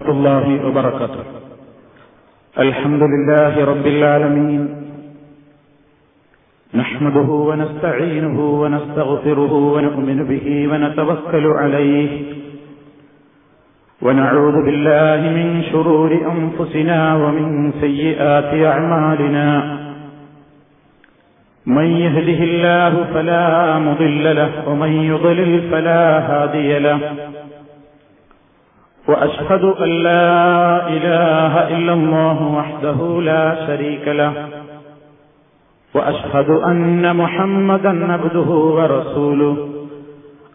الله وبركاته. الحمد لله رب العالمين. نحمده ونستعينه ونستغفره ونؤمن به ونتوكل عليه. ونعوذ بالله من شرور أنفسنا ومن سيئات أعمالنا. من يهده الله فلا مضل له ومن يضلل فلا هادي له. وأشهد أن لا إله إلا الله وحده لا شريك له. وأشهد أن محمدا عبده ورسوله.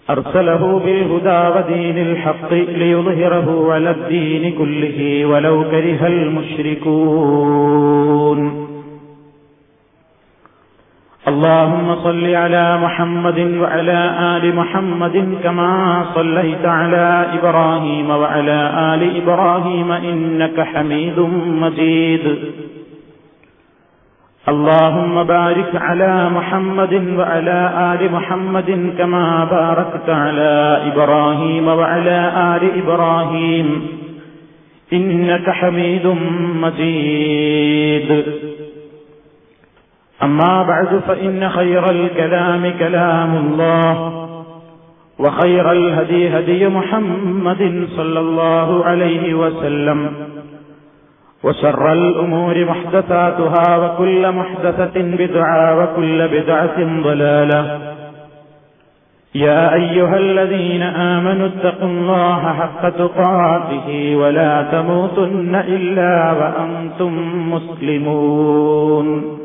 أرسله بالهدى ودين الحق ليظهره على الدين كله ولو كره المشركون. اللهم صل على محمد وعلى آل محمد كما صليت على إبراهيم وعلى آل إبراهيم إنك حميد مجيد. اللهم بارك على محمد وعلى آل محمد كما باركت على إبراهيم وعلى آل إبراهيم. إنك حميد مجيد. أما بعد فإن خير الكلام كلام الله وخير الهدي هدي محمد صلى الله عليه وسلم وشر الأمور محدثاتها وكل محدثة بدعة وكل بدعة ضلالة. يا أيها الذين آمنوا اتقوا الله حق تقاته ولا تموتن إلا وأنتم مسلمون.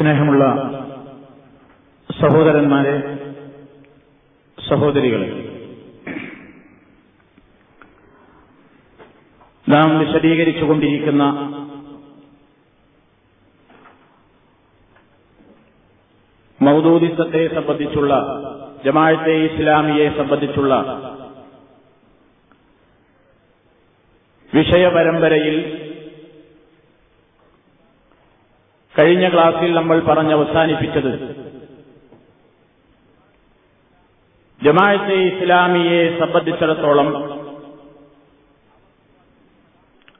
സ്നേഹമുള്ള സഹോദരന്മാരെ സഹോദരികളെ നാം വിശദീകരിച്ചുകൊണ്ടിരിക്കുന്ന മൗദൂദിസത്തെ സംബന്ധിച്ചുള്ള ജമാഅത്തെ ഇസ്ലാമിയെ സംബന്ധിച്ചുള്ള വിഷയപരമ്പരയിൽ കഴിഞ്ഞ ക്ലാസ്സിൽ നമ്മൾ പറഞ്ഞ് അവസാനിപ്പിച്ചത്. ജമാഅത്തെ ഇസ്ലാമിയെ സംബന്ധിച്ചിടത്തോളം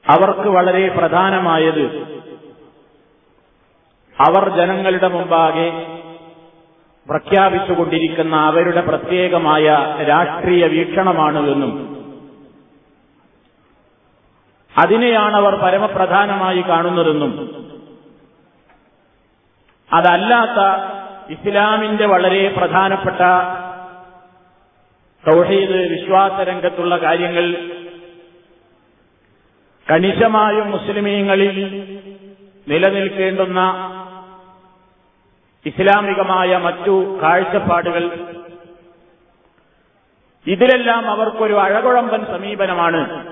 അവർക്ക് വളരെ പ്രധാനമായത് അവർ ജനങ്ങളുടെ മുമ്പാകെ പ്രഖ്യാപിച്ചുകൊണ്ടിരിക്കുന്ന അവരുടെ പ്രത്യേകമായ രാഷ്ട്രീയ വീക്ഷണമാണ് എന്നും അതിനെയാണ് അവർ പരമപ്രധാനമായി കാണുന്നതെന്നും അതല്ലാത്ത ഇസ്ലാമിന്റെ വളരെ പ്രധാനപ്പെട്ട തൗഹീദ് വിശ്വാസ രംഗത്തുള്ള കാര്യങ്ങൾ കണിശമായും മുസ്ലിമീങ്ങളിൽ നിലനിൽക്കേണ്ടുന്ന ഇസ്ലാമികമായ മറ്റു കാഴ്ചപ്പാടുകൾ. ഇതിലെല്ലാം അവർക്കൊരു അഴകുഴമ്പൻ സമീപനമാണ്.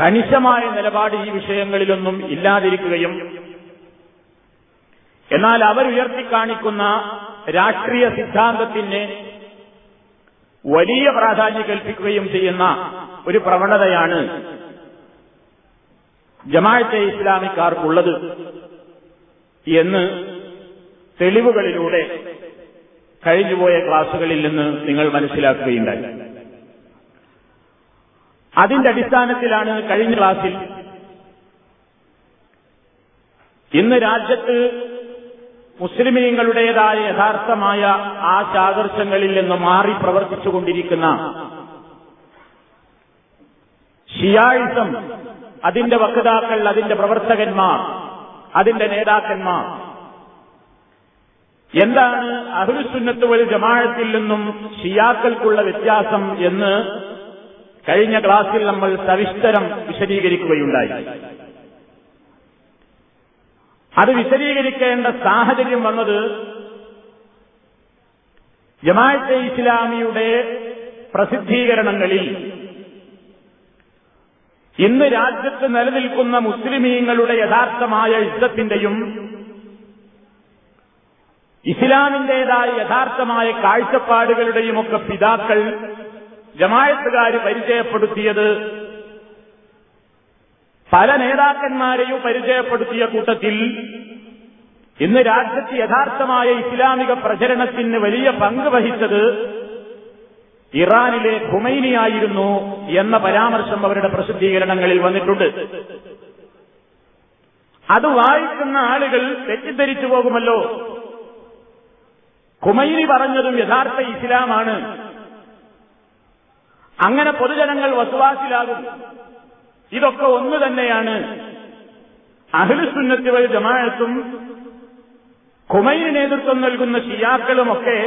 കണിശമായ നിലപാട് ഈ വിഷയങ്ങളിലൊന്നും ഇല്ലാതിരിക്കുകയും എന്നാൽ അവരുയർത്തിക്കാണിക്കുന്ന രാഷ്ട്രീയ സിദ്ധാന്തത്തിന് വലിയ പ്രാധാന്യം കൽപ്പിക്കുകയും ചെയ്യുന്ന ഒരു പ്രവണതയാണ് ജമാഅത്തെ ഇസ്ലാമിക്കാർക്കുള്ളത് എന്ന് തെളിവുകളിലൂടെ കഴിഞ്ഞുപോയ ക്ലാസുകളിൽ നിന്ന് നിങ്ങൾ മനസ്സിലാക്കുകയുണ്ടായി. അതിന്റെ അടിസ്ഥാനത്തിലാണ് കഴിഞ്ഞ ക്ലാസിൽ ഇന്ന് രാജ്യത്ത് മുസ്ലിമീങ്ങളുടേതായ യഥാർത്ഥമായ ആ ചാദർശങ്ങളിൽ നിന്ന് മാറി പ്രവർത്തിച്ചുകൊണ്ടിരിക്കുന്ന ഷിയായിസം അതിന്റെ വക്താക്കൾ അതിന്റെ പ്രവർത്തകന്മാർ അതിന്റെ നേതാക്കന്മാർ. എന്താണ് അഹുസുന്നത്ത് വഴി ജമാഴത്തിൽ നിന്നും ഷിയാക്കൾക്കുള്ള വ്യത്യാസം എന്ന് കഴിഞ്ഞ ക്ലാസ്സിൽ നമ്മൾ സവിസ്തരം വിശദീകരിക്കുകയുണ്ടായി. അത് വിശദീകരിക്കേണ്ട സാഹചര്യം വന്നത് ജമാഅത്തെ ഇസ്ലാമിയുടെ പ്രസിദ്ധീകരണങ്ങളിൽ. ഇന്ന് രാജ്യത്ത് നിലനിൽക്കുന്ന മുസ്ലിമീങ്ങളുടെ യഥാർത്ഥമായ യുദ്ധത്തിന്റെയും ഇസ്ലാമിന്റേതായ യഥാർത്ഥമായ കാഴ്ചപ്പാടുകളുടെയുമൊക്കെ പിതാക്കൾ ജമായത്തുകാർ പരിചയപ്പെടുത്തിയത് പല നേതാക്കന്മാരെയും പരിചയപ്പെടുത്തിയ കൂട്ടത്തിൽ ഇന്ന് രാജ്യത്ത് യഥാർത്ഥമായ ഇസ്ലാമിക പ്രചരണത്തിന് വലിയ പങ്ക് വഹിച്ചത് ഇറാനിലെ ഖുമൈനിയായിരുന്നു എന്ന പരാമർശം അവരുടെ പ്രസിദ്ധീകരണങ്ങളിൽ വന്നിട്ടുണ്ട്. അത് വായിക്കുന്ന ആളുകൾ തെറ്റിദ്ധരിച്ചു പോകുമല്ലോ. ഖുമൈനി പറഞ്ഞതും യഥാർത്ഥ ഇസ്ലാമാണ്. അങ്ങനെ പൊതുജനങ്ങൾ വസുവാസിലാകും. ഇതൊക്കെ ഒന്ന് തന്നെയാണ്. അഖിലുസുന്നത്തി വൽ ജമാഅത്തും ഖുമൈന് നേതൃത്വം നൽകുന്ന ഷിയാക്കളുമൊക്കെ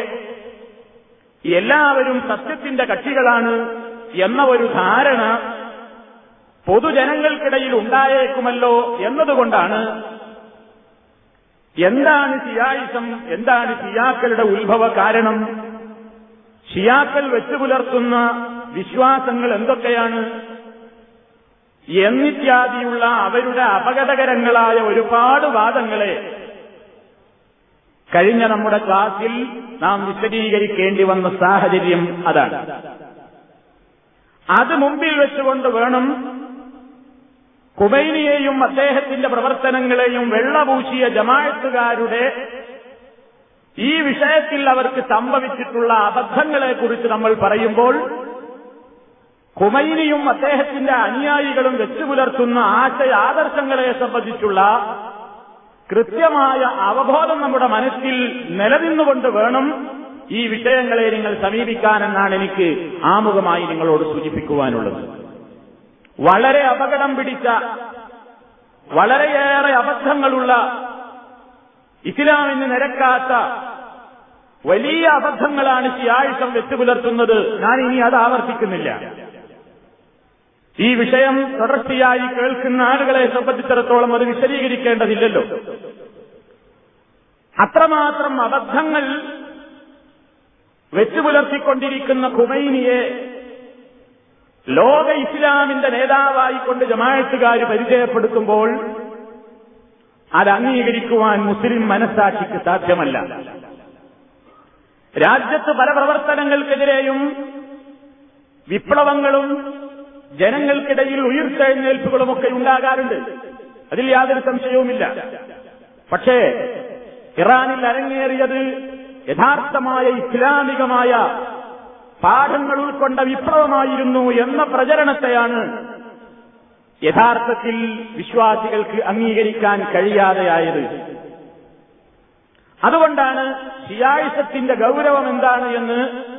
എല്ലാവരും സത്യത്തിന്റെ കക്ഷികളാണ് എന്ന ഒരു ധാരണ പൊതുജനങ്ങൾക്കിടയിൽ ഉണ്ടായേക്കുമല്ലോ എന്നതുകൊണ്ടാണ് എന്താണ് ഷിയായിസം എന്താണ് ഷിയാക്കളുടെ ഉത്ഭവ കാരണം? ഷിയാക്കൾ വെച്ചു പുലർത്തുന്ന വിശ്വാസങ്ങൾ എന്തൊക്കെയാണ്? എന്നിത്യാദിയുള്ള അവരുടെ അപകടകരങ്ങളായ ഒരുപാട് വാദങ്ങളെ കഴിഞ്ഞ നമ്മുടെ ക്ലാസിൽ നാം വിശദീകരിക്കേണ്ടി വന്ന സാഹചര്യം അതാണ്. അത് മുമ്പിൽ വെച്ചുകൊണ്ട് വേണം കുബൈനിയെയും അദ്ദേഹത്തിന്റെ പ്രവർത്തനങ്ങളെയും വെള്ളപൂശിയ ജമാഴത്തുകാരുടെ ഈ വിഷയത്തിൽ അവർക്ക് സംഭവിച്ചിട്ടുള്ള അബദ്ധങ്ങളെക്കുറിച്ച് നമ്മൾ പറയുമ്പോൾ കുമൈനിയും അദ്ദേഹത്തിന്റെ അനുയായികളും വെച്ചുപുലർത്തുന്ന ആശയ ആദർശങ്ങളെ സംബന്ധിച്ചുള്ള കൃത്യമായ അവബോധം നമ്മുടെ മനസ്സിൽ നിലനിന്നുകൊണ്ട് വേണം ഈ വിഷയങ്ങളെ നിങ്ങൾ സമീപിക്കാനെന്നാണ് എനിക്ക് ആമുഖമായി നിങ്ങളോട് സൂചിപ്പിക്കുവാനുള്ളത്. വളരെ അപകടം പിടിച്ച വളരെയേറെ അബദ്ധങ്ങളുള്ള ഇസ്ലാമിന് നിരക്കാത്ത വലിയ അബദ്ധങ്ങളാണ് ഈ ആഴ്ച വെച്ചുപുലർത്തുന്നത്. ഞാൻ ഇനി അത് ആവർത്തിക്കുന്നില്ല. ഈ വിഷയം തുടർച്ചയായി കേൾക്കുന്ന ആളുകളെ സംബന്ധിച്ചിടത്തോളം അത് വിശദീകരിക്കേണ്ടതില്ലല്ലോ. അത്രമാത്രം അബദ്ധങ്ങൾ വെച്ചുപുലർത്തിക്കൊണ്ടിരിക്കുന്ന ഖുമൈനിയെ ലോക ഇസ്ലാമിന്റെ നേതാവായിക്കൊണ്ട് ജമായത്തുകാർ പരിചയപ്പെടുത്തുമ്പോൾ അത് അംഗീകരിക്കുവാൻ മുസ്ലിം മനസ്സാക്ഷിക്ക് സാധ്യമല്ല. രാജ്യത്ത് പല പ്രവർത്തനങ്ങൾക്കെതിരെയും വിപ്ലവങ്ങളും ജനങ്ങൾക്കിടയിൽ ഉയർത്തെഴുന്നേൽപ്പുകളുമൊക്കെ ഉണ്ടാകാറുണ്ട്. അതിൽ യാതൊരു സംശയവുമില്ല. പക്ഷേ ഇറാനിൽ അരങ്ങേറിയത് യഥാർത്ഥമായ ഇസ്ലാമികമായ പാഠങ്ങൾ ഉൾക്കൊണ്ട വിപ്ലവമായിരുന്നു എന്ന പ്രചരണത്തെയാണ് യഥാർത്ഥത്തിൽ വിശ്വാസികൾക്ക് അംഗീകരിക്കാൻ കഴിയാതെയായത്. അതുകൊണ്ടാണ് ഷിയായിസത്തിന്റെ ഗൗരവം എന്താണ് എന്ന്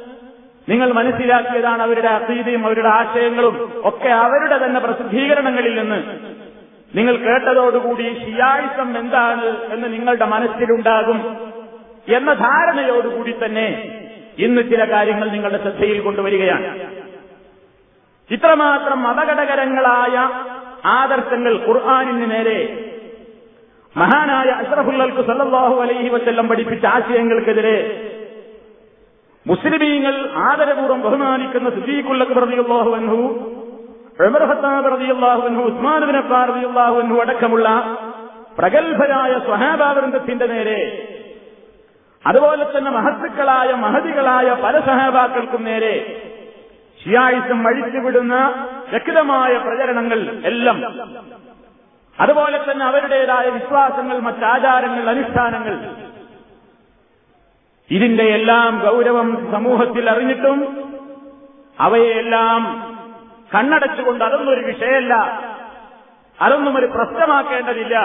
നിങ്ങൾ മനസ്സിലാക്കിയതാണ് അവരുടെ അസീതയും അവരുടെ ആശയങ്ങളും ഒക്കെ അവരുടെ തന്നെ പ്രസിദ്ധീകരണങ്ങളിൽ നിന്ന്. നിങ്ങൾ കേട്ടതോടുകൂടി ഷിയായിസം എന്താണ് എന്ന് നിങ്ങളുടെ മനസ്സിലുണ്ടാകും എന്ന ധാരണയോടുകൂടി തന്നെ ഇന്ന് ചില കാര്യങ്ങൾ നിങ്ങളുടെ ശ്രദ്ധയിൽ കൊണ്ടുവരികയാണ്. ഇത്രമാത്രം മതഘടകരങ്ങളായ ആദർശങ്ങൾ ഖുർആാനിന് നേരെ മഹാനായ അഷ്റഫുല്ലൽക്ക് സല്ലാഹു അലൈഹി വസ്ല്ലം പഠിപ്പിച്ച ആശയങ്ങൾക്കെതിരെ മുസ്ലിമീങ്ങൾ ആദരപൂർവം ബഹുമാനിക്കുന്ന റളിയല്ലാഹു അൻഹു ഉമർ ഖത്താബ് റളിയല്ലാഹു അൻഹു ഉസ്മാൻ ബിൻ അഫ്ഫാൻ അടക്കമുള്ള പ്രഗത്ഭരായ സ്വഹാബാവൃന്ദത്തിന്റെ നേരെ അതുപോലെ തന്നെ മഹത്തുക്കളായ മഹതികളായ പല സഹാബാക്കൾക്കും നേരെ ഷിയായിസം അഴിച്ചുവിടുന്ന വ്യക്തമായ പ്രചരണങ്ങൾ എല്ലാം. അതുപോലെ തന്നെ അവരുടേതായ വിശ്വാസങ്ങൾ മറ്റാചാരങ്ങൾ അനുഷ്ഠാനങ്ങൾ ഇതിന്റെ എല്ലാം ഗൗരവം സമൂഹത്തിൽ അറിഞ്ഞിട്ടും അവയെല്ലാം കണ്ണടച്ചുകൊണ്ട് അതൊന്നൊരു വിഷയമല്ല. അതൊന്നും ഒരു പ്രശ്നമാക്കേണ്ടതില്ല.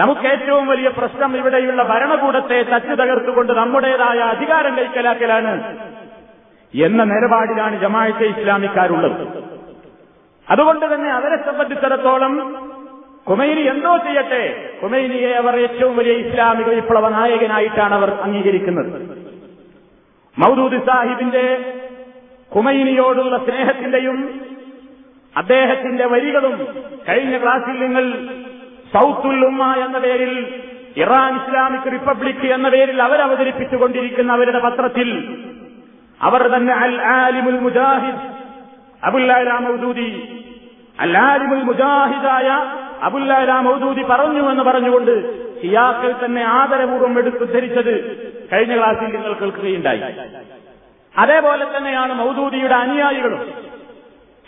നമുക്ക് ഏറ്റവും വലിയ പ്രശ്നം ഇവിടെയുള്ള ഭരണകൂടത്തെ തച്ചു തകർത്തുകൊണ്ട് നമ്മുടേതായ അധികാരം കൈക്കലാക്കലാണ് എന്ന നിലപാടിലാണ് ജമാഅത്തെ ഇസ്ലാമിക്കാരുള്ളത്. അതുകൊണ്ട് തന്നെ അവരെ സംബന്ധിച്ചിടത്തോളം കുമൈനി എന്തോ ചെയ്യട്ടെ? കുമൈനിയെ അവർ ഏറ്റവും വലിയ ഇസ്ലാമിക വിപ്ലവ നായകനായിട്ടാണ് അവർ അംഗീകരിക്കുന്നത്. മൗദൂദ് സാഹിബിന്റെ കുമൈനിയോടുള്ള സ്നേഹത്തിന്റെയും അദ്ദേഹത്തിന്റെ വരികളും കഴിഞ്ഞ ക്ലാസിൽ നിങ്ങൾ സൗത്തുൽ ഉമ്മ എന്ന പേരിൽ ഇറാൻ ഇസ്ലാമിക് റിപ്പബ്ലിക് എന്ന പേരിൽ അവരവതരിപ്പിച്ചുകൊണ്ടിരിക്കുന്ന അവരുടെ പത്രത്തിൽ അവർ തന്നെ അൽ ആലിമുൽ മുജാഹിദ് അബുല്ലാ മൗദൂദി. അൽ ആലിമുൽ മുജാഹിദായ അബുല്ലാ മൗദൂദി പറഞ്ഞു എന്ന് പറഞ്ഞുകൊണ്ട് ഷിയാക്കൾ തന്നെ ആദരപൂർവം എടുത്തുദ്ധരിച്ചത് കഴിഞ്ഞ ക്ലാസ്സിൽ നിങ്ങൾ കേൾക്കുകയുണ്ടായി. അതേപോലെ തന്നെയാണ് മൗദൂദിയുടെ അനുയായികളും.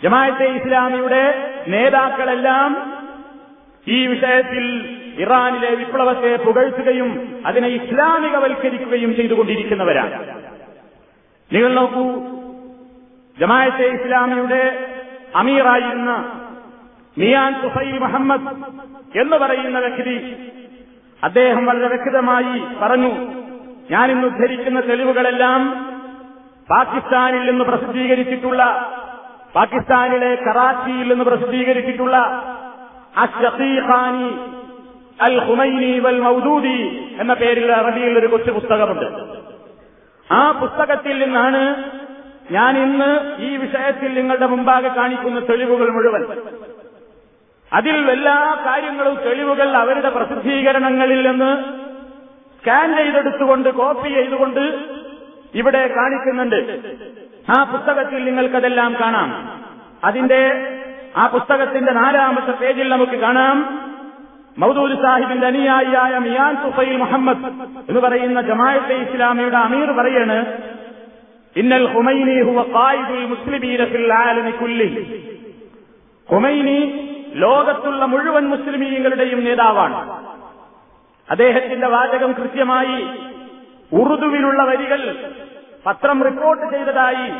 ജമാഅത്തെ ഇസ്ലാമിയുടെ നേതാക്കളെല്ലാം ഈ വിഷയത്തിൽ ഇറാനിലെ വിപ്ലവത്തെ പുകഴ്ത്തുകയും അതിനെ ഇസ്ലാമികവൽക്കരിക്കുകയും ചെയ്തുകൊണ്ടിരിക്കുന്നവരാണ്. നിങ്ങൾ നോക്കൂ ജമായത്തെ ഇസ്ലാമിയുടെ അമീറായിരുന്ന മിയാൻ തുഫൈൽ മുഹമ്മദ് എന്ന് പറയുന്ന വ്യക്തി അദ്ദേഹം വളരെ വ്യക്തമായി പറഞ്ഞു ഞാൻ ഇന്ന് ഉദ്ധരിക്കുന്ന തെളിവുകളെല്ലാം പാകിസ്ഥാനിൽ നിന്ന് പ്രസിദ്ധീകരിച്ചിട്ടുള്ള പാകിസ്ഥാനിലെ കറാച്ചിയിൽ നിന്ന് പ്രസിദ്ധീകരിച്ചിട്ടുള്ള അഷീഖാനി അൽ ഹുമൈനി വൽ മൗദൂദി എന്ന പേരിൽ അറബിയിൽ ഒരു കൊച്ചു പുസ്തകമുണ്ട്. ആ പുസ്തകത്തിൽ നിന്നാണ് ഞാൻ ഇന്ന് ഈ വിഷയത്തിൽ നിങ്ങളുടെ മുമ്പാകെ കാണിക്കുന്ന തെളിവുകൾ മുഴുവൻ. അതിൽ എല്ലാ കാര്യങ്ങളും തെളിവുകൾ അവരുടെ പ്രസിദ്ധീകരണങ്ങളിൽ നിന്ന് സ്കാൻ ചെയ്തെടുത്തുകൊണ്ട് കോപ്പി ചെയ്തുകൊണ്ട് ഇവിടെ കാണിക്കുന്നുണ്ട്. ആ പുസ്തകത്തിൽ നിങ്ങൾക്കതെല്ലാം കാണാം. അതിന്റെ ആ പുസ്തകത്തിന്റെ നാലാമത്തെ പേജിൽ നമുക്ക് കാണാം. മൗദൂദ് സാഹിബിന്റെ അനുയായിയായ മിയാൻ തുഫൈൽ മുഹമ്മദ് എന്ന് പറയുന്ന ജമാഅത്തെ ഇസ്ലാമിയുടെ അമീർ പറയാണ് ഇന്നൽ ഹുമൈനി ഹുവ ഖായിദുൽ മുസ്ലിമീന ഫിൽ ആലമി കുല്ലി. ഹുമൈനി ലോകത്തുള്ള മുഴുവൻ മുസ്ലിമീങ്ങളുടെയും നേതാവാണ്. അദ്ദേഹത്തിന്റെ വാചകം കൃത്യമായി ഉറുദുവിലുള്ള വരികൾ പത്രം റിപ്പോർട്ട് ചെയ്തതായി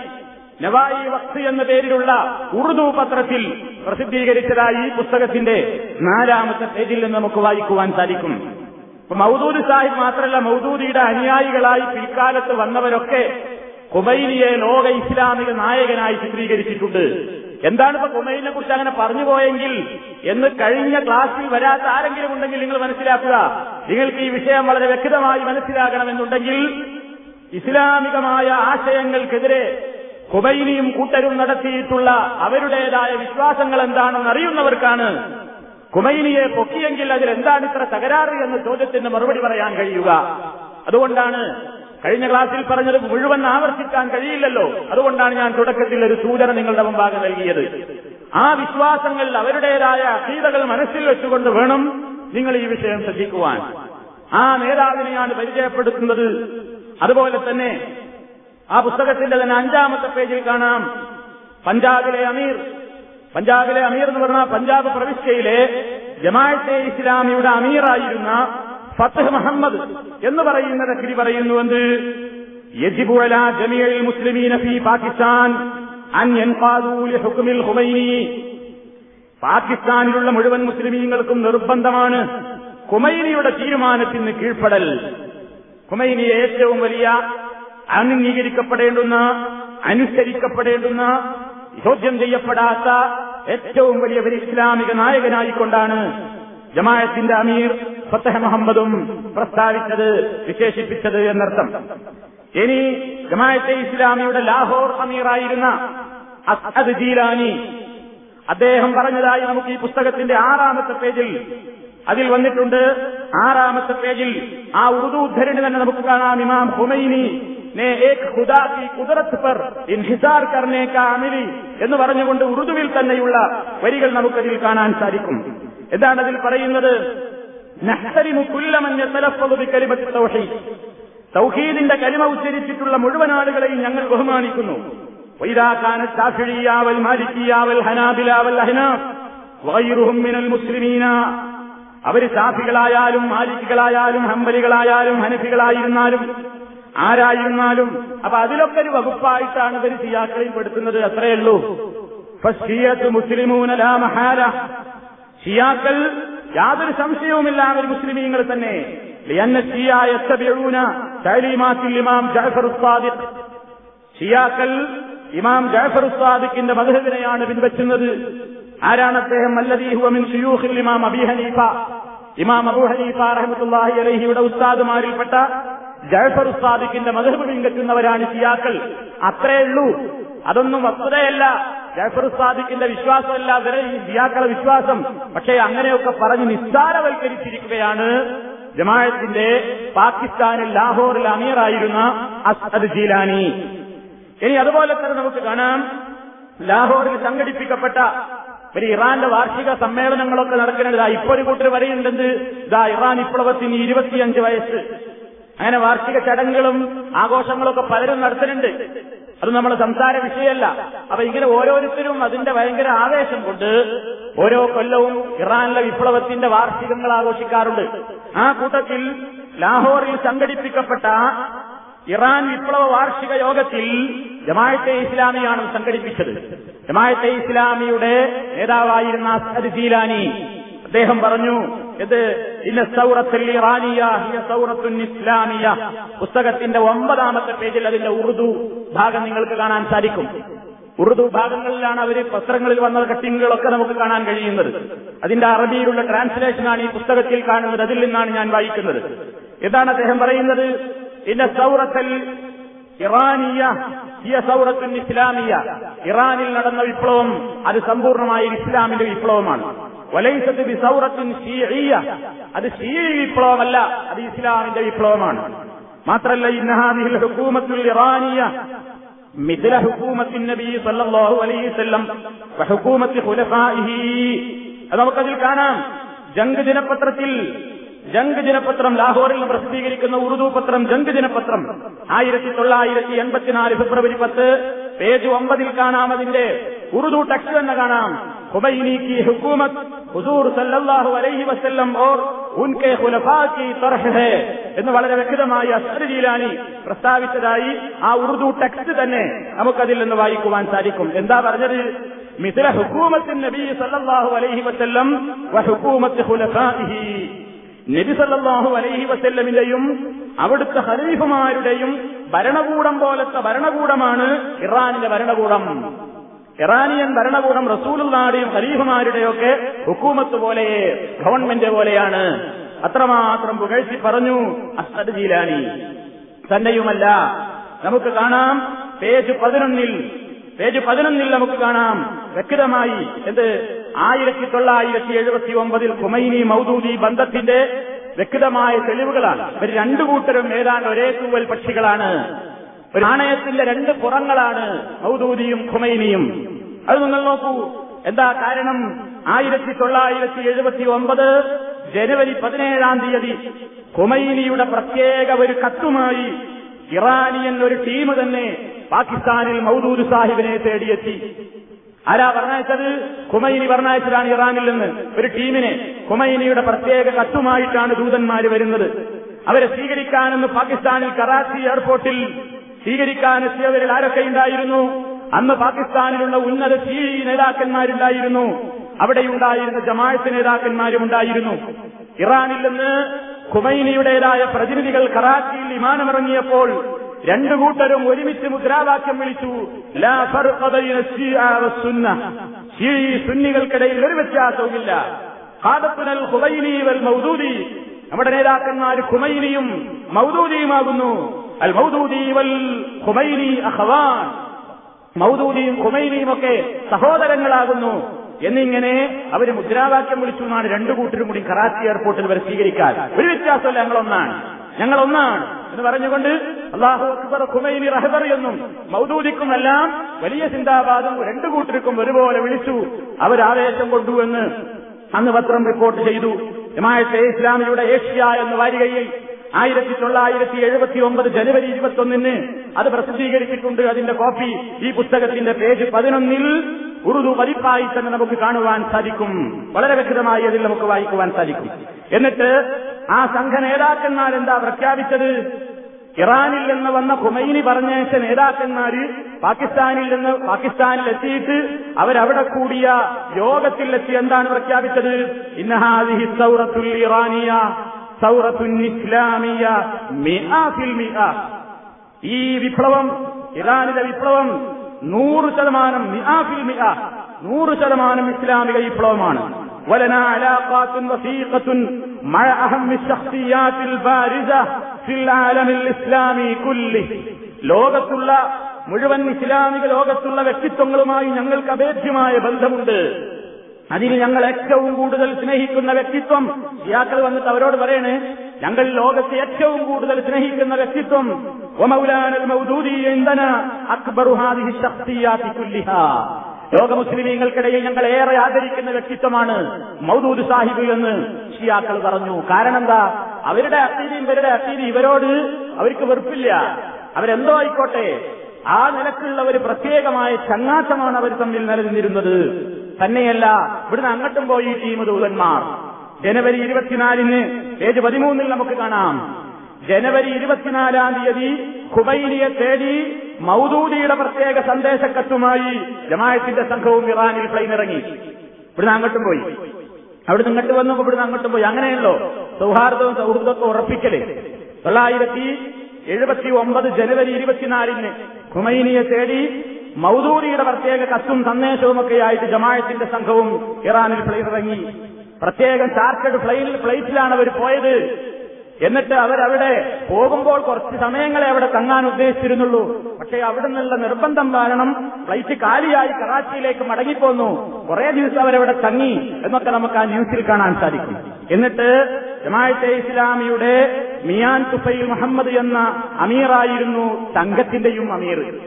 നവായി വക്സ് എന്ന പേരിലുള്ള ഉറുദു പത്രത്തിൽ പ്രസിദ്ധീകരിച്ചതായി ഈ പുസ്തകത്തിന്റെ നാലാമത്തെ പേജിൽ നിന്ന് നമുക്ക് വായിക്കുവാൻ സാധിക്കും. മൌദൂദ് സാഹിബ് മാത്രമല്ല മൗദൂദിയുടെ അനുയായികളായി പിൽക്കാലത്ത് വന്നവരൊക്കെ കുമൈനിയെ ലോക ഇസ്ലാമിക നായകനായി ചിത്രീകരിച്ചിട്ടുണ്ട്. എന്താണ് ഇപ്പൊ കുറിച്ച് അങ്ങനെ പറഞ്ഞു പോയെങ്കിൽ എന്ന് കഴിഞ്ഞ ക്ലാസ്സിൽ വരാത്ത ആരെങ്കിലും ഉണ്ടെങ്കിൽ നിങ്ങൾ മനസ്സിലാക്കുക. നിങ്ങൾക്ക് ഈ വിഷയം വളരെ വ്യക്തമായി മനസ്സിലാകണമെന്നുണ്ടെങ്കിൽ ഇസ്ലാമികമായ ആശയങ്ങൾക്കെതിരെ കുമൈനിയും കൂട്ടരും നടത്തിയിട്ടുള്ള അവരുടേതായ വിശ്വാസങ്ങൾ എന്താണെന്ന് അറിയുന്നവർക്കാണ് കുമൈനിയെ പൊക്കിയെങ്കിൽ അതിൽ എന്താണ് ഇത്ര തകരാറ് എന്ന ചോദ്യത്തിന് മറുപടി പറയാൻ കഴിയുക. അതുകൊണ്ടാണ് കഴിഞ്ഞ ക്ലാസ്സിൽ പറഞ്ഞത് മുഴുവൻ ആവർത്തിക്കാൻ കഴിയില്ലല്ലോ. അതുകൊണ്ടാണ് ഞാൻ തുടക്കത്തിൽ ഒരു സൂചന നിങ്ങളുടെ മുമ്പാകെ നൽകിയത്. ആ വിശ്വാസങ്ങൾ അവരുടേതായ അസീതകൾ മനസ്സിൽ വെച്ചുകൊണ്ട് വേണം നിങ്ങൾ ഈ വിഷയം ശ്രദ്ധിക്കുവാൻ. ആ നേതാവിനെയാണ് പരിചയപ്പെടുത്തുന്നത്. അതുപോലെ തന്നെ ആ പുസ്തകത്തിന്റെ തന്നെ അഞ്ചാമത്തെ പേജിൽ കാണാം. പഞ്ചാബിലെ അമീർ. പഞ്ചാബിലെ അമീർ എന്ന് പറഞ്ഞാൽ പഞ്ചാബ് പ്രവിശ്യയിലെ ജമാഅത്തെ ഇസ്ലാമിയുടെ അമീറായിരുന്ന ഫത്തഹ് മുഹമ്മദ് എന്ന് പറയുന്ന വ്യക്തി പറയുന്നുവെന്ന് യജിബു അലാ ജമീഅൽ മുസ്ലിമീന ഫീ പാകിസ്ഥാൻ അൻ യൻഖാദൂ ലിഹുക്മിൽ ഖുമൈനി. പാകിസ്ഥാനിലുള്ള മുഴുവൻ മുസ്ലിമീങ്ങൾക്കും നിർബന്ധമാണ് ഖുമൈനിയുടെ തീരുമാനത്തിന് കീഴ്പ്പെടൽ. ഖുമൈനിയെ ഏറ്റവും വലിയ അംഗീകരിക്കപ്പെടേണ്ടുന്ന അനുസരിക്കപ്പെടേണ്ടുന്ന ചോദ്യം ചെയ്യപ്പെടാത്ത ഏറ്റവും വലിയ ഒരു ഇസ്ലാമിക നായകനായിക്കൊണ്ടാണ് ജമാഅത്തിന്റെ അമീർ ഫത്തഹ മുഹമ്മദും പ്രസ്താവിച്ചത് വിശേഷിപ്പിച്ചത് എന്നർത്ഥം. ഇനി ജമായത്തെ ഇസ്ലാമിയുടെ ലാഹോർ അമീറായിരുന്ന അസ്ഹദ് ജീലാനി അദ്ദേഹം പറഞ്ഞതായി നമുക്ക് ഈ പുസ്തകത്തിന്റെ ആറാമത്തെ പേജിൽ അതിൽ വന്നിട്ടുണ്ട്. ആറാമത്തെ പേജിൽ ആ ഉറുദു ഉദ്ധരണി തന്നെ നമുക്ക് കാണാം. ഇമാം ഹുമൈനി എന്ന് പറഞ്ഞുകൊണ്ട് ഉറുദുവിൽ തന്നെയുള്ള വരികൾ നമുക്കതിൽ കാണാൻ സാധിക്കും. എന്താണ് അതിൽ പറയുന്നത്. തൗഹീദിന്റെ കലിമ ഉച്ചരിച്ചിട്ടുള്ള മുഴുവൻ ആളുകളെയും ഞങ്ങൾ ബഹുമാനിക്കുന്നു. മിനൽ മുസ്ലിമീന. അവർ ഷാഫികളായാലും മാലിക്കുകളായാലും ഹമ്പലികളായാലും ഹനഫികളായിരുന്നാലും ആരായിരുന്നാലും അപ്പൊ അതിലൊക്കെ ഒരു വകുപ്പായിട്ടാണ് ഇവർ സിയാക്കളെയും പെടുത്തുന്നത്. അത്രയേ ഉള്ളൂ. മുസ്ലിമൂന ഷിയാക്കൾ യാതൊരു സംശയവുമില്ല അവർ മുസ്ലിമീങ്ങൾ തന്നെ. ഇമാം ജാഫർ ഇമാം ജഅഫർ സാദിഖിന്റെ മദ്ഹബിനെയാണ് പിൻവച്ചുന്നത്. ആരാണ് അദ്ദേഹം? അല്ലദീഹുവിൻ ഷിയൂഹിൽ ഇമാം അബി ഹനീഫ. ഇമാം അബൂ ഹനീഫ റഹമത്തുല്ലാഹി അലഹിയുടെ ഉസ്താദുമാരിൽപ്പെട്ട ജഅഫർ ഉസ്താദിക്കിന്റെ മധുഹബ് പിൻവറ്റുന്നവരാണ് ഷിയാക്കൾ. അത്രേ ഉള്ളൂ. അതൊന്നും വസ്തുതയല്ല. ജാഫർ സാദിഖിന്റെ വിശ്വാസമല്ല ഈ ഷിയാക്കളെ വിശ്വാസം. പക്ഷേ അങ്ങനെയൊക്കെ പറഞ്ഞ് നിസ്സാരവൽക്കരിച്ചിരിക്കുകയാണ് ജമാഅത്തിന്റെ പാകിസ്ഥാനിൽ ലാഹോറിൽ അമീറായിരുന്ന അസ്അദ് ജീലാനി. ഇനി അതുപോലെ തന്നെ നമുക്ക് കാണാം ലാഹോറിൽ സംഘടിപ്പിക്കപ്പെട്ട ഒരു ഇറാന്റെ വാർഷിക സമ്മേളനങ്ങളൊക്കെ നടക്കുന്നത് ഇപ്പൊ ഒരു കൂട്ടർ വരെയുണ്ടെന്ന് ഇതാ ഇറാൻ വിപ്ലവത്തിന് ഇരുപത്തിയഞ്ച് വയസ്സ്. അങ്ങനെ വാർഷിക ചടങ്ങുകളും ആഘോഷങ്ങളൊക്കെ പലരും നടത്തുന്നുണ്ട്. അത് നമ്മൾ സംസാര വിഷയമല്ല. അപ്പൊ ഇങ്ങനെ ഓരോരുത്തരും അതിന്റെ ഭയങ്കര ആവേശം കൊണ്ട് ഓരോ കൊല്ലവും ഇറാനിലെ വിപ്ലവത്തിന്റെ വാർഷികങ്ങൾ ആഘോഷിക്കാറുണ്ട്. ആ കൂട്ടത്തിൽ ലാഹോറിൽ സംഘടിപ്പിക്കപ്പെട്ട ഇറാൻ വിപ്ലവ വാർഷിക യോഗത്തിൽ ജമാഅത്തെ ഇസ്ലാമിയാണ് സംഘടിപ്പിച്ചത്. ജമാഅത്തെ ഇസ്ലാമിയുടെ നേതാവായിരുന്ന അസ്ഹദ് ജീലാനി അദ്ദേഹം പറഞ്ഞു ഇത് ഇസ്ലാമിയ. പുസ്തകത്തിന്റെ ഒമ്പതാമത്തെ പേജിൽ അതിന്റെ ഉറുദു ഭാഗം നിങ്ങൾക്ക് കാണാൻ സാധിക്കും. ഉറുദു ഭാഗങ്ങളിലാണ് അവർ പത്രങ്ങളിൽ വന്ന കട്ടിങ്ങുകളൊക്കെ നമുക്ക് കാണാൻ കഴിയുന്നത്. അതിന്റെ അറബിയിലുള്ള ട്രാൻസ്ലേഷനാണ് ഈ പുസ്തകത്തിൽ കാണുന്നത്. അതിൽ നിന്നാണ് ഞാൻ വായിക്കുന്നത്. എന്താണ് അദ്ദേഹം പറയുന്നത് ഇന്ന സൗറത്തൽ ഇറാനിയ ഇസ്ലാമിയ. ഇറാനിൽ നടന്ന വിപ്ലവം അത് സമ്പൂർണമായ ഇസ്ലാമിന്റെ വിപ്ലവമാണ്. വലൈസത്ത് ബിസൗറത്തിൻ ഷീഈയ അത് ഷീഅ വിപ്ലവമല്ല അത് ഇസ്ലാമിന്റെ വിപ്ലവമാണ്. മാത്രമല്ല ഇന്നഹാദിഹിൽ ഹുക്കൂമത്തുൽ ഇറാനിയ മിഥില ഹുക്കൂമത്തിൻ നബി സല്ലല്ലാഹു അലൈഹി വസല്ലം വ വഹുക്കൂമത്തി ഖുലഫാഇഹി. അത് നമുക്കതിൽ കാണാം. ജംഗ് ദിനപത്രത്തിൽ ജംഗ് ദിനപത്രം ലാഹോറിൽ പ്രസിദ്ധീകരിക്കുന്ന ഉറുദു പത്രം ജംഗ് ദിനപത്രം. ആയിരത്തി തൊള്ളായിരത്തി എൺപത്തിനാല് ഫെബ്രുവരി പത്ത് പേജ് ഒമ്പതിൽ കാണാം അതിന്റെ ഉറുദു ടെക്സ്റ്റ് തന്നെ കാണാം. ഖുബൈനി की हुकूमत हुजूर सल्लल्लाहु अलैहि वसल्लम और उनके खुलफा की तरह है എന്ന് വളരെ വ്യക്തമായി അസ്ഹർ ജീലാനി പ്രസ്താവിച്ചതായി ആ ഉറുദു ടെക്സ്റ്റ് തന്നെ നമുക്കതിൽ നിന്ന് വായിക്കുവാൻ സാധിക്കും എന്താ പറഞ്ഞത് മിഥില ഹുക്കൂമത്തിൻ നബി സല്ലല്ലാഹു അലൈഹി വസല്ലം വ ഹുക്കൂമത്ത് ഖുലഫാഇഹി നബി സല്ലല്ലാഹു അലൈഹി വസല്ലമിന്റെയും അവിടുത്തെ ഖലീഫമാരുടെയും ഭരണകൂടം പോലത്തെ ഭരണകൂടമാണ് ഇറാനിലെ ഭരണകൂടം ഇറാനിയൻ ഭരണകൂടം റസൂലുള്ളാടെയും ഖലീഫുമാരുടെയൊക്കെ ഹുക്കൂമത്ത് പോലെയേ ഗവൺമെന്റ് പോലെയാണ്. അത്രമാത്രം പുകഴ്ത്തി പറഞ്ഞു അസ്ഹദ് ജീലാനി. തന്നെയുമല്ല നമുക്ക് കാണാം പേജ് പതിനൊന്നിൽ പേജ് പതിനൊന്നിൽ നമുക്ക് കാണാം. വ്യക്തമായി എന്ത്? ആയിരത്തി തൊള്ളായിരത്തി എഴുപത്തി ഒമ്പതിൽ ഖുമൈനി മൗദൂദി ബന്ധത്തിന്റെ വ്യക്തമായ തെളിവുകളാണ്. ഇവർ രണ്ടു കൂട്ടരും ഏതാണ്ട് ഒരേ തൂവൽ പക്ഷികളാണ്. ഒരു നാണയത്തിന്റെ രണ്ട് പുറങ്ങളാണ് മൗദൂദിയും ഖുമൈനിയും. അത് നിങ്ങൾ നോക്കൂ. എന്താ കാരണം? ആയിരത്തി തൊള്ളായിരത്തി എഴുപത്തി ഒമ്പത് ജനുവരി പതിനേഴാം തീയതി ഖുമൈനിയുടെ പ്രത്യേക ഒരു കത്തുമായി ഇറാനിയൻ ഒരു ടീം തന്നെ പാകിസ്ഥാനിൽ മൗദൂദ് സാഹിബിനെ തേടിയെത്തി. ആരാ പറഞ്ഞയച്ചത്? ഖുമൈനി പറഞ്ഞയച്ചതാണ് ഇറാനിൽ നിന്ന് ഒരു ടീമിനെ. ഖുമൈനിയുടെ പ്രത്യേക കത്തുമായിട്ടാണ് ദൂതന്മാര് വരുന്നത്. അവരെ സ്വീകരിക്കാനെന്ന് പാകിസ്ഥാനിൽ കറാച്ചി എയർപോർട്ടിൽ സ്വീകരിക്കാനെത്തിയവരിൽ ആരൊക്കെ ഉണ്ടായിരുന്നു? അന്ന് പാകിസ്ഥാനിലുള്ള ഉന്നത സി നേതാക്കന്മാരുണ്ടായിരുന്നു അവിടെയുണ്ടായിരുന്ന ജമാഅത്ത് നേതാക്കന്മാരും ഉണ്ടായിരുന്നു. ഇറാനിൽ നിന്ന് ഖുമൈനിയുടേതായ പ്രതിനിധികൾ കറാച്ചിയിൽ വിമാനമിറങ്ങിയപ്പോൾ രണ്ടു കൂട്ടരും ഒരുമിച്ച് മുദ്രാവാക്യം വിളിച്ചു സുന്നികൾക്കിടയിൽ ഒരു വ്യത്യാസവുമില്ല. ഖാദത്തുനൽ ഖുമൈനി വൽ മൗദൂദി നമ്മുടെ നേതാക്കന്മാർ ഖുമൈനിയും മൗദൂദിയുമാകുന്നു. അൽ മൗദൂദി വൽ ഖുമൈനി അഖവാൻ. മൗദൂദിയും ഖുമൈനിയും ഒക്കെ സഹോദരങ്ങളാകുന്നു. എന്നിങ്ങനെ അവർ മുദ്രാവാക്യം വിളിച്ചു എന്നാണ് രണ്ടു കൂട്ടരും കൂടി കറാച്ചി എയർപോർട്ടിൽ വരെ സ്വീകരിക്കാൻ. ഒരു വ്യത്യാസമല്ല ഞങ്ങളൊന്നാണ്. ഞങ്ങളൊന്നാണ് എന്ന് പറഞ്ഞുകൊണ്ട് അള്ളാഹു അക്ബർ റഹബർ എന്നും മൗദൂദിക്കുമെല്ലാം വലിയ ചിന്താപാദം രണ്ടു കൂട്ടർക്കും ഒരുപോലെ വിളിച്ചു. അവരാവേശം കൊണ്ടു എന്ന് അന്ന് പത്രം റിപ്പോർട്ട് ചെയ്തു. ജമാഅത്തെ ഇസ്ലാമിയുടെ ഏഷ്യ എന്ന വാരികയിൽ ആയിരത്തി തൊള്ളായിരത്തി എഴുപത്തി ഒമ്പത് ജനുവരി ഇരുപത്തൊന്നിന് അത് പ്രസിദ്ധീകരിച്ചിട്ടുണ്ട്. അതിന്റെ കോപ്പി ഈ പുസ്തകത്തിന്റെ പേജ് പതിനൊന്നിൽ ഉറുദു പതിപ്പായി തന്നെ നമുക്ക് കാണുവാൻ സാധിക്കും. വളരെ വ്യക്തമായി അതിൽ നമുക്ക് വായിക്കുവാൻ സാധിക്കും. എന്നിട്ട് ആ സംഘ നേതാക്കന്മാർ എന്താ പ്രഖ്യാപിച്ചത്? ഇറാനിൽ നിന്ന് വന്ന ഖുമൈനി പറഞ്ഞയച്ച നേതാക്കന്മാര് പാകിസ്ഥാനിൽ നിന്ന് പാകിസ്ഥാനിൽ എത്തിയിട്ട് അവരവിടെ കൂടിയ യോഗത്തിൽ എത്തി എന്താണ് പ്രഖ്യാപിച്ചത്? ഇന്നഹാദിഹി സൗറത്തുൽ ഇറാനിയ സൗറത്തുൽ ഇസ്ലാമിയ മിആ ഫിൽ മിആ ഈ വിപ്ലവം ഇറാനിലെ വിപ്ലവം നൂറ് ശതമാനം മിആ ഫിൽ മിആ നൂറ് ശതമാനം ഇസ്ലാമിക വിപ്ലവമാണ്. ولنا علاقات وثيقة مع أهم الشخصيات البارزة في العالم الإسلامي كله ലോകത്തുള്ള മുഴുവൻ ഇസ്ലാമിക ലോകത്തുള്ള വ്യക്തിത്വങ്ങളുമായി ഞങ്ങൾക്ക് അഭേദ്യമായ ബന്ധമുണ്ട് അതിന് ഞങ്ങൾ ഏറ്റവും കൂടുതൽ സ്നേഹിക്കുന്ന വ്യക്തിത്വം ഷിയാക്കൾ വന്നിട്ട് അവരോട് പറയണേ ഞങ്ങൾ ലോകത്തെ ഏറ്റവും കൂടുതൽ സ്നേഹിക്കുന്ന വ്യക്തിത്വം ഒമൗലാനൽ മൗദൂദി എന്തന അക്ബറു ഹാദിഹി ശക്തിയാത്തി കുല്ലിഹാ ലോക മുസ്ലിമീങ്ങൾക്കിടയിൽ ഞങ്ങൾ ഏറെ ആദരിക്കുന്ന വ്യക്തിത്വമാണ് മൗദൂദ് സാഹിബ് എന്ന് ഷിയാക്കൾ പറഞ്ഞു. കാരണം എന്താ അവരുടെ അത്തീതി ഇവരുടെ അത്തീതി ഇവരോട് അവർക്ക് വെറുപ്പില്ല. അവരെന്തോ ആയിക്കോട്ടെ ആ നിലക്കുള്ള ഒരു പ്രത്യേകമായ ചങ്ങാത്തമാണ് അവർ തമ്മിൽ നിലനിന്നിരുന്നത്. തന്നെയല്ല ഇവിടുന്ന് അങ്ങോട്ടും പോയി ടീം ദൂതന്മാർ ജനുവരി ഇരുപത്തിനാലിന് പേജ് പതിമൂന്നിൽ നമുക്ക് കാണാം. ജനുവരി ഇരുപത്തിനാലാം തീയതി ഖുബൈനിയെ തേടി മൗദൂദിയുടെ പ്രത്യേക സന്ദേശക്കത്തുമായി ജമായത്തിന്റെ സംഘവും ഇറാനിൽ പ്ലെയിൻ ഇറങ്ങി. ഇവിടുന്ന് അങ്ങോട്ടും പോയി. അവിടുന്ന് ഇങ്ങോട്ട് വന്നു ഇവിടുന്ന് അങ്ങോട്ടും പോയി. അങ്ങനെയല്ലോ. സൗഹാർദ്ദവും സൗഹൃദവും ഉറപ്പിക്കലേ. തൊള്ളായിരത്തി എഴുപത്തി ഒമ്പത് ജനുവരി ഇരുപത്തിനാലിന് ഖുമൈനിയെ തേടി മൗദൂദിയുടെ പ്രത്യേക കത്തും സന്ദേശവും ഒക്കെ ആയിട്ട് ജമായത്തിന്റെ സംഘവും ഇറാനിൽ പ്ലെയിൻ ഇറങ്ങി. പ്രത്യേകം ചാർട്ടേഡ് ഫ്ലൈറ്റിലാണ് അവർ പോയത്. എന്നിട്ട് അവരവിടെ പോകുമ്പോൾ കുറച്ച് സമയങ്ങളെ അവിടെ തങ്ങാൻ ഉദ്ദേശിച്ചിരുന്നുള്ളൂ. പക്ഷേ അവിടെ നിന്നുള്ള നിർബന്ധം കാരണം ഫ്ലൈറ്റ് കാലിയായി കറാച്ചിയിലേക്ക് മടങ്ങിപ്പോന്നു. കുറെ ദിവസം അവരവിടെ തങ്ങി എന്നൊക്കെ നമുക്ക് ആ ന്യൂസിൽ കാണാൻ സാധിക്കും. എന്നിട്ട് ജമാഅത്തെ ഇസ്ലാമിയുടെ മിയാൻ തുഫൈൽ മുഹമ്മദ് എന്ന അമീറായിരുന്നു സംഘത്തിന്റെയും അമീർ.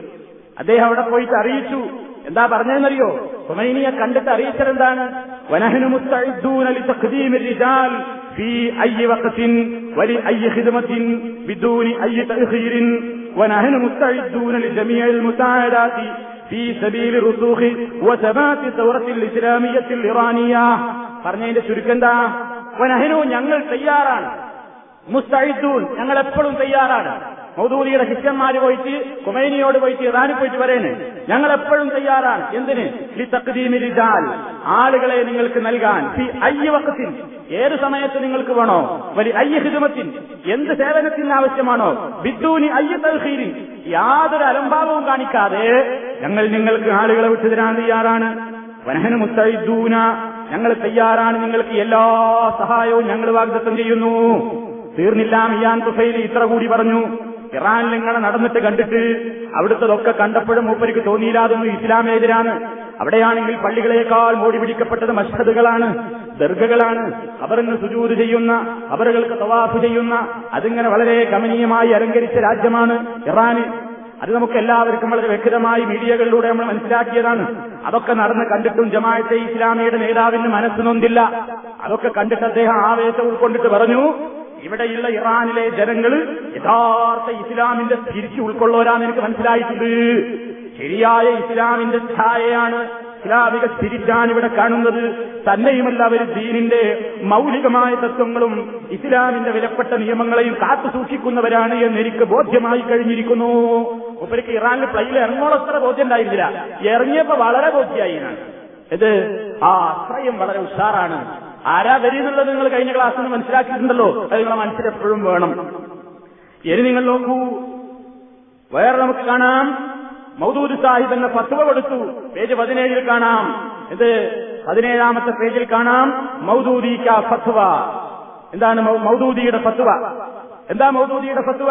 അദ്ദേഹം അവിടെ പോയിട്ട് അറിയിച്ചു. എന്താ പറഞ്ഞെന്നറിയോ ഹുമൈനിയെ കണ്ടിട്ട് അറിയിച്ചതെന്താണ് പറഞ്ഞതിന്റെ ചുരുക്കം എന്താ വനഹനു ഞങ്ങൾ തയ്യാറാണ്. മുസ്തൈദൂൻ ഞങ്ങൾ എപ്പോഴും തയ്യാറാണ്. മൗദൂദിയുടെ ശിഷ്യന്മാര് പോയിട്ട് കുമൈനിയോട് പോയിട്ട് ഇറാനിൽ പോയിട്ട് പറയണേ ഞങ്ങൾ എപ്പോഴും തയ്യാറാണ്. എന്തിന്? ഈ തക്തീമിരിജാൽ ആളുകളെ നിങ്ങൾക്ക് നൽകാൻ. ഈ അയ്യവക്കത്തിൽ ഏത് സമയത്ത് നിങ്ങൾക്ക് വേണോ. വലിയ അയ്യ ഹിതുമത്തിൻ എന്ത് സേവനത്തിന് ആവശ്യമാണോ. ബിദ്ദൂനി അയ്യ തൽഹീരിൻ യാതൊരു അലംഭാവവും കാണിക്കാതെ ഞങ്ങൾ നിങ്ങൾക്ക് ആളുകളെ വിട്ടു തരാൻ തയ്യാറാണ്. വനഹന മുത്തൂന ഞങ്ങൾ തയ്യാറാണ്. നിങ്ങൾക്ക് എല്ലാ സഹായവും ഞങ്ങൾ വാഗ്ദത്തം ചെയ്യുന്നു. തീർന്നില്ല മിയാൻ തുഫൈലി. ഇത്ര കൂടി പറഞ്ഞു. ഇറാനിൽ ഇങ്ങനെ നടന്നിട്ട് കണ്ടിട്ട് അവിടുത്തതൊക്കെ കണ്ടപ്പോഴും മൂപ്പരിക്ക് തോന്നിയില്ല അതൊന്നും ഇസ്ലാമേതിരാണ്. അവിടെയാണെങ്കിൽ പള്ളികളേക്കാൾ മോടി പിടിക്കപ്പെട്ടത് മഷ്ഹദുകളാണ് ദർഗകളാണ്. അവരിന്ന് സുജൂത് ചെയ്യുന്ന അവറുകൾക്ക് തവാഫ് ചെയ്യുന്ന അതിങ്ങനെ വളരെ ഗമനീയമായി അലങ്കരിച്ച രാജ്യമാണ് ഇറാന്. അത് നമുക്ക് എല്ലാവർക്കും വളരെ വ്യക്തമായി മീഡിയകളിലൂടെ നമ്മൾ മനസ്സിലാക്കിയതാണ്. അതൊക്കെ നടന്ന് കണ്ടിട്ടും ജമാഅത്തെ ഇസ്ലാമിയുടെ നേതാവിന് മനസ്സ് നൊന്തില്ല. അതൊക്കെ കണ്ടിട്ട് അദ്ദേഹം ആവേശം ഉൾക്കൊണ്ടിട്ട് പറഞ്ഞു ഇവിടെയുള്ള ഇറാനിലെ ജനങ്ങൾ യഥാർത്ഥ ഇസ്ലാമിന്റെ തിരിച്ചു ഉൾക്കൊള്ളവരാന്ന് എനിക്ക് മനസ്സിലായിട്ടുണ്ട്. ശരിയായ ഇസ്ലാമിന്റെ ഛായയാണ് ഇസ്ലാമിക സ്പിരിറ്റാണ് ഇവിടെ കാണുന്നത്. തന്നെയുമല്ല അവർ ദീനിന്റെ മൗലികമായ തത്വങ്ങളും ഇസ്ലാമിന്റെ വിലപ്പെട്ട നിയമങ്ങളെയും കാത്തു സൂക്ഷിക്കുന്നവരാണ് എന്ന് എനിക്ക് ബോധ്യമായി കഴിഞ്ഞിരിക്കുന്നു. ഒപ്പരിക്ക് ഇറാനിൽ പ്ലെയിനിൽ ഇറങ്ങോളത്ര ബോധ്യം ഉണ്ടായിരുന്നില്ല. ഇറങ്ങിയപ്പോ വളരെ ബോധ്യമായി ഞാൻ ഇത് ആ അത്രയും വളരെ ഉഷാറാണ്. ആരാ വരിയെന്നുള്ളത് നിങ്ങൾ കഴിഞ്ഞ ക്ലാസ്സിൽ നിന്ന് മനസ്സിലാക്കിയിട്ടുണ്ടല്ലോ. അത് നിങ്ങളെ മനസ്സിൽ എപ്പോഴും വേണം. ഇനി നിങ്ങൾ നോക്കൂ. വേറെ നമുക്ക് കാണാം. മൗദൂദ് സാഹിബ് എന്ന ഫത്വ കൊടുത്തു. പേജ് പതിനേഴിൽ കാണാം. ഇത് പതിനേഴാമത്തെ പേജിൽ കാണാം. മൗദൂദിക്ക ഫത്വ. എന്താണ് മൗദൂദിയുടെ ഫത്വ? എന്താ മൗദൂദിയുടെ ഫത്വ?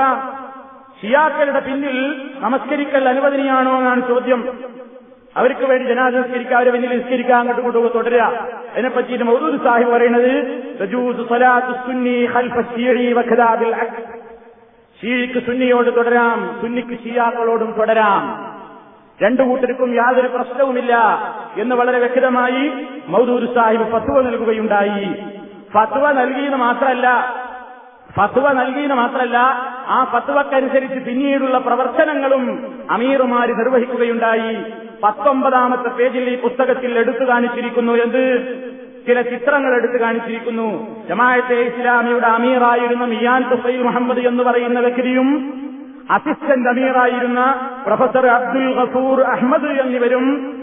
ഷിയാക്കളുടെ പിന്നിൽ നമസ്കരിക്കൽ അനുവദനീയാണോ എന്നാണ് ചോദ്യം. അവർക്ക് വേണ്ടി ജനാദ നിസ്കരിക്കുക അവരെ വലിയ നിസ്കരിക്കുക അങ്ങോട്ട് കൊണ്ടുപോകുക തുടരുക. അതിനെപ്പറ്റി മൗദൂദ് സാഹിബ് പറയുന്നത് ഷീക്ക് സുന്നിയോട് തുടരാം സുന്നിക്ക് ഷിയാക്കളോടും തുടരാം. രണ്ടു കൂട്ടർക്കും യാതൊരു പ്രശ്നവുമില്ല എന്ന് വളരെ വ്യക്തമായി മൗദൂദ് സാഹിബ് ഫത്വ നൽകുകയുണ്ടായി. ഫത്വ നൽകിയെന്ന് മാത്രമല്ല ഫത്വ നൽകിയെന്ന് മാത്രമല്ല ആ ഫത്വക്കനുസരിച്ച് പിന്നീടുള്ള പ്രവർത്തനങ്ങളും അമീറുമാര് നിർവഹിക്കുകയുണ്ടായി. പത്തൊമ്പതാമത്തെ പേജിൽ ഈ പുസ്തകത്തിൽ എടുത്തു കാണിച്ചിരിക്കുന്നു എന്ത്? ചില ചിത്രങ്ങൾ എടുത്തു കാണിച്ചിരിക്കുന്നു. ജമാഅത്തെ ഇസ്ലാമിയുടെ അമീറായിരുന്ന മിയാൻ തുസൈൽ മുഹമ്മദ് എന്ന് പറയുന്ന വ്യക്തിയും അസിസ്റ്റന്റ് അമീറായിരുന്ന പ്രൊഫസർ അബ്ദുൽ ഗഫൂർ അഹമ്മദ് എന്നിവരും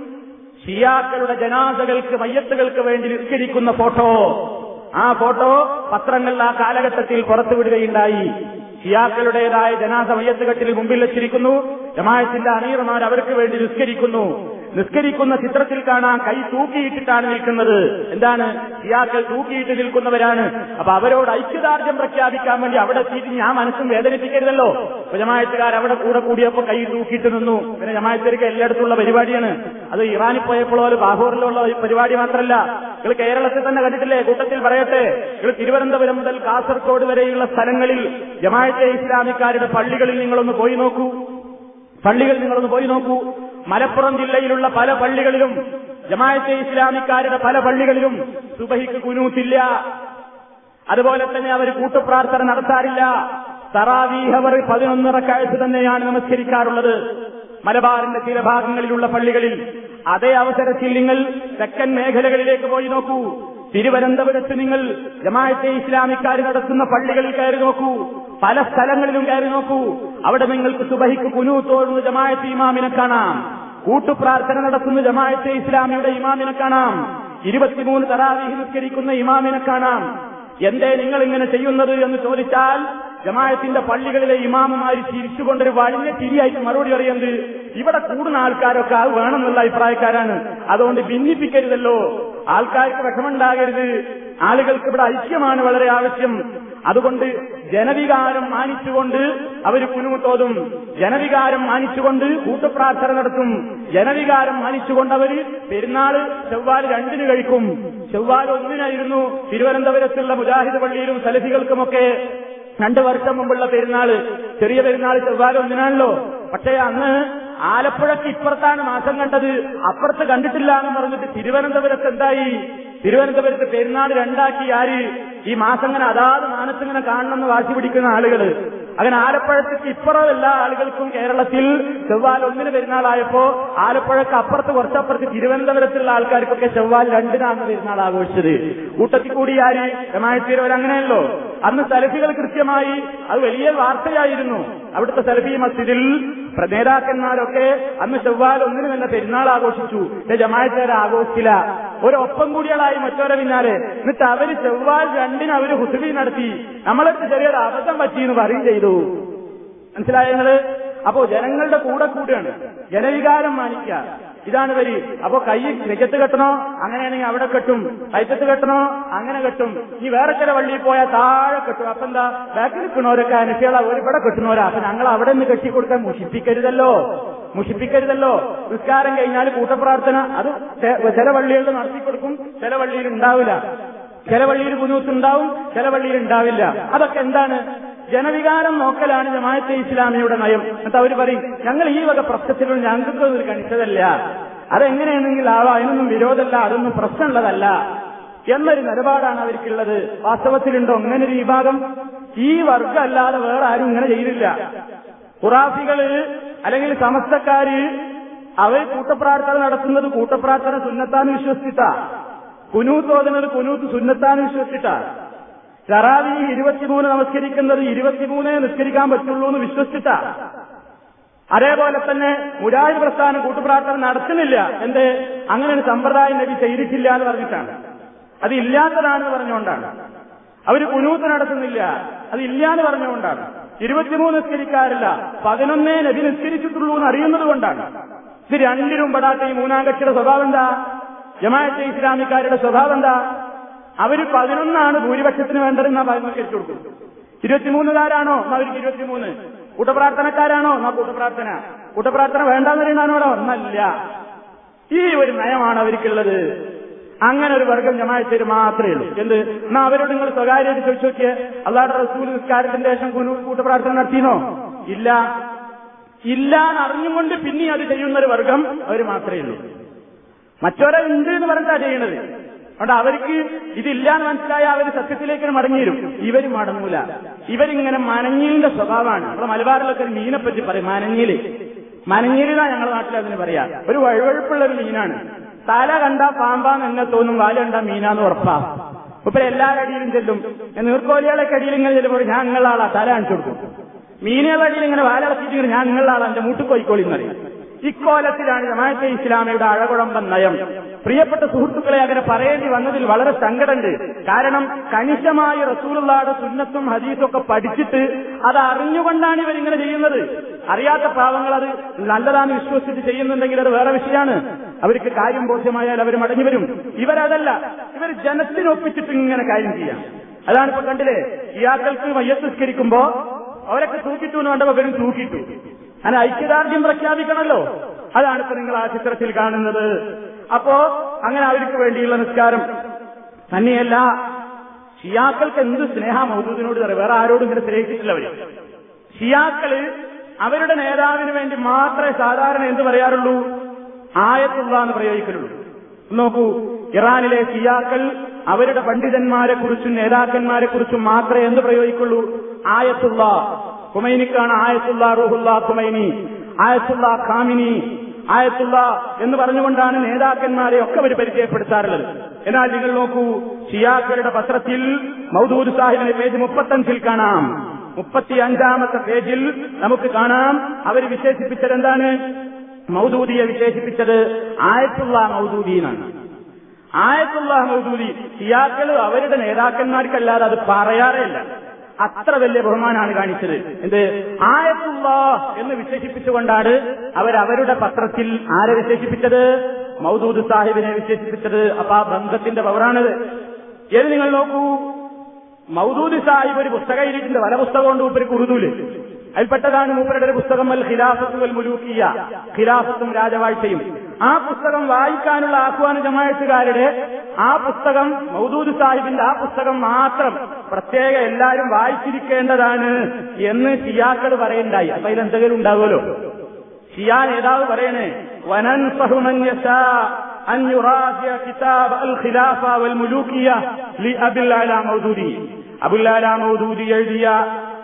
ഷിയാക്കളുടെ ജനാസകൾക്ക് മയ്യത്തുകൾക്ക് വേണ്ടി നിസ്കരിക്കുന്ന ഫോട്ടോ. ആ ഫോട്ടോ പത്രങ്ങൾ ആ കാലഘട്ടത്തിൽ പുറത്തുവിടുകയുണ്ടായി. ഷിയാക്കളുടേതായ ജനാസ മയ്യത്തുകെട്ടിൽ മുമ്പിൽ വെച്ചിരിക്കുന്നു. ജമായത്തിന്റെ അമീർമാർ അവർക്ക് വേണ്ടി നിസ്കരിക്കുന്നു. നിസ്കരിക്കുന്ന ചിത്രത്തിൽ കാണാൻ കൈ തൂക്കിയിട്ടിട്ടാണ് നിൽക്കുന്നത്. എന്താണ്? ഇയാക്കൾ തൂക്കിയിട്ട് നിൽക്കുന്നവരാണ്. അപ്പൊ അവരോട് ഐക്യദാർഢ്യം പ്രഖ്യാപിക്കാൻ വേണ്ടി അവിടെ എത്തിയിട്ട് ഞാൻ മനസ്സും വേദനിപ്പിക്കരുതല്ലോ. ജമായത്തുകാർ അവിടെ കൂടെ കൂടിയപ്പോ കൈ തൂക്കിയിട്ട് നിന്നു. പിന്നെ ജമായത്തർക്ക് എല്ലായിടത്തുള്ള പരിപാടിയാണ്. അത് ഇറാനിൽ പോയപ്പോഴോ ബാഹൂറിലുള്ള പരിപാടി മാത്രമല്ല. നിങ്ങൾ കേരളത്തിൽ തന്നെ കണ്ടിട്ടില്ലേ? കൂട്ടത്തിൽ പറയട്ടെ. നിങ്ങൾ തിരുവനന്തപുരം മുതൽ കാസർഗോഡ് വരെയുള്ള സ്ഥലങ്ങളിൽ ജമായത്തെ ഇസ്ലാമിക്കാരുടെ പള്ളികളിൽ നിങ്ങളൊന്ന് പോയി നോക്കൂ. പള്ളികൾ നിങ്ങളൊന്ന് പോയി നോക്കൂ. മലപ്പുറം ജില്ലയിലുള്ള പല പള്ളികളിലും ജമായത്തെ ഇസ്ലാമിക്കാരുടെ പല പള്ളികളിലും സുബഹിക്ക് കുനൂത്തില്ല. അതുപോലെ തന്നെ അവർ കൂട്ടുപ്രാർത്ഥന നടത്താറില്ല. തറാവീഹ് അവർ പതിനൊന്നര കാഴ്ച തന്നെയാണ് നമസ്കരിക്കാറുള്ളത്. മലബാറിന്റെ ചില ഭാഗങ്ങളിലുള്ള പള്ളികളിൽ അതേ അവസരത്തിൽ നിങ്ങൾ തെക്കൻ മേഖലകളിലേക്ക് പോയി നോക്കൂ. തിരുവനന്തപുരത്ത് നിങ്ങൾ ജമാഅത്തെ ഇസ്ലാമിക്കാർ നടത്തുന്ന പള്ളികളിൽ കയറി നോക്കൂ. പല സ്ഥലങ്ങളിലും കയറി നോക്കൂ. അവിടെ നിങ്ങൾക്ക് സുബഹിക്ക് കുനു തോഴുന്ന ജമാഅത്തെ ഇമാമിനെ കാണാം. കൂട്ടുപ്രാർത്ഥന നടത്തുന്ന ജമാഅത്തെ ഇസ്ലാമിയുടെ ഇമാമിനെ കാണാം. ഇരുപത്തിമൂന്ന് തറാവീഹ് നിസ്കരിക്കുന്ന ഇമാമിനെ കാണാം. എന്തേ നിങ്ങൾ ഇങ്ങനെ ചെയ്യുന്നത് എന്ന് ചോദിച്ചാൽ ജമായത്തിന്റെ പള്ളികളിലെ ഇമാമുമാര് ചിരിച്ചുകൊണ്ടൊരു വഴിഞ്ഞ ചിരിയായിട്ട് മറുപടി പറയുന്നത് ഇവിടെ കൂടുന്ന ആൾക്കാരൊക്കെ അത് വേണമെന്നുള്ള അഭിപ്രായക്കാരാണ്. അതുകൊണ്ട് ഭിന്നിപ്പിക്കരുതല്ലോ. ആൾക്കാർക്ക് വിഷമുണ്ടാകരുത് ആളുകൾക്ക് ഇവിടെ ഐക്യമാണ് വളരെ ആവശ്യം. അതുകൊണ്ട് ജനവികാരം മാനിച്ചുകൊണ്ട് അവർ കുനുമുത്തോതും ജനവികാരം മാനിച്ചുകൊണ്ട് കൂട്ടുപ്രാർത്ഥന നടത്തും. ജനവികാരം മാനിച്ചുകൊണ്ട് അവർ പെരുന്നാൾ ചൊവ്വാൽ രണ്ടിന് കഴിക്കും. ചൊവ്വാൽ ഒന്നിനായിരുന്നു തിരുവനന്തപുരത്തുള്ള മുജാഹിദ് പള്ളിയിലും സലഫികൾക്കുമൊക്കെ രണ്ടു വർഷം മുമ്പുള്ള പെരുന്നാൾ ചെറിയ പെരുന്നാൾ ചെവ്വാല ഒന്നിനാണല്ലോ. പക്ഷേ അന്ന് ആലപ്പുഴക്ക് ഇപ്പുറത്താണ് മാസം കണ്ടത്. അപ്പുറത്ത് കണ്ടിട്ടില്ല എന്ന് പറഞ്ഞിട്ട് തിരുവനന്തപുരത്ത് എന്തായി? തിരുവനന്തപുരത്ത് പെരുന്നാൾ രണ്ടാക്കി ആര്? ഈ മാസം ഇങ്ങനെ അതാത് മാനത്തിങ്ങനെ കാണണമെന്ന് വാശി പിടിക്കുന്ന ആളുകൾ അങ്ങനെ ആലപ്പുഴത്തേക്ക് ഇപ്പുറം എല്ലാ ആളുകൾക്കും കേരളത്തിൽ ചെവ്വാൽ ഒന്നിന് പെരുന്നാളായപ്പോ ആലപ്പുഴക്ക് അപ്പുറത്ത് കുറച്ചപ്പുറത്ത് തിരുവനന്തപുരത്തുള്ള ആൾക്കാർക്കൊക്കെ ചെവ്വാൽ രണ്ടിനാണ് പെരുന്നാൾ ആഘോഷിച്ചത്. കൂട്ടത്തിൽ കൂടി ആര്? രമായത്തീരവർ അങ്ങനെയല്ലോ. അന്ന് സലഫികൾ കൃത്യമായി അത് വലിയ വാർത്തയായിരുന്നു. അവിടുത്തെ സലഫി മസ്ജിദിൽ നേതാക്കന്മാരൊക്കെ അന്ന് ചൊവ്വാൽ ഒന്നിന് തന്നെ പെരുന്നാൾ ആഘോഷിച്ചു. ജമായത്തേരെ ആഘോഷിച്ചില്ല. ഒരൊപ്പം കൂടികളായി മറ്റോരെ പിന്നാലെ. എന്നിട്ട് അവർ ചൊവ്വാൽ രണ്ടിന് അവർ ഹുസുബി നടത്തി. നമ്മളൊക്കെ ചെറിയൊരു അബദ്ധം പറ്റി എന്ന് പറയും ചെയ്തു. മനസ്സിലായ അപ്പോ ജനങ്ങളുടെ കൂടെ കൂടെയാണ് ജനവികാരം മാനിക്കുക. ഇതാണ് വരി. അപ്പൊ കൈ നെജത്ത് കെട്ടണോ? അങ്ങനെയാണെങ്കിൽ അവിടെ കെട്ടും. കൈത്തത്ത് കെട്ടണോ? അങ്ങനെ കെട്ടും. ഈ വേറെ ചില വള്ളിയിൽ പോയാൽ താഴെ കെട്ടും. അപ്പൊ എന്താ? ബാക്കിൽ നിൽക്കണവരൊക്കെ അനുഷ്യാള ഒരുപാട് കെട്ടുന്നവരാ. അപ്പൊ ഞങ്ങൾ അവിടെ നിന്ന് കെട്ടിക്കൊടുക്കാൻ മുഷിപ്പിക്കരുതല്ലോ. മുഷിപ്പിക്കരുതല്ലോ. നിസ്കാരം കഴിഞ്ഞാൽ കൂട്ടപ്രാർത്ഥന. അത് ചില വള്ളികളിൽ നടത്തിക്കൊടുക്കും ചില വള്ളിയിൽ ഉണ്ടാവില്ല. ചില വള്ളിയിൽ കുനൂത്ത് ഉണ്ടാവും. ചില വള്ളിയിൽ ഉണ്ടാവില്ല. അതൊക്കെ എന്താണ്? ജനവികാരം നോക്കലാണ് ജമാഅത്തെ ഇസ്ലാമിയുടെ നയം. എന്നിട്ട് അവർ പറയും ഞങ്ങൾ ഈ വക പ്രശ്നത്തിലൊന്നും ഞങ്ങൾക്ക് ഒരു കണിച്ചതല്ല അതെങ്ങനെയാണെങ്കിൽ ആവാ. അതിനൊന്നും വിരോധമല്ല. അതൊന്നും പ്രശ്നമുള്ളതല്ല. എന്നൊരു നിലപാടാണ് അവർക്കുള്ളത്. വാസ്തവത്തിലുണ്ടോ അങ്ങനെ ഒരു വിഭാഗം? ഈ വർഗമല്ലാതെ വേറെ ആരും ഇങ്ങനെ ചെയ്തില്ല. ഖുറാഫികൾ അല്ലെങ്കിൽ സമസ്തക്കാര് അവർ കൂട്ടപ്രാർത്ഥന നടത്തുന്നത് കൂട്ടപ്രാർത്ഥന സുന്നത്താന്ന് വിശ്വസിച്ചിട്ടാ. കുനൂത്ത് ഓതുന്നത് കുനൂത്ത് സുന്നത്താന്ന് വിശ്വസിച്ചിട്ടാ. തറാവി ഇരുപത്തിമൂന്ന് നമസ്കരിക്കുന്നത് ഇരുപത്തിമൂന്നേ നിസ്കരിക്കാൻ പറ്റുള്ളൂ എന്ന് വിശ്വസിച്ചിട്ടാ. അതേപോലെ തന്നെ മുരാജ് പ്രസ്ഥാനം കൂട്ടുപ്രാർത്ഥന നടത്തുന്നില്ല. എന്ത്? അങ്ങനെ ഒരു സമ്പ്രദായം നബി ചെയ്തിട്ടില്ല എന്ന് പറഞ്ഞിട്ടാണ്. അത് ഇല്ലാത്തതാണെന്ന് പറഞ്ഞുകൊണ്ടാണ്. അവർ കുനൂത്ത് നടത്തുന്നില്ല. അത് ഇല്ല എന്ന് പറഞ്ഞുകൊണ്ടാണ്. ഇരുപത്തിമൂന്ന് നിസ്കരിക്കാറില്ല. പതിനൊന്നേ നബി നിസ്കരിച്ചിട്ടുള്ളൂ എന്ന് അറിയുന്നത് കൊണ്ടാണ്. ഇത് രണ്ടിനും പെടാത്ത ഈ മൂന്നാം കക്ഷിയുടെ സ്വഭാവം എന്താ? ജമാഅത്തെ ഇസ്ലാമിക്കാരുടെ സ്വഭാവം എന്താ? അവർ പതിനൊന്നാണ് ഭൂരിപക്ഷത്തിന് വേണ്ടതെന്ന് പതിനൊന്ന് കൊടുക്കും. ഇരുപത്തിമൂന്നുകാരാണോ? എന്നാ അവർക്ക് ഇരുപത്തിമൂന്ന്. കൂട്ടപ്രാർത്ഥനക്കാരാണോ? എന്നാ കൂട്ടപ്രാർത്ഥന. കൂട്ടപ്രാർത്ഥന വേണ്ടെന്ന് പറയുന്നതാണോ ഒന്നല്ല. ഈ ഒരു നയമാണ് അവർക്കുള്ളത്. അങ്ങനെ ഒരു വർഗം ജമാഅത്തേര് മാത്രമേ ഉള്ളൂ. എന്ത്? എന്നാ അവരോട് നിങ്ങൾ സ്വകാര്യമായിട്ട് ചോദിച്ചു നോക്കിയേ. അള്ളാഹുടെ റസൂൽ നിസ്കാരത്തിന്റെ ശേഷം കൂട്ടപ്രാർത്ഥന നടത്തിനോ ഇല്ല. ഇല്ല എന്ന് അറിഞ്ഞുകൊണ്ട് പിന്നെ അത് ചെയ്യുന്ന ഒരു വർഗം അവർ മാത്രമേ ഉള്ളൂ. മറ്റൊരാൾ ഉണ്ട് എന്ന് പറഞ്ഞാ ചെയ്യണത് അതുകൊണ്ട് അവർക്ക് ഇതില്ല എന്ന് മനസ്സിലായ അവർ സത്യത്തിലേക്ക് മടങ്ങിയിരും ഇവർ മടങ്ങൂല. ഇവരിങ്ങനെ മനഞ്ഞീലിന്റെ സ്വഭാവമാണ്. നമ്മുടെ മലബാറിലൊക്കെ ഒരു മീനെ പറ്റി പറയും മനഞ്ഞീൽ. മനഞ്ഞീലിനാ ഞങ്ങളുടെ നാട്ടിൽ അതിന് പറയാ. ഒരു വഴുവഴുപ്പുള്ള ഒരു മീനാണ്. തല കണ്ട പാമ്പാന്ന് എന്നെ തോന്നും വാല കണ്ട മീനാന്ന് ഉറപ്പാ. ഇപ്പൊ എല്ലാവരുടെ അടിയിലും ചെല്ലും. നീർക്കോലികളെ കടിയിൽ ഇങ്ങനെ ചെല്ലുമ്പോൾ ഞാൻ നിങ്ങളുടെ ആളാ തല കാണിച്ചു കൊടുക്കും. മീനുകളുടെ അടിയിൽ ഇങ്ങനെ വാലളച്ചിട്ട് ഞാൻ നിങ്ങളുടെ ആളാ എന്റെ മൂട്ടുകോയിക്കോളി എന്നറിയും ഇക്കോലത്തിലാണ് ജമാഅത്തെ ഇസ്ലാമിയുടെ അഴകുഴമ്പൻ നയം. പ്രിയപ്പെട്ട സുഹൃത്തുക്കളെ അങ്ങനെ പറയേണ്ടി വന്നതിൽ വളരെ സങ്കടമുണ്ട്. കാരണം കണിശമായി റസൂലുള്ളാടെ സുന്നത്തും ഹദീസും ഒക്കെ പഠിച്ചിട്ട് അത് അറിഞ്ഞുകൊണ്ടാണ് ഇവരിങ്ങനെ ചെയ്യുന്നത്. അറിയാത്ത പാവങ്ങൾ അത് നല്ലതാണ് വിശ്വസിച്ച് ചെയ്യുന്നുണ്ടെങ്കിൽ അത് വേറെ വിഷയമാണ്. അവർക്ക് കാര്യം ബോധ്യമായാൽ അവർ മടങ്ങി വരും. ഇവരതല്ല. ഇവർ ജനത്തിനൊപ്പിച്ചിട്ട് ഇങ്ങനെ കാര്യം ചെയ്യാം. അതാണ് ഇപ്പൊ കണ്ടില്ലേ? ഇയാക്കൾക്ക് മയ്യസ്കരിക്കുമ്പോ അവരൊക്കെ തൂക്കിട്ടു എന്ന് കണ്ടപ്പോ ഇവരും തൂക്കിട്ടു. അങ്ങനെ ഐക്യദാർഢ്യം പ്രഖ്യാപിക്കണമല്ലോ. അതാണ് ഇപ്പൊ നിങ്ങൾ ആ ചിത്രത്തിൽ കാണുന്നത്. അപ്പോ അങ്ങനെ അവർക്ക് വേണ്ടിയുള്ള നിസ്കാരം. തന്നെയല്ല ഷിയാക്കൾക്ക് എന്ത് സ്നേഹ മൗദൂദിനോട് വേറെ ആരോടും ഇങ്ങനെ സ്നേഹിച്ചിട്ടില്ല അവർ. ഷിയാക്കൾ അവരുടെ നേതാവിന് വേണ്ടി മാത്രമേ സാധാരണ എന്ത് പറയാറുള്ളൂ? ആയത്തുള്ള എന്ന് പ്രയോഗിക്കലുള്ളൂ. നോക്കൂ ഇറാനിലെ ഷിയാക്കൾ അവരുടെ പണ്ഡിതന്മാരെ കുറിച്ചും നേതാക്കന്മാരെ കുറിച്ചും മാത്രമേ എന്ത് പ്രയോഗിക്കുള്ളൂ? ആയത്തുള്ള ഖുമൈനിക്കാണ് Ayatollah Ruhollah Khomeini Ayatollah Khamenei Ayatollah എന്ന് പറഞ്ഞുകൊണ്ടാണ് നേതാക്കന്മാരെ ഒക്കെ അവർ പരിചയപ്പെടുത്താറുള്ളത്. എന്നാൽ നിങ്ങൾ നോക്കൂ ഷിയാക്കളുടെ പത്രത്തിൽ മൗദൂദ് സാഹിബിന്റെ പേജ് മുപ്പത്തഞ്ചിൽ കാണാം. മുപ്പത്തി അഞ്ചാമത്തെ പേജിൽ നമുക്ക് കാണാം അവർ വിശേഷിപ്പിച്ചത് എന്താണ്? മൗദൂദിയെ വിശേഷിപ്പിച്ചത് ആയത്തുള്ള മൗദൂദി എന്നാണ്. ആയത്തുള്ള മൗദൂദി ഷിയാക്കൾ അവരുടെ നേതാക്കന്മാർക്കല്ലാതെ അത് പറയാറേ ഇല്ല. അത്ര വലിയ ബഹുമാനാണ് കാണിച്ചത്. എന്ത്? ആയത്തുള്ള എന്ന് വിശേഷിപ്പിച്ചുകൊണ്ടാണ് അവരവരുടെ പത്രത്തിൽ ആരെ വിശേഷിപ്പിച്ചത്? മൗദൂദ് സാഹിബിനെ വിശേഷിപ്പിച്ചത്. അപ്പൊ ആ ബന്ധത്തിന്റെ പവറാണിത്. ഏത് നിങ്ങൾ നോക്കൂ? മൗദൂദ് സാഹിബ് ഒരു പുസ്തകം എഴുതിയിട്ടുണ്ട് പല പുസ്തകമുണ്ട് മൂപ്പര് കുറുതൂൽ അതിൽപ്പെട്ടതാണ് മൂപ്പരുടെ ഒരു പുസ്തകം അൽ ഖിലാഫത്തുൽ മുലൂക്കിയ. ഖിലാഫത്തും രാജവാഴ്ചയും. ആ പുസ്തകം വായിക്കാനുള്ള ആഹ്വാന ജമായത്തുകാരുടെ ആ പുസ്തകം മൗദൂദ് സാഹിബിന്റെ ആ പുസ്തകം മാത്രം പ്രത്യേക എല്ലാവരും വായിച്ചിരിക്കേണ്ടതാണ് എന്ന് ഷിയാക്കൾ പറയണ്ടായി അപ്പൊ അതിലെന്തെങ്കിലും ഉണ്ടാവുമല്ലോ? ഷിയാൻ ഏതാവ് പറയണേ വനൻ അബുല്ലാല മൗദൂദി എഴുതിയ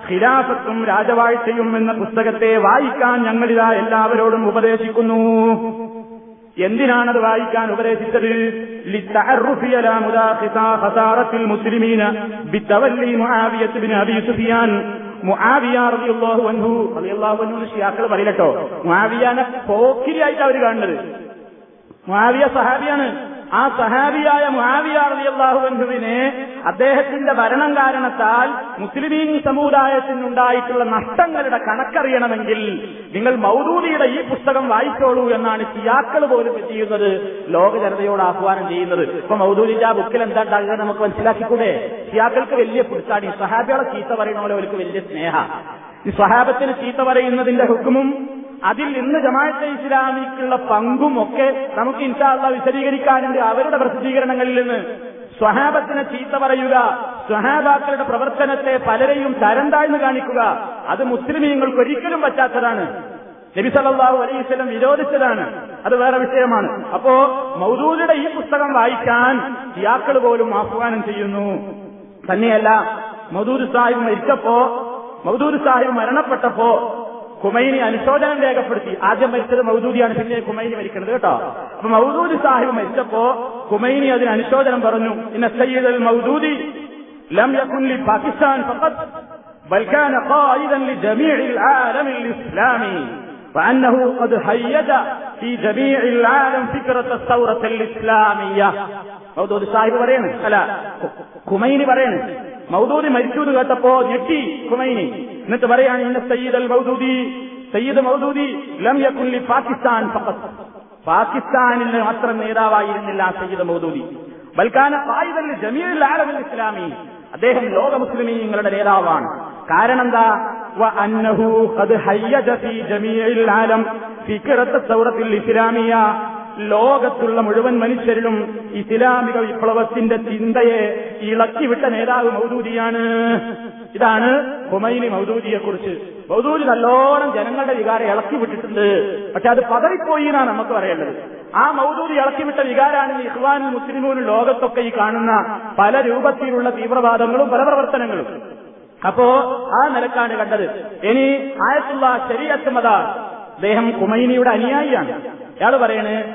ഖിലാഫത്തും രാജവാഴ്ചയും എന്ന പുസ്തകത്തെ വായിക്കാൻ ഞങ്ങളിതാ എല്ലാവരോടും ഉപദേശിക്കുന്നു. എന്തിനാണത് വായിക്കാൻ ഉപദേശിച്ചത്? മുസ്ലിമീന ഷിയാക്കൾ പറയില്ലട്ടോ മുആവിയാനെ പോക്കിരിയായിട്ട് അവർ കാണുന്നത്. മുആവിയ സഹാബിയാണ്. ആ സഹാബിയായ മുആവിയ റളിയല്ലാഹുവിനെ അദ്ദേഹത്തിന്റെ ഭരണം കാരണത്താൽ മുസ്ലിമീൻ സമുദായത്തിനുണ്ടായിട്ടുള്ള നഷ്ടങ്ങളുടെ കണക്കറിയണമെങ്കിൽ നിങ്ങൾ മൗദൂദിയുടെ ഈ പുസ്തകം വായിച്ചോളൂ എന്നാണ് ഷിയാക്കൾ പോലും ചെയ്യുന്നത്? ലോക ജനതയോട് ആഹ്വാനം ചെയ്യുന്നത്. ഇപ്പൊ മൗദൂദിന്റെ ആ ബുക്കിൽ എന്താ ഉണ്ടാകുക നമുക്ക് മനസ്സിലാക്കിക്കൂടെ? സിയാക്കൾക്ക് വലിയ പുടുത്താടി. സഹാബികളെ ചീത്ത പറയുന്ന പോലെ അവർക്ക് വലിയ സ്നേഹ. ഈ സ്വഹാബത്തിന് ചീത്ത പറയുന്നതിന്റെ ഹുക്കുമും അതിൽ ഇന്ന് ജമാഅത്തെ ഇസ്ലാമിക്കുള്ള പങ്കും ഒക്കെ നമുക്ക് ഇൻഷാല്ല വിശദീകരിക്കാനുണ്ട്. അവരുടെ പ്രസിദ്ധീകരണങ്ങളിൽ നിന്ന് സ്വഹാബത്തിനെ ചീത്ത പറയുക സ്വഹാബാക്കളുടെ പ്രവർത്തനത്തെ പലരെയും തരം താഴ്ന്നു കാണിക്കുക അത് മുസ്ലിമീങ്ങൾക്ക് ഒരിക്കലും പറ്റാത്തതാണ്. നബി വസല്ലം വിരോധിച്ചതാണ്. അത് വേറെ വിഷയമാണ്. അപ്പോ മൗദൂദിയുടെ ഈ പുസ്തകം വായിക്കാൻ ഷിയാക്കൾ പോലും ആഹ്വാനം ചെയ്യുന്നു. തന്നെയല്ല മൗദൂദ് സാഹിബ് മരിച്ചപ്പോ മൗദൂദ് സാഹിബ് മരണപ്പെട്ടപ്പോ കുമൈനി അനുശോചനം രേഖപ്പെടുത്തി ആദ്യം മരിച്ചത് മൗദൂദിയാണ് പിന്നെ കുമൈനി മരിക്കുന്നത് കേട്ടോ അപ്പൊ മൗദൂദി സാഹിബ് മരിച്ചപ്പോ കുമൈനി അതിന് അനുശോചനം പറഞ്ഞു ഇന്ന സയ്യിദ് അൽ മൗദൂദി ലം യകുൻ ലി പാകിസ്ഥാൻ ഫഖത്ത് بل كان قائدا لجميع العالم الإسلامي وأنه قد هيج في جميع العالم فكرة الثورة الإسلامية മൗദൂദ് സാഹിബ് പറയാണ് അല്ല കുമൈനി പറയാണ് മൗദൂദി മരിച്ചു എന്ന് കേട്ടപ്പോ ഞെട്ടി കുമൈനി എന്നിട്ട് പറയാണ് ഇന്ന സയ്യിദ് അൽ മൗദൂദി സയ്യിദ് മൗദൂദി ലം യകുല്ലി പാകിസ്ഥാൻ പാകിസ്ഥാനിൽ മാത്രം നേതാവായിരുന്നില്ല സയ്യിദ് മൗദൂദി. ബൽക്കാന ഖായിദൽ ജമീൽ ആലമിൽ ഇസ്ലാമി. അദ്ദേഹം ലോക മുസ്ലിമീങ്ങളുടെ നേതാവാണ്. കാരണം എന്താ? ഇസ്ലാമിയ. ലോകത്തുള്ള മുഴുവൻ മനുഷ്യരിലും ഇസ്ലാമിക വിപ്ലവത്തിന്റെ ചിന്തയെ ഇളക്കിവിട്ട നേതാവ് മൗദൂദിയാണ്. ഇതാണ് ഹുമൈനി മൗദൂദിയെ കുറിച്ച് മൗദൂദി നല്ലോണം ജനങ്ങളുടെ വികാരം ഇളക്കി വിട്ടിട്ടുണ്ട് പക്ഷെ അത് പതറിപ്പോയി എന്നാണ് നമുക്ക് പറയേണ്ടത്. ആ മൗദൂദി ഇളക്കിവിട്ട വികാരാണ് ഇഹ്വാൻ മുസ്ലിമൂനും ലോകത്തൊക്കെ ഈ കാണുന്ന പല രൂപത്തിലുള്ള തീവ്രവാദങ്ങളും പല പ്രവർത്തനങ്ങളും. അപ്പോ ആ നിലക്കാണ് കണ്ടത്. ഇനി ആയത്തുള്ള ശരീരത്ത് മത അദ്ദേഹം കുമൈനിയുടെ അനുയായിയാണ്. അയാൾ പറയണേ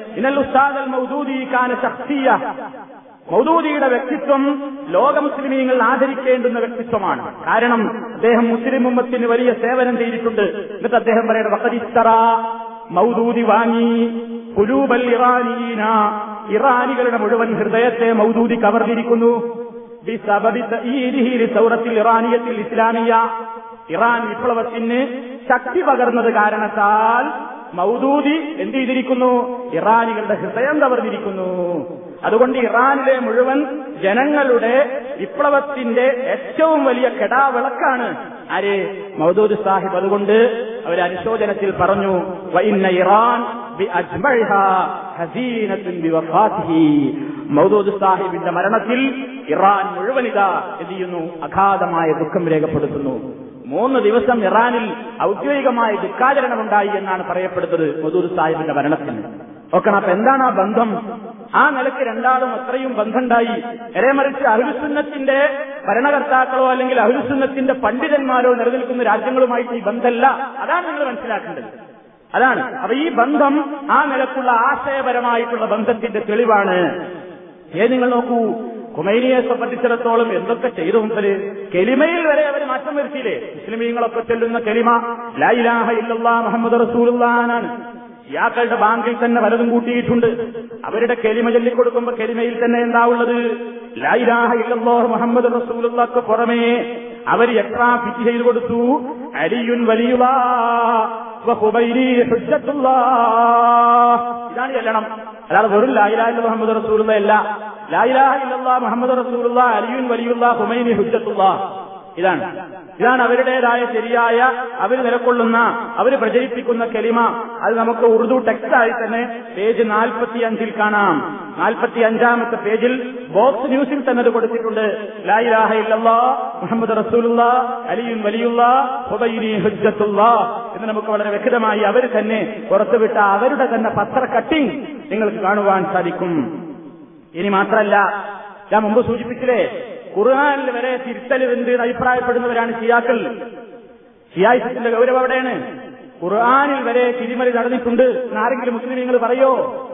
മൗദൂദി കാന മൗദൂദിയുടെ വ്യക്തിത്വം ലോക മുസ്ലിമീങ്ങൾ ആദരിക്കേണ്ടുന്ന വ്യക്തിത്വമാണ്. കാരണം അദ്ദേഹം മുസ്ലിം ഉമ്മത്തിന് വലിയ സേവനം ചെയ്തിട്ടുണ്ട്. എന്നിട്ട് അദ്ദേഹം പറയുന്നത് വക്കതിത്തറ മൗദൂദി വാങ്ങി കുലൂബൽ ഇറാനീന. ഇറാനികളുടെ മുഴുവൻ ഹൃദയത്തെ മൗദൂദി കവർന്നിരിക്കുന്നു. സൗറത്തിൽ ഇറാനിയത്തിൽ ഇസ്ലാമിയ. ഇറാൻ വിപ്ലവത്തിന് ശക്തി പകർന്നത് കാരണത്താൽ മൗദൂദി എന്ത് ചെയ്തിരിക്കുന്നു? ഇറാനികളുടെ ഹൃദയം കവർന്നിരിക്കുന്നു. അതുകൊണ്ട് ഇറാനിലെ മുഴുവൻ ജനങ്ങളുടെ വിപ്ലവത്തിന്റെ ഏറ്റവും വലിയ കെടാവിളക്കാണ് ആര്? മൗദൂദ് സാഹിബ്. അതുകൊണ്ട് അവർ അനുശോചനത്തിൽ പറഞ്ഞു വൈന്ന ഇറാൻ മൗദൂദ് സാഹിബിന്റെ മരണത്തിൽ ഇറാൻ മുഴുവൻ ഇതാ എന്ത് ചെയ്യുന്നു? അഗാധമായ ദുഃഖം രേഖപ്പെടുത്തുന്നു. മൂന്ന് ദിവസം ഇറാനിൽ ഔദ്യോഗികമായ ദുഃഖാചരണമുണ്ടായി എന്നാണ് പറയപ്പെടുന്നത് മദൂർ സാഹിബിന്റെ മരണത്തിന്. ഓക്കെ അപ്പൊ എന്താണ് ആ ബന്ധം? ആ നിലയ്ക്ക് രണ്ടാളും അത്രയും ബന്ധമുണ്ടായി. എരേമറിച്ച് അഹുലുസുന്നത്തിന്റെ ഭരണകർത്താക്കളോ അല്ലെങ്കിൽ അഹുലുസുന്നത്തിന്റെ പണ്ഡിതന്മാരോ നിലനിൽക്കുന്ന രാജ്യങ്ങളുമായിട്ട് ഈ ബന്ധമല്ല. അതാണ് നിങ്ങൾ മനസ്സിലാക്കേണ്ടത്. അതാണ്. അപ്പൊ ഈ ബന്ധം ആ നിലക്കുള്ള ആശയപരമായിട്ടുള്ള ബന്ധത്തിന്റെ തെളിവാണ്. ഏ നിങ്ങൾ നോക്കൂ? കുമൈനിയെ സംബന്ധിച്ചിടത്തോളം എന്തൊക്കെ ചെയ്തു മുമ്പൽ കെലിമയിൽ വരെ അവർ മാറ്റം വരുത്തിയില്ലേ? മുസ്ലിമീങ്ങളൊക്കെ ചെല്ലുന്ന കെലിമ ലൈലാഹ ഇല്ലാ മുഹമ്മദ് റസൂലുള്ളാനാണ് ഇയാക്കളുടെ ബാങ്കിൽ തന്നെ പലതും കൂട്ടിയിട്ടുണ്ട്. അവരുടെ കെലിമ ചൊല്ലിക്കൊടുക്കുമ്പോ കെലിമയിൽ തന്നെ എന്താ ഉള്ളത്? മുഹമ്മദ് റസൂലുള്ളക്ക് പുറമേ അവർ എത്ര ഫിറ്റ് ചെയ്തു കൊടുത്തു. അലിയുൻ വലിയുള്ള ഇതാണ് ചെല്ലണം. അല്ലാതെ വെറും ലായിലാഹ മുഹമ്മദ് റസൂലുള്ള അല്ല. ലായിലാഹ ഇല്ലല്ലാ മുഹമ്മദ് റസൂലുള്ള അലിയുൻ വലിയുള്ള ഹുമൈനി ഹുജത്തുള്ള ഇതാണ്. ഇതാണ് അവരുടേതായ ശരിയായ അവർ നിലക്കൊള്ളുന്ന അവർ പ്രചരിപ്പിക്കുന്ന കെലിമ. അത് നമുക്ക് ഉറുദു ടെക്സ്റ്റായി തന്നെ പേജ് നാൽപ്പത്തി അഞ്ചിൽ കാണാം. നാൽപ്പത്തി അഞ്ചാമത്തെ പേജിൽ ബോക്സ് ന്യൂസിൽ തന്നെ അത് കൊടുത്തിട്ടുണ്ട്. ലായിലാഹ ഇല്ലല്ലാ മുഹമ്മദ് റസൂലുള്ള അലിയുൻ വലിയുള്ള ഹുബൈനി ഹുജ്ജത്തുള്ള എന്ന് നമുക്ക് വളരെ വ്യക്തമായി അവർ തന്നെ പുറത്തുവിട്ട അവരുടെ തന്നെ പത്ര കട്ടിംഗ് നിങ്ങൾക്ക് കാണുവാൻ സാധിക്കും. ഇനി മാത്രമല്ല ഞാൻ മുമ്പ് സൂചിപ്പിച്ചില്ലേ? ഖുർആാനിൽ വരെ തിരുത്തൽ എന്ന് അഭിപ്രായപ്പെടുന്നവരാണ് ഷിയാക്കൾ. ഷിയായിസത്തിന്റെ ഗൗരവം അവിടെയാണ്. ഖുർആാനിൽ വരെ തിരിമറി നടന്നിട്ടുണ്ട്. ആരെങ്കിലും നിങ്ങൾ പറയോ?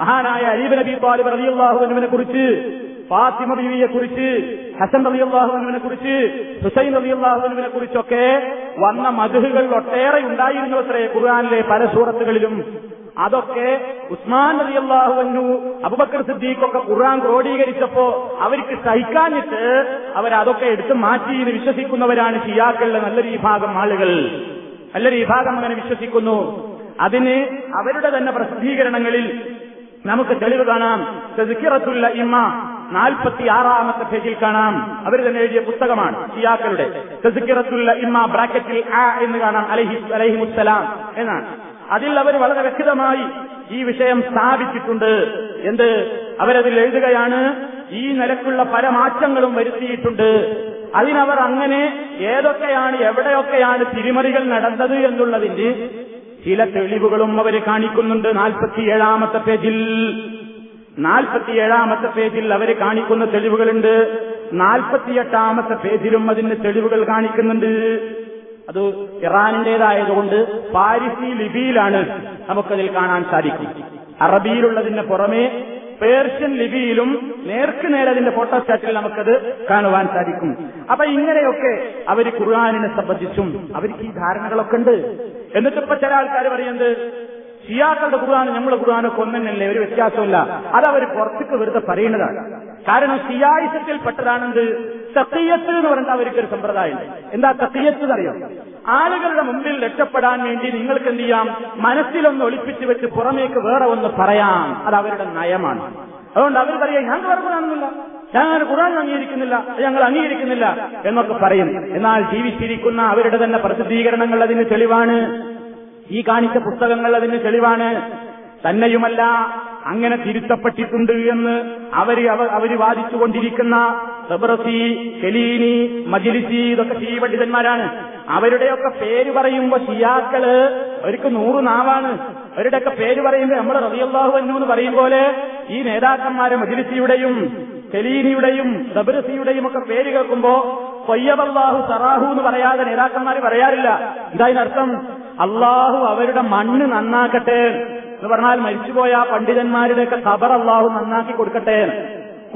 മഹാനായ അലീബ് നബി താലിബ് റളിയല്ലാഹുവിനെ കുറിച്ച് ഫാത്തിമ ബീവിയെ കുറിച്ച് ഹസൻ റബിയുള്ളാഹുവിനെ കുറിച്ച് ഹുസൈൻ റബിയുള്ളാഹുവിനെ കുറിച്ചൊക്കെ വന്ന മധുഹുകൾ ഒട്ടേറെ ഉണ്ടായിരുന്നു അത്രേ ഖുർആാനിലെ പല സൂറത്തുകളിലും. അതൊക്കെ ഉസ്മാൻ റളിയല്ലാഹുവിനു അബുബക്കർ സിദ്ദീഖൊക്കെ ഖുർആൻ ക്രോഡീകരിച്ചപ്പോ അവർക്ക് സഹിക്കാഞ്ഞിട്ട് അവരതൊക്കെ എടുത്ത് മാറ്റി എന്ന് വിശ്വസിക്കുന്നവരാണ് ഷിയാക്കളിലെ നല്ലൊരു വിഭാഗം ആളുകൾ. നല്ലൊരു വിഭാഗം അങ്ങനെ വിശ്വസിക്കുന്നു. അതിന് അവരുടെ തന്നെ പ്രസിദ്ധീകരണങ്ങളിൽ നമുക്ക് തെളിവ് കാണാം. തെസിറത്തുള്ള ഇമ്മ നാൽപ്പത്തി ആറാമത്തെ പേജിൽ കാണാം. അവർ തന്നെ എഴുതിയ പുസ്തകമാണ് ഷിയാക്കളുടെ. തെസിറത്തുള്ള ഇമ്മ ബ്രാക്കറ്റിൽ ആ എന്ന് കാണാം. അലഹി അലഹിമുസ്സലാം എന്നാണ്. അതിൽ അവർ വളരെ വ്യക്തമായി ഈ വിഷയം സ്ഥാപിച്ചിട്ടുണ്ട്. എന്ത്? അവരതിൽ എഴുതുകയാണ് ഈ നിലക്കുള്ള പല മാറ്റങ്ങളും വരുത്തിയിട്ടുണ്ട്. അതിനവർ അങ്ങനെ ഏതൊക്കെയാണ് എവിടെയൊക്കെയാണ് തിരിമറികൾ നടന്നത് എന്നുള്ളതിന്റെ ചില തെളിവുകളും അവർ കാണിക്കുന്നുണ്ട്. നാൽപ്പത്തിയേഴാമത്തെ പേജിൽ. നാൽപ്പത്തിയേഴാമത്തെ പേജിൽ അവർ കാണിക്കുന്ന തെളിവുകളുണ്ട്. നാൽപ്പത്തിയെട്ടാമത്തെ പേജിലും അതിന് തെളിവുകൾ കാണിക്കുന്നുണ്ട്. അത് ഇറാനിന്റേതായതുകൊണ്ട് പാരിസി ലിപിയിലാണ് നമുക്കതിൽ കാണാൻ സാധിക്കും. അറബിയിലുള്ളതിന് പുറമേ പേർഷ്യൻ ലിപിയിലും നേർക്ക് നേരെ അതിന്റെ ഫോട്ടോസ്റ്റാറ്റിൽ നമുക്കത് കാണുവാൻ സാധിക്കും. അപ്പൊ ഇങ്ങനെയൊക്കെ അവർ ഖുർആാനിനെ സംബന്ധിച്ചും അവർക്ക് ഈ ധാരണകളൊക്കെ ഉണ്ട്. എന്നിട്ടിപ്പോ ചില ആൾക്കാർ പറയുന്നത് ഷിയാക്കളുടെ ഖുർആാന് നമ്മുടെ ഖുർആാനൊക്കെ ഒന്നെന്നല്ലേ ഒരു വ്യത്യാസമില്ല അത് അവർ പുറത്തേക്ക് വെറുതെ പറയുന്നതാണ്. കാരണം ഷിയായിസത്തിൽപ്പെട്ടതാണെന്ത്? തക്കയ്യത്ത് എന്ന് പറഞ്ഞാൽ അവർക്കൊരു സമ്പ്രദായം. എന്താ തക്കയ്യത്ത് അറിയാം ആളുകളുടെ മുമ്പിൽ രക്ഷപ്പെടാൻ വേണ്ടി നിങ്ങൾക്ക് എന്ത് ചെയ്യാം? മനസ്സിലൊന്ന് ഒളിപ്പിച്ചു വെച്ച് പുറമേക്ക് വേറെ ഒന്ന് പറയാം. അത് അവരുടെ നയമാണ്. അതുകൊണ്ട് അവർ പറയാം വേറെ ഖുറാനൊന്നുമില്ല ഞങ്ങൾ ഖുറാൻ അംഗീകരിക്കുന്നില്ല. ഞങ്ങൾ അംഗീകരിക്കുന്നില്ല. എന്നൊക്കെ പറയും. എന്നാൽ ജീവിച്ചിരിക്കുന്ന അവരുടെ തന്നെ പ്രസിദ്ധീകരണങ്ങൾ അതിന് തെളിവാണ്. ഈ കാണിച്ച പുസ്തകങ്ങൾ അതിന് തെളിവാണ്. തന്നെയുമല്ല അങ്ങനെ തിരുത്തപ്പെട്ടിട്ടുണ്ട് എന്ന് അവർ അവർ വാദിച്ചുകൊണ്ടിരിക്കുന്ന സബറസി കലീനി മജിലിസി ഇതൊക്കെ ഷീ പണ്ഡിതന്മാരാണ്. അവരുടെയൊക്കെ പേര് പറയുമ്പോ ഷിയാക്കൾ അവർക്ക് നൂറ് നാവാണ്. അവരുടെയൊക്കെ പേര് പറയുമ്പോൾ നമ്മൾ റബിയല്ലാഹു അന്നു എന്ന് പറയും പോലെ ഈ നേതാക്കന്മാരെ മജിലിസിയുടെയും കെലീനിയുടെയും സബറസിയുടെയും ഒക്കെ പേര് കേൾക്കുമ്പോ കൊയ്യബല്ലാഹു സറാഹു എന്ന് പറയാതെ നേതാക്കന്മാർ പറയാറില്ല. ഇതായതിനർത്ഥം അള്ളാഹു അവരുടെ മണ്ണ് നന്നാക്കട്ടെ. എന്ന് പറഞ്ഞാൽ മരിച്ചുപോയ പണ്ഡിതന്മാരുടെയൊക്കെ ഖബർ അള്ളാഹു നന്നാക്കി കൊടുക്കട്ടെ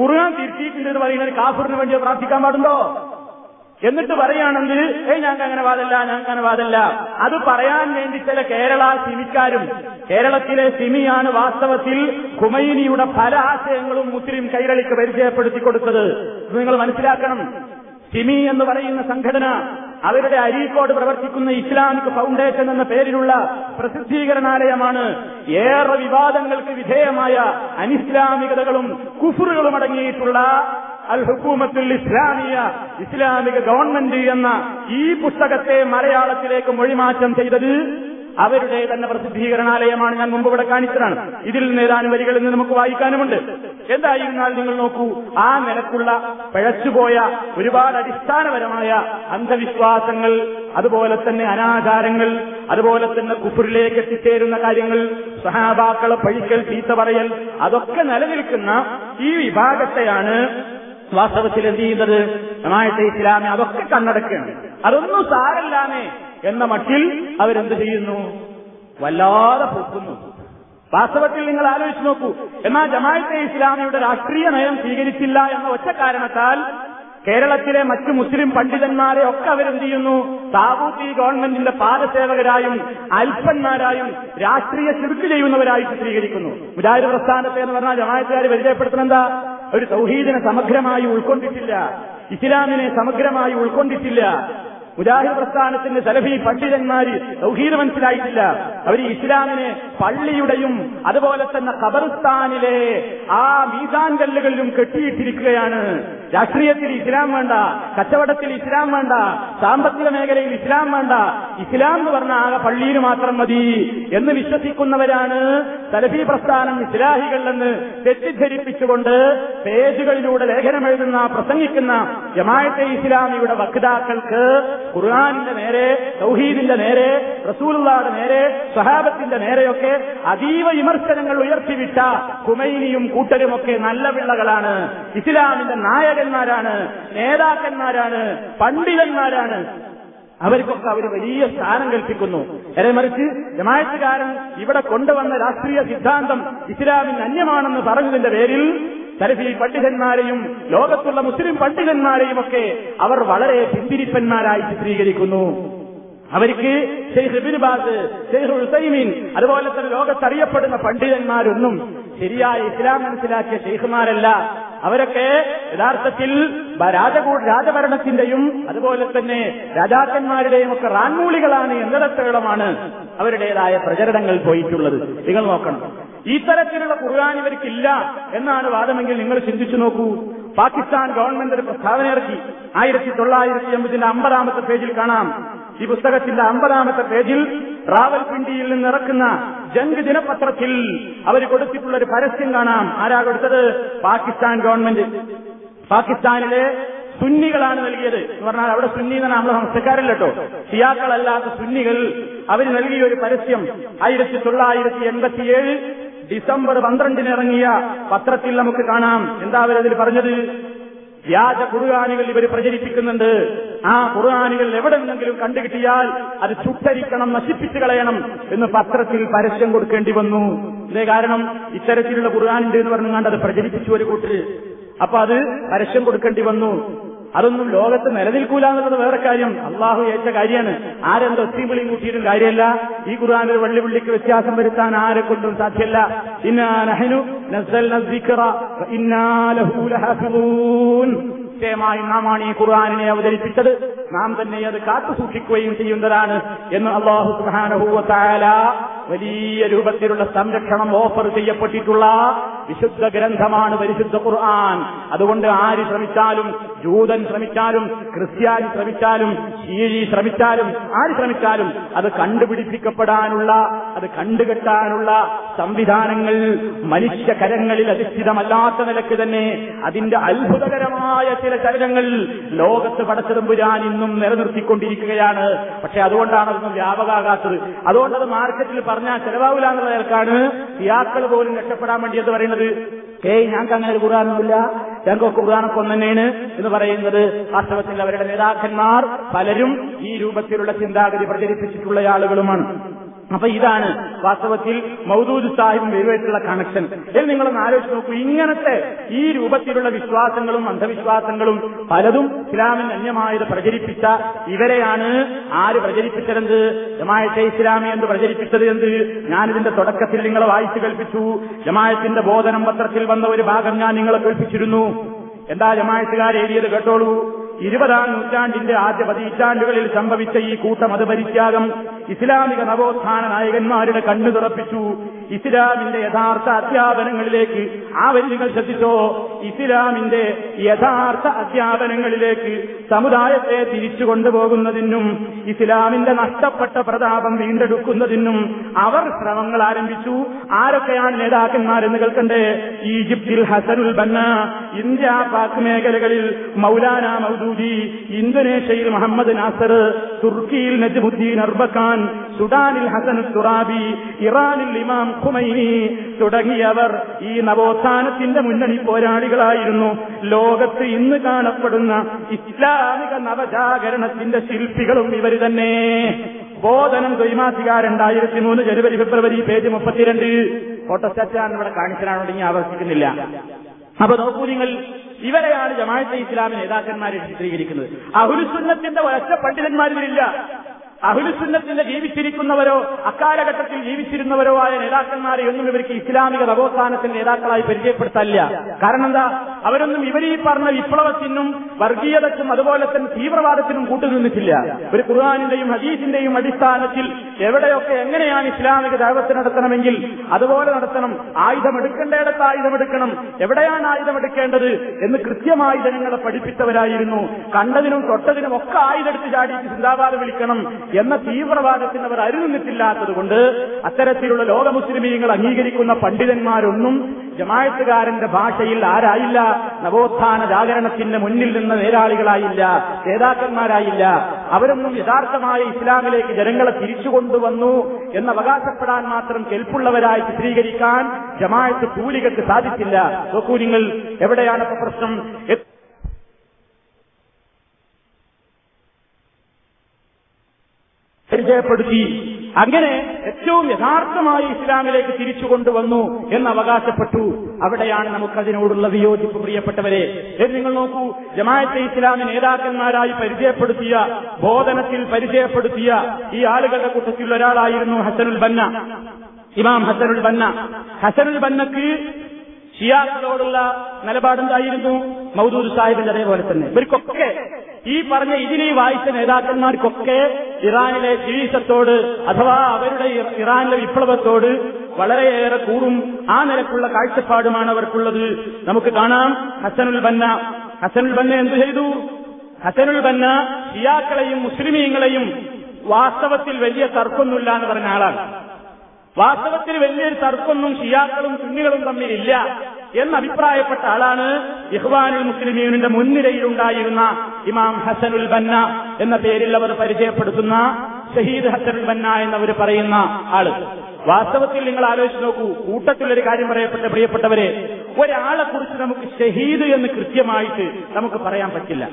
ഖുർആൻ തിരുത്തിയിട്ടുണ്ട് എന്ന് പറയുന്നത് കാഫറിന് വേണ്ടി പ്രാർത്ഥിക്കാൻ പാടുണ്ടോ? എന്നിട്ട് പറയുകയാണെങ്കിൽ ഏയ് ഞങ്ങൾക്ക് അങ്ങനെ വാദല്ല ഞങ്ങൾക്ക് അങ്ങനെ വാദല്ല അത് പറയാൻ വേണ്ടി ചില കേരള സിമിക്കാരും കേരളത്തിലെ സിമിയാണ് വാസ്തവത്തിൽ ഖുമൈനിയുടെ പല ആശയങ്ങളും മുസ്ലിം കൈരളിക്ക് പരിചയപ്പെടുത്തി കൊടുത്തത്. നിങ്ങൾ മനസ്സിലാക്കണം. സിമി എന്ന് പറയുന്ന സംഘടന അവരുടെ അരീക്കോട് പ്രവർത്തിക്കുന്ന ഇസ്ലാമിക് ഫൗണ്ടേഷൻ എന്ന പേരിലുള്ള പ്രസിദ്ധീകരണാലയമാണ് ഏറെ വിവാദങ്ങൾക്ക് വിധേയമായ അനിസ്ലാമികതകളും കുഫറുകളും അടങ്ങിയിട്ടുള്ള അൽ ഹുക്കൂമത്തുൽ ഇസ്ലാമിയ ഇസ്ലാമിക ഗവൺമെന്റ് എന്ന ഈ പുസ്തകത്തെ മലയാളത്തിലേക്ക് മൊഴിമാറ്റം ചെയ്തത് അവരുടെ തന്നെ പ്രസിദ്ധീകരണാലയമാണ് ഞാൻ മുമ്പ് ഇവിടെ കാണിച്ചതാണ്. ഇതിൽ നിന്ന് ഏതാനും വരികളിൽ നിന്ന് നമുക്ക് വായിക്കാനുമുണ്ട്. എന്തായിരുന്നാൽ നിങ്ങൾ നോക്കൂ ആ നിലക്കുള്ള പിഴച്ചുപോയ ഒരുപാട് അടിസ്ഥാനപരമായ അന്ധവിശ്വാസങ്ങൾ അതുപോലെ തന്നെ അനാചാരങ്ങൾ അതുപോലെ തന്നെ കുപ്പുരിലേക്ക് എത്തിച്ചേരുന്ന കാര്യങ്ങൾ സഹാബാക്കളെ പഴിക്കൽ ചീത്ത പറയൽ അതൊക്കെ നിലനിൽക്കുന്ന ഈ വിഭാഗത്തെയാണ് വാസ്തവത്തിൽ എന്ത് ചെയ്യുന്നത്? ഇസ്ലാമി അതൊക്കെ കണ്ണടക്കുകയാണ്. അതൊന്നും സാരല്ലാമേ എന്ന മട്ടിൽ അവരെന്ത് ചെയ്യുന്നു? വല്ലാതെ പൊക്കുന്നു. വാസ്തവത്തിൽ നിങ്ങൾ ആലോചിച്ച് നോക്കൂ. എന്നാൽ ജമാഅത്തെ ഇസ്ലാമിയുടെ രാഷ്ട്രീയ നയം സ്വീകരിച്ചില്ല എന്ന ഒറ്റ കാരണത്താൽ കേരളത്തിലെ മറ്റു മുസ്ലിം പണ്ഡിതന്മാരെ ഒക്കെ അവരെന്ത് ചെയ്യുന്നു? താവൂത്തി ഗവൺമെന്റിന്റെ പാദസേവകരായും അൽപ്പന്മാരായും രാഷ്ട്രീയ ചുരുക്ക് ചെയ്യുന്നവരായി ചിത്രീകരിക്കുന്നു മുജാഹിദ് പ്രസ്ഥാനത്തെ എന്ന് പറഞ്ഞാൽ ജമാഅത്തുകാർ പരിചയപ്പെടുത്തുന്നെന്താ ഒരു സൗഹീദിനെ സമഗ്രമായി ഉൾക്കൊണ്ടിട്ടില്ല. ഇസ്ലാമിനെ സമഗ്രമായി ഉൾക്കൊണ്ടിട്ടില്ല. മുജാഹിദ് പ്രസ്ഥാനത്തിന്റെ സലഫി പണ്ഡിതന്മാർ സൗഹീദ് മനസ്സിലായിട്ടില്ല. അവർ ഇസ്ലാമിനെ പള്ളിയുടെയും അതുപോലെ തന്നെ ഖബർസ്ഥാനിലെ ആ മീസാൻ കല്ലുകളിലും കെട്ടിയിട്ടിരിക്കുകയാണ്. രാഷ്ട്രീയത്തിൽ ഇസ്ലാം വേണ്ട കച്ചവടത്തിൽ ഇസ്ലാം വേണ്ട സാമ്പത്തിക മേഖലയിൽ ഇസ്ലാം വേണ്ട. ഇസ്ലാം എന്ന് പറഞ്ഞ ആകെ പള്ളിയിൽ മാത്രം മതി എന്ന് വിശ്വസിക്കുന്നവരാണ് സലഫി പ്രസ്ഥാനം ഇസ്ലാഹികൾ എന്ന് തെറ്റിദ്ധരിപ്പിച്ചുകൊണ്ട് പേജുകളിലൂടെ ലേഖനം എഴുതുന്ന പ്രസംഗിക്കുന്ന ജമായത്തെ ഇസ്ലാമിയുടെ വക്താക്കൾക്ക് ഖുർആാനിന്റെ നേരെ സൗഹീദിന്റെ നേരെ റസൂലുള്ളാടെ നേരെ സഹാബത്തിന്റെ നേരെയൊക്കെ അതീവ വിമർശനങ്ങൾ ഉയർത്തിവിട്ട കുമൈനിയും കൂട്ടരുമൊക്കെ നല്ല പിള്ളകളാണ്. ഇസ്ലാമിന്റെ നായകന്മാരാണ് നേതാക്കന്മാരാണ് പണ്ഡിതന്മാരാണ്. അവർക്കൊക്കെ അവർ വലിയ സ്ഥാനം കൽപ്പിക്കുന്നു. നേരെ മറിച്ച് ജമായത്തുകാരൻ ഇവിടെ കൊണ്ടുവന്ന രാഷ്ട്രീയ സിദ്ധാന്തം ഇസ്ലാമിന് അന്യമാണെന്ന് പറഞ്ഞതിന്റെ പേരിൽ സലഫി പണ്ഡിതന്മാരെയും ലോകത്തുള്ള മുസ്ലിം പണ്ഡിതന്മാരെയും ഒക്കെ അവർ വളരെ പിന്തിരിപ്പന്മാരായി ചിത്രീകരിക്കുന്നു. അവർക്ക് Sheikh Ibn Baz Sheikh Uthaymeen അതുപോലെ തന്നെ ലോകത്തറിയപ്പെടുന്ന പണ്ഡിതന്മാരൊന്നും ശരിയായ ഇസ്ലാം മനസ്സിലാക്കിയ ഷെയ്ഖുമാരല്ല. അവരൊക്കെ യഥാർത്ഥത്തിൽ രാജകൂ രാജഭരണത്തിന്റെയും അതുപോലെ തന്നെ രാജാക്കന്മാരുടെയും ഒക്കെ റാൻമൂളികളാണ് എന്നിടത്തോളമാണ് അവരുടേതായ പ്രചരണങ്ങൾ പോയിട്ടുള്ളത്. നിങ്ങൾ നോക്കണം. ഇത്തരത്തിലുള്ള ഖുർആൻ ഇവർക്കില്ല എന്നാണ് വാദമെങ്കിൽ നിങ്ങൾ ചിന്തിച്ചു നോക്കൂ. പാകിസ്ഥാൻ ഗവൺമെന്റ് ഒരു പ്രസ്താവന ഇറക്കി. ആയിരത്തി തൊള്ളായിരത്തി എൺപതിന്റെ അമ്പതാമത്തെ പേജിൽ കാണാം. ഈ പുസ്തകത്തിന്റെ അമ്പതാമത്തെ പേജിൽ റാവൽപിണ്ടിയിൽ നിന്ന് ഇറക്കുന്ന ജംഗ് ദിനപത്രത്തിൽ അവർ കൊടുത്തിട്ടുള്ള ഒരു പരസ്യം കാണാം. ആരാ കൊടുത്തത്? പാകിസ്ഥാൻ ഗവൺമെന്റ്. പാകിസ്ഥാനിലെ സുന്നികളാണ് നൽകിയത്. എന്ന് പറഞ്ഞാൽ അവിടെ സുന്നി എന്നാണ് നമ്മളെ സംസ്ഥക്കാരല്ല കേട്ടോ. ഷിയാക്കളല്ലാത്ത സുന്നികൾ അവർ നൽകിയ ഒരു പരസ്യം ആയിരത്തി തൊള്ളായിരത്തി എൺപത്തിയേഴ് ഡിസംബർ പന്ത്രണ്ടിന് ഇറങ്ങിയ പത്രത്തിൽ നമുക്ക് കാണാം. എന്താ അവരതിൽ പറഞ്ഞത്? വ്യാജ ഖുർആാനുകൾ ഇവർ പ്രചരിപ്പിക്കുന്നുണ്ട്. ആ കുറുകാനുകൾ എവിടെ നിന്നെങ്കിലും കണ്ടുകിട്ടിയാൽ അത് ചുട്ടരിക്കണം നശിപ്പിച്ചു കളയണം എന്ന് പത്രത്തിൽ പരസ്യം കൊടുക്കേണ്ടി വന്നു. ഇതേ കാരണം ഇത്തരത്തിലുള്ള ഖുർആാനുണ്ട് എന്ന് പറഞ്ഞുകൊണ്ട് അത് പ്രചരിപ്പിച്ചു ഒരു കൂട്ടര്. അപ്പൊ അത് പരസ്യം കൊടുക്കേണ്ടി വന്നു. അതൊന്നും ലോകത്ത് നിലനിൽക്കൂല എന്നുള്ളത് വേറെ കാര്യം. അള്ളാഹു ഏറ്റ കാര്യമാണ്. ആരെന്തോ ഒത്തിയും വിളിയും കൂട്ടിയിട്ടും കാര്യമല്ല. ഈ ഖുർആാനിൽ വള്ളി പുള്ളിക്ക് വ്യത്യാസം വരുത്താൻ ആരെ കൊണ്ടും സാധ്യമല്ല. ഇന്നാനഹനു നിശ്ചയമായി നാമാണ് ഈ ഖുർആാനിനെ അവതരിപ്പിച്ചത്. നാം തന്നെ അത് കാത്തു സൂക്ഷിക്കുകയും ചെയ്യുന്നതാണ് എന്ന് അള്ളാഹു സുഹാനഹൂവത്തായ വലിയ രൂപത്തിലുള്ള സംരക്ഷണം ഓഫർ ചെയ്യപ്പെട്ടിട്ടുള്ള വിശുദ്ധ ഗ്രന്ഥമാണ് പരിശുദ്ധ ഖുർആൻ. അതുകൊണ്ട് ആര് ശ്രമിച്ചാലും ജൂതൻ ശ്രമിച്ചാലും ക്രിസ്ത്യാനി ശ്രമിച്ചാലും ശീഴി ശ്രമിച്ചാലും ആര് ശ്രമിച്ചാലും അത് കണ്ടുപിടിപ്പിക്കപ്പെടാനുള്ള അത് കണ്ടുകെട്ടാനുള്ള സംവിധാനങ്ങൾ മനുഷ്യ കരങ്ങളിൽ അധിഷ്ഠിതമല്ലാത്ത നിലയ്ക്ക് തന്നെ അതിന്റെ അത്ഭുതകരമായ ചില ചലനങ്ങൾ ലോകത്ത് പടച്ചെടുമ്പുരാൻ ഇന്നും നിലനിർത്തിക്കൊണ്ടിരിക്കുകയാണ്. പക്ഷെ അതുകൊണ്ടാണ് അതൊന്നും വ്യാപകമാകാത്തത് അതുകൊണ്ടത് മാർക്കറ്റിൽ പറഞ്ഞാൽ ചെലവാവില്ല എന്നുള്ള നിലക്കാണ് പോലും രക്ഷപ്പെടാൻ വേണ്ടി എന്ന് പറയുന്നത്? ഏയ് ഞങ്ങൾക്ക് അങ്ങനെ ഒരു ഖുർആാനൊന്നുമില്ല. ഞങ്ങൾക്ക് ഖുർആാനൊക്കെ ഒന്ന് തന്നെയാണ് എന്ന് പറയുന്നത്. വാസ്തവത്തിൽ അവരുടെ നേതാക്കന്മാർ പലരും ഈ രൂപത്തിലുള്ള ചിന്താഗതി പ്രചരിപ്പിച്ചിട്ടുള്ള ആളുകളുമാണ്. അപ്പൊ ഇതാണ് വാസ്തവത്തിൽ മൗദൂദ് സാഹിബും ഇവരുമായിട്ടുള്ള കണക്ഷൻ എന്ന് നിങ്ങളൊന്ന് ആലോചിച്ച് നോക്കൂ. ഇങ്ങനത്തെ ഈ രൂപത്തിലുള്ള വിശ്വാസങ്ങളും അന്ധവിശ്വാസങ്ങളും പലതും ഇസ്ലാമിന് അന്യമായത് പ്രചരിപ്പിച്ച ഇവരെയാണ് ആര് പ്രചരിപ്പിച്ചതെന്ത്? ജമായത്തെ ഇസ്ലാമി എന്ന് പ്രചരിപ്പിച്ചത് എന്ത്? ഞാനിതിന്റെ തുടക്കത്തിൽ നിങ്ങളെ വായിച്ചു കേൾപ്പിച്ചു. ജമായത്തിന്റെ ബോധനം പത്രത്തിൽ വന്ന ഒരു ഭാഗം ഞാൻ നിങ്ങളെ കേൾപ്പിച്ചിരുന്നു. എന്താ ജമായത്തുകാർ എഴുതിയത് കേട്ടോളൂ. ഇരുപതാം നൂറ്റാണ്ടിന്റെ ആദ്യ പതിറ്റാണ്ടുകളിൽ സംഭവിച്ച ഈ കൂട്ടം മതപരിത്യാഗം ഇസ്ലാമിക നവോത്ഥാന നായകന്മാരുടെ കണ്ണു തുറപ്പിച്ചു. ഇസ്ലാമിന്റെ യഥാർത്ഥ അധ്യാപനങ്ങളിലേക്ക് ആ വരി നിങ്ങൾ ശ്രദ്ധിച്ചോ? ഇസ്ലാമിന്റെ യഥാർത്ഥ അധ്യാപനങ്ങളിലേക്ക് സമുദായത്തെ തിരിച്ചു കൊണ്ടുപോകുന്നതിനും ഇസ്ലാമിന്റെ നഷ്ടപ്പെട്ട പ്രതാപം വീണ്ടെടുക്കുന്നതിനും അവർ ശ്രമങ്ങൾ ആരംഭിച്ചു. ആരൊക്കെയാണ് നേതാക്കന്മാരെന്ന് കേൾക്കണ്ടേ? ഈജിപ്തിൽ ഹസനുൽ ബന്ന ഇന്ത്യ പാക് മേഖലകളിൽ മൗലാന മൗദൂദി ഇന്തോനേഷ്യയിൽ മുഹമ്മദ് നാസർ തുർക്കിയിൽ നജ്മുദ്ദീൻ അർബക്കാൻ സുഡാനിൽ ഹസൻ സുറാബി ഇറാനിൽ ഇമാം ഖുമൈനി തുടങ്ങിയവർ ഈ നവോത്ഥാനത്തിന്റെ മുന്നണി പോരാളികളായിരുന്നു. ലോകത്ത് ഇന്ന് കാണപ്പെടുന്ന ഇസ്ലാമിക നവജാഗരണത്തിന്റെ ശില്പികളും ഇവർ തന്നെ. ബോധനം ദ്വൈമാസിക രണ്ടായിരത്തി മൂന്ന് ജനുവരി ഫെബ്രുവരി പേജ് മുപ്പത്തിരണ്ട് ഫോട്ടോസ്റ്റാറ്റാണ് ഇവിടെ കാണിച്ചതാണ് ഇനി ആവർത്തിക്കുന്നില്ല. അപ്പൊ നോക്കൂ നിങ്ങൾ ഇവരെയാണ് ജമാഅത്തെ ഇസ്ലാമി നേതാക്കന്മാരെ ചിത്രീകരിക്കുന്നത്. അഹുലുസുന്നത്തിന്റെ ഒരൊറ്റ പണ്ഡിതന്മാരില്ല അഹുലുസുന്നത്തിന്റെ ജീവിച്ചിരിക്കുന്നവരോ അക്കാലഘട്ടത്തിൽ ജീവിച്ചിരുന്നവരോ ആയ നേതാക്കന്മാരെ ഒന്നും ഇവർക്ക് ഇസ്ലാമിക നവോത്ഥാനത്തിന്റെ നേതാക്കളായി പരിചയപ്പെടുത്തല്ല കാരണം എന്താ? അവരൊന്നും ഇവരീ പറഞ്ഞ വിപ്ലവത്തിനും വർഗീയതയ്ക്കും അതുപോലെ തന്നെ തീവ്രവാദത്തിനും കൂട്ടുനിന്നിട്ടില്ല. ഒരു ഖുർആാനിന്റെയും ഹദീസിന്റെയും അടിസ്ഥാനത്തിൽ എവിടെയൊക്കെ എങ്ങനെയാണ് ഇസ്ലാമിക ദൈവത്ത് നടത്തണമെങ്കിൽ അതുപോലെ നടത്തണം. ആയുധമെടുക്കേണ്ടയിടത്ത് ആയുധമെടുക്കണം. എവിടെയാണ് ആയുധമെടുക്കേണ്ടത് എന്ന് കൃത്യമായി ജനങ്ങളെ പഠിപ്പിച്ചവരായിരുന്നു. കണ്ടതിനും തൊട്ടതിനും ഒക്കെ ആയുധെടുത്ത് ചാടിയിട്ട് സിന്ദാബാദ് വിളിക്കണം. എന്ന തീവ്രവാദത്തിന് അവർ അരുന്നിട്ടില്ലാത്തത് കൊണ്ട് അത്തരത്തിലുള്ള ലോക മുസ്ലിമീങ്ങൾ അംഗീകരിക്കുന്ന പണ്ഡിതന്മാരൊന്നും ജമായത്തുകാരന്റെ ഭാഷയിൽ ആരായില്ല നവോത്ഥാന ജാഗരണത്തിന്റെ മുന്നിൽ നിന്ന് നേരാളികളായില്ല നേതാക്കന്മാരായില്ല. അവരൊന്നും യഥാർത്ഥമായ ഇസ്ലാമിലേക്ക് ജനങ്ങളെ തിരിച്ചുകൊണ്ടുവന്നു എന്ന് അവകാശപ്പെടാൻ മാത്രം കെൽപ്പുള്ളവരായി ചിത്രീകരിക്കാൻ ജമായത്ത് കൂലികൾക്ക് സാധിച്ചില്ല. നോക്കൂ നിങ്ങൾ എവിടെയാണ് പ്രശ്നം? പരിചയപ്പെടുത്തി. അങ്ങനെ ഏറ്റവും യഥാർത്ഥമായി ഇസ്ലാമിലേക്ക് തിരിച്ചു കൊണ്ടുവന്നു എന്ന് അവകാശപ്പെട്ടു. അവിടെയാണ് നമുക്കതിനോടുള്ള വിയോജിപ്പ് പ്രിയപ്പെട്ടവരെ. ഇത് നിങ്ങൾ നോക്കൂ ജമാഅത്തെ ഇസ്ലാമി നേതാക്കന്മാരായി പരിചയപ്പെടുത്തിയ ബോധനത്തിൽ പരിചയപ്പെടുത്തിയ ഈ ആളുകളുടെ കൂട്ടത്തിൽ ഒരാളായിരുന്നു ഹസനുൽ ബന്ന. ഇമാം ഹസനുൽ ബന്ന. ഹസനുൽ ബന്നക്ക് ഷിയാക്കളോടുള്ള നിലപാടുണ്ടായിരുന്നു മൗദൂദ് സാഹിബിന്റെ അതേപോലെ തന്നെ. ഇവർക്കൊക്കെ ഈ പറഞ്ഞ ഇതിനെ വായിച്ച നേതാക്കന്മാർക്കൊക്കെ ഇറാനിലെ ജീവിതത്തോട് അഥവാ അവരുടെ ഇറാനിലെ വിപ്ലവത്തോട് വളരെയേറെ കൂറും ആ നിലക്കുള്ള കാഴ്ചപ്പാടുമാണ് അവർക്കുള്ളത്. നമുക്ക് കാണാം. ഹസനുൽ ബന്ന. ഹസനുൽ ബന്ന എന്തു ചെയ്തു? ഹസനുൽ ബന്ന ഷിയാക്കളെയും മുസ്ലിമീങ്ങളെയും വാസ്തവത്തിൽ വലിയ തർക്കമൊന്നുമില്ല എന്ന് പറഞ്ഞ ആളാണ്. വാസ്തവത്തിൽ വലിയൊരു തർക്കമൊന്നും ഷിയാക്കളും സുന്നികളും തമ്മിലില്ല. എന്ന് അഭിപ്രായപ്പെട്ട ആളാണ് ഇഹ്വാനുൽ മുസ്ലിമീനിന്റെ മുൻനിരയിലുണ്ടായിരുന്ന ഇമാം ഹസനുൽ ബന്ന എന്ന പേരിൽ അവർ പരിചയപ്പെടുത്തുന്ന ഷഹീദ് ഹസനുൽ ബന്ന എന്നവർ പറയുന്ന ആൾ. വാസ്തവത്തിൽ നിങ്ങൾ ആലോചിച്ച് നോക്കൂ കൂട്ടത്തിലൊരു കാര്യം പറയപ്പെട്ട പ്രിയപ്പെട്ടവരെ ഒരാളെ കുറിച്ച് നമുക്ക് ഷഹീദ് എന്ന് കൃത്യമായിട്ട് നമുക്ക് പറയാൻ പറ്റില്ല.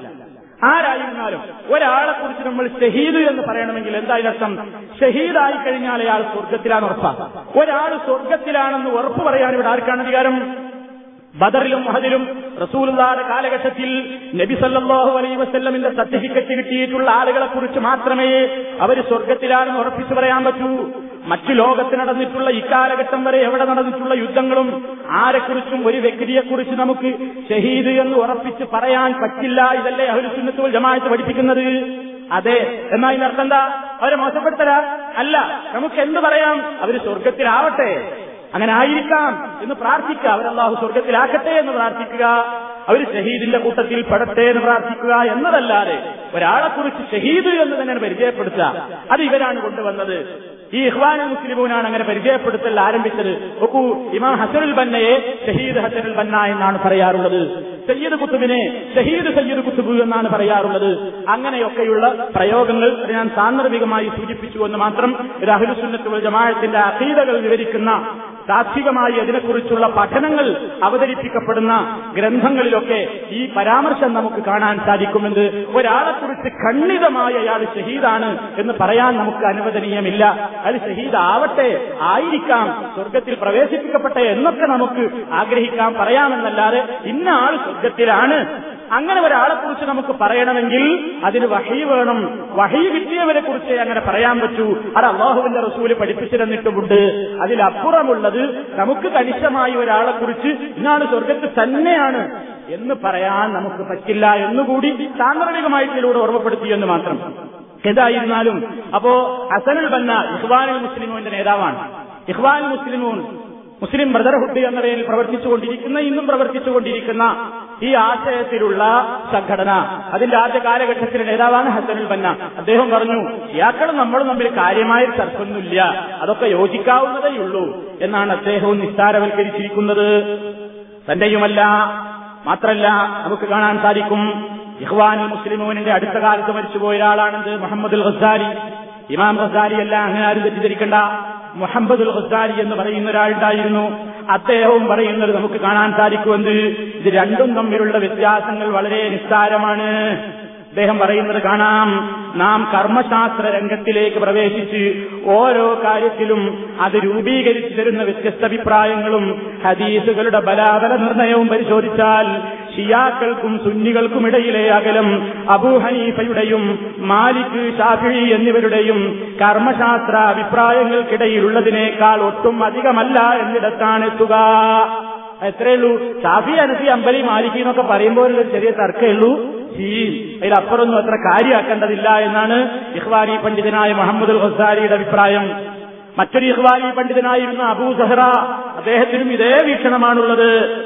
ആരായിരുന്നാലും ഒരാളെ കുറിച്ച് നമ്മൾ ഷഹീദ് എന്ന് പറയണമെങ്കിൽ എന്തായാലും ഷഹീദായി കഴിഞ്ഞാൽ അയാൾ സ്വർഗത്തിലാണ് ഉറപ്പാണ്. ഒരാൾ സ്വർഗത്തിലാണെന്ന് ഉറപ്പ് പറയാൻ ഇവിടെ ആർക്കാണ് അധികാരം? ബദറിലും മഹദിലും റസൂലുള്ളാന്റെ കാലഘട്ടത്തിൽ നബി സല്ലല്ലാഹു അലൈഹി വസല്ലമിന്റെ സർട്ടിഫിക്കറ്റ് കിട്ടിയിട്ടുള്ള ആളുകളെ കുറിച്ച് മാത്രമേ അവർ സ്വർഗത്തിലാണെന്ന് ഉറപ്പിച്ചു പറയാൻ പറ്റൂ. മറ്റു ലോകത്ത് നടന്നിട്ടുള്ള ഇക്കാലഘട്ടം വരെ എവിടെ നടന്നിട്ടുള്ള യുദ്ധങ്ങളും ആരെക്കുറിച്ചും ഒരു വ്യക്തിയെക്കുറിച്ച് നമുക്ക് ഷഹീദ് എന്ന് ഉറപ്പിച്ച് പറയാൻ പറ്റില്ല. ഇതല്ലേ അഹുലുസുന്നത്തുൽ ജമാഅത്ത് പഠിപ്പിക്കുന്നത്. അതെ. എന്നാ ഇതിനർത്ഥം എന്താ? അവരെ മോശപ്പെടുത്തരാ അല്ല. നമുക്ക് എന്ത് പറയാം? അവർ സ്വർഗത്തിലാവട്ടെ അങ്ങനെ ആയിരിക്കാം എന്ന് പ്രാർത്ഥിക്കുക. അവരല്ലാഹു സ്വർഗത്തിലാക്കട്ടെ എന്ന് പ്രാർത്ഥിക്കുക. അവർ ഷഹീദിന്റെ കൂട്ടത്തിൽ പെടട്ടെ എന്ന് പ്രാർത്ഥിക്കുക എന്നതല്ലാതെ ഒരാളെ കുറിച്ച് ഷഹീദ് എന്ന് തന്നെ പരിചയപ്പെടുത്തുക. അത് ഇവരാണ് കൊണ്ടുവന്നത്. ഈ ഇഹ്വാൻ മുസ്ലിമൂനാണ് അങ്ങനെ പരിചയപ്പെടുത്തൽ ആരംഭിച്ചത്. നോക്കൂ ഇമാം ഹസനുൽ ബന്നയെ ഷഹീദ് ഹസനുൽ ബന്ന എന്നാണ് പറയാറുള്ളത്. സയ്യിദ് കുത്തുബിനെ ഷഹീദ് സയ്യിദ് കുത്തുബ് എന്നാണ് പറയാറുള്ളത്. അങ്ങനെയൊക്കെയുള്ള പ്രയോഗങ്ങൾ ഞാൻ സാന്ദർഭികമായി സൂചിപ്പിച്ചു എന്ന് മാത്രം രാഹുൽ സുന്നത്തുൽ ജമാഅത്തിന്റെ അഖീദകൾ വിവരിക്കുന്ന താത്വികമായി അതിനെക്കുറിച്ചുള്ള പഠനങ്ങൾ അവതരിപ്പിക്കപ്പെടുന്ന ഗ്രന്ഥങ്ങളിലൊക്കെ ഈ പരാമർശം നമുക്ക് കാണാൻ സാധിക്കുമെന്ന് ഒരാളെക്കുറിച്ച് ഖണ്ഡിതമായ അയാൾ ഷഹീദാണ് എന്ന് പറയാൻ നമുക്ക് അനുവദനീയമില്ല. അത് ഷഹീദ് ആവട്ടെ ആയിരിക്കാം സ്വർഗത്തിൽ പ്രവേശിപ്പിക്കപ്പെട്ടെ എന്നൊക്കെ നമുക്ക് ആഗ്രഹിക്കാം പറയാമെന്നല്ലാതെ ഇന്ന ആൾ സ്വർഗത്തിലാണ് അങ്ങനെ ഒരാളെ കുറിച്ച് നമുക്ക് പറയണമെങ്കിൽ അതിന് വഹി വേണം. വഹി കിട്ടിയവരെ കുറിച്ച് അങ്ങനെ പറയാൻ പറ്റൂ. അത് അള്ളാഹുവിന്റെ റസൂൽ പഠിപ്പിച്ചിരുന്നിട്ടുമുണ്ട്. അതിലപ്പുറമുള്ളത് നമുക്ക് കണിശമായി ഒരാളെ കുറിച്ച് ഇന്നാണ് സ്വർഗത്ത് തന്നെയാണ് എന്ന് പറയാൻ നമുക്ക് പറ്റില്ല എന്നുകൂടി സാന്ദർഭികമായിട്ടിലൂടെ ഓർമ്മപ്പെടുത്തിയെന്ന് മാത്രം. എന്തായിരുന്നാലും അപ്പോ ഹസനുൽ ബന്ന ഇഹ്വാനുൽ മുസ്ലിമോന്റെ നേതാവാണ്. ഇഹ്വാനുൽ മുസ്ലിമോൻ മുസ്ലിം ബ്രദർഹുഡ് എന്ന പേരിൽ പ്രവർത്തിച്ചുകൊണ്ടിരിക്കുന്ന ഇന്നും പ്രവർത്തിച്ചുകൊണ്ടിരിക്കുന്ന ഈ ആശയത്തിലുള്ള സംഘടന. അതിന്റെ ആദ്യ കാലഘട്ടത്തിലെ നേതാവാണ് ഹസനുൽ ബന്ന. അദ്ദേഹം പറഞ്ഞു ഇയാക്കളും നമ്മളും തമ്മിൽ കാര്യമായ തർക്കമൊന്നുമില്ല. അതൊക്കെ യോജിക്കാവുന്നതേയുള്ളൂ എന്നാണ് അദ്ദേഹവും നിസ്താരവൽക്കരിച്ചിരിക്കുന്നത് തന്റെയുമല്ല മാത്രല്ല നമുക്ക് കാണാൻ സാധിക്കും ഇഹ്വാനുൽ മുസ്ലിമോനിന്റെ അടുത്ത കാലത്ത് മരിച്ചുപോയ ഒരാളാണെന്ന് മുഹമ്മദുൽ ഖസാരി. ഇമാം ഖസാരി അല്ല അങ്ങനെ ആരും തെറ്റിദ്ധരിക്കണ്ട. മുഹമ്മദുൽ ഖസാരി എന്ന് പറയുന്ന ഒരാളുണ്ടായിരുന്നു. അദ്ദേഹവും പറയുന്നത് നമുക്ക് കാണാൻ സാധിക്കുമെന്ന് ഇത് രണ്ടും തമ്മിലുള്ള വ്യത്യാസങ്ങൾ വളരെ നിസ്സാരമാണ്. അദ്ദേഹം പറയുന്നത് കാണാം. നാം കർമ്മശാസ്ത്ര രംഗത്തിലേക്ക് പ്രവേശിച്ച് ഓരോ കാര്യത്തിലും അത് രൂപീകരിച്ചു തരുന്ന വ്യത്യസ്ത അഭിപ്രായങ്ങളും ഹദീസുകളുടെ ബലാബല നിർണയവും പരിശോധിച്ചാൽ ഷിയാക്കൾക്കും സുന്നികൾക്കും ഇടയിലെ അകലം അബൂ ഹനീഫയുടെയും മാലിക് ഷാഫി എന്നിവരുടെയും കർമ്മശാസ്ത്ര അഭിപ്രായങ്ങൾക്കിടയിലുള്ളതിനേക്കാൾ ഒട്ടും അധികമല്ല എന്നിടത്താണ് എത്തുക. എത്രയുള്ളൂ? ഷാഫി അനസി അമ്പലി മാലിക്കി എന്നൊക്കെ പറയുമ്പോൾ ചെറിയ തർക്കമുള്ളൂ ഈ അതിലപ്പുറമൊന്നും അത്ര കാര്യമാക്കേണ്ടതില്ല എന്നാണ് ഇഹ്വാരി പണ്ഡിതനായ മുഹമ്മദ് ഹസാരിയുടെ അഭിപ്രായം. മറ്റൊരു ഇഹ്വാരി പണ്ഡിതനായിരുന്ന അബൂ സഹറ അദ്ദേഹത്തിനും ഇതേ വീക്ഷണമാണുള്ളത്.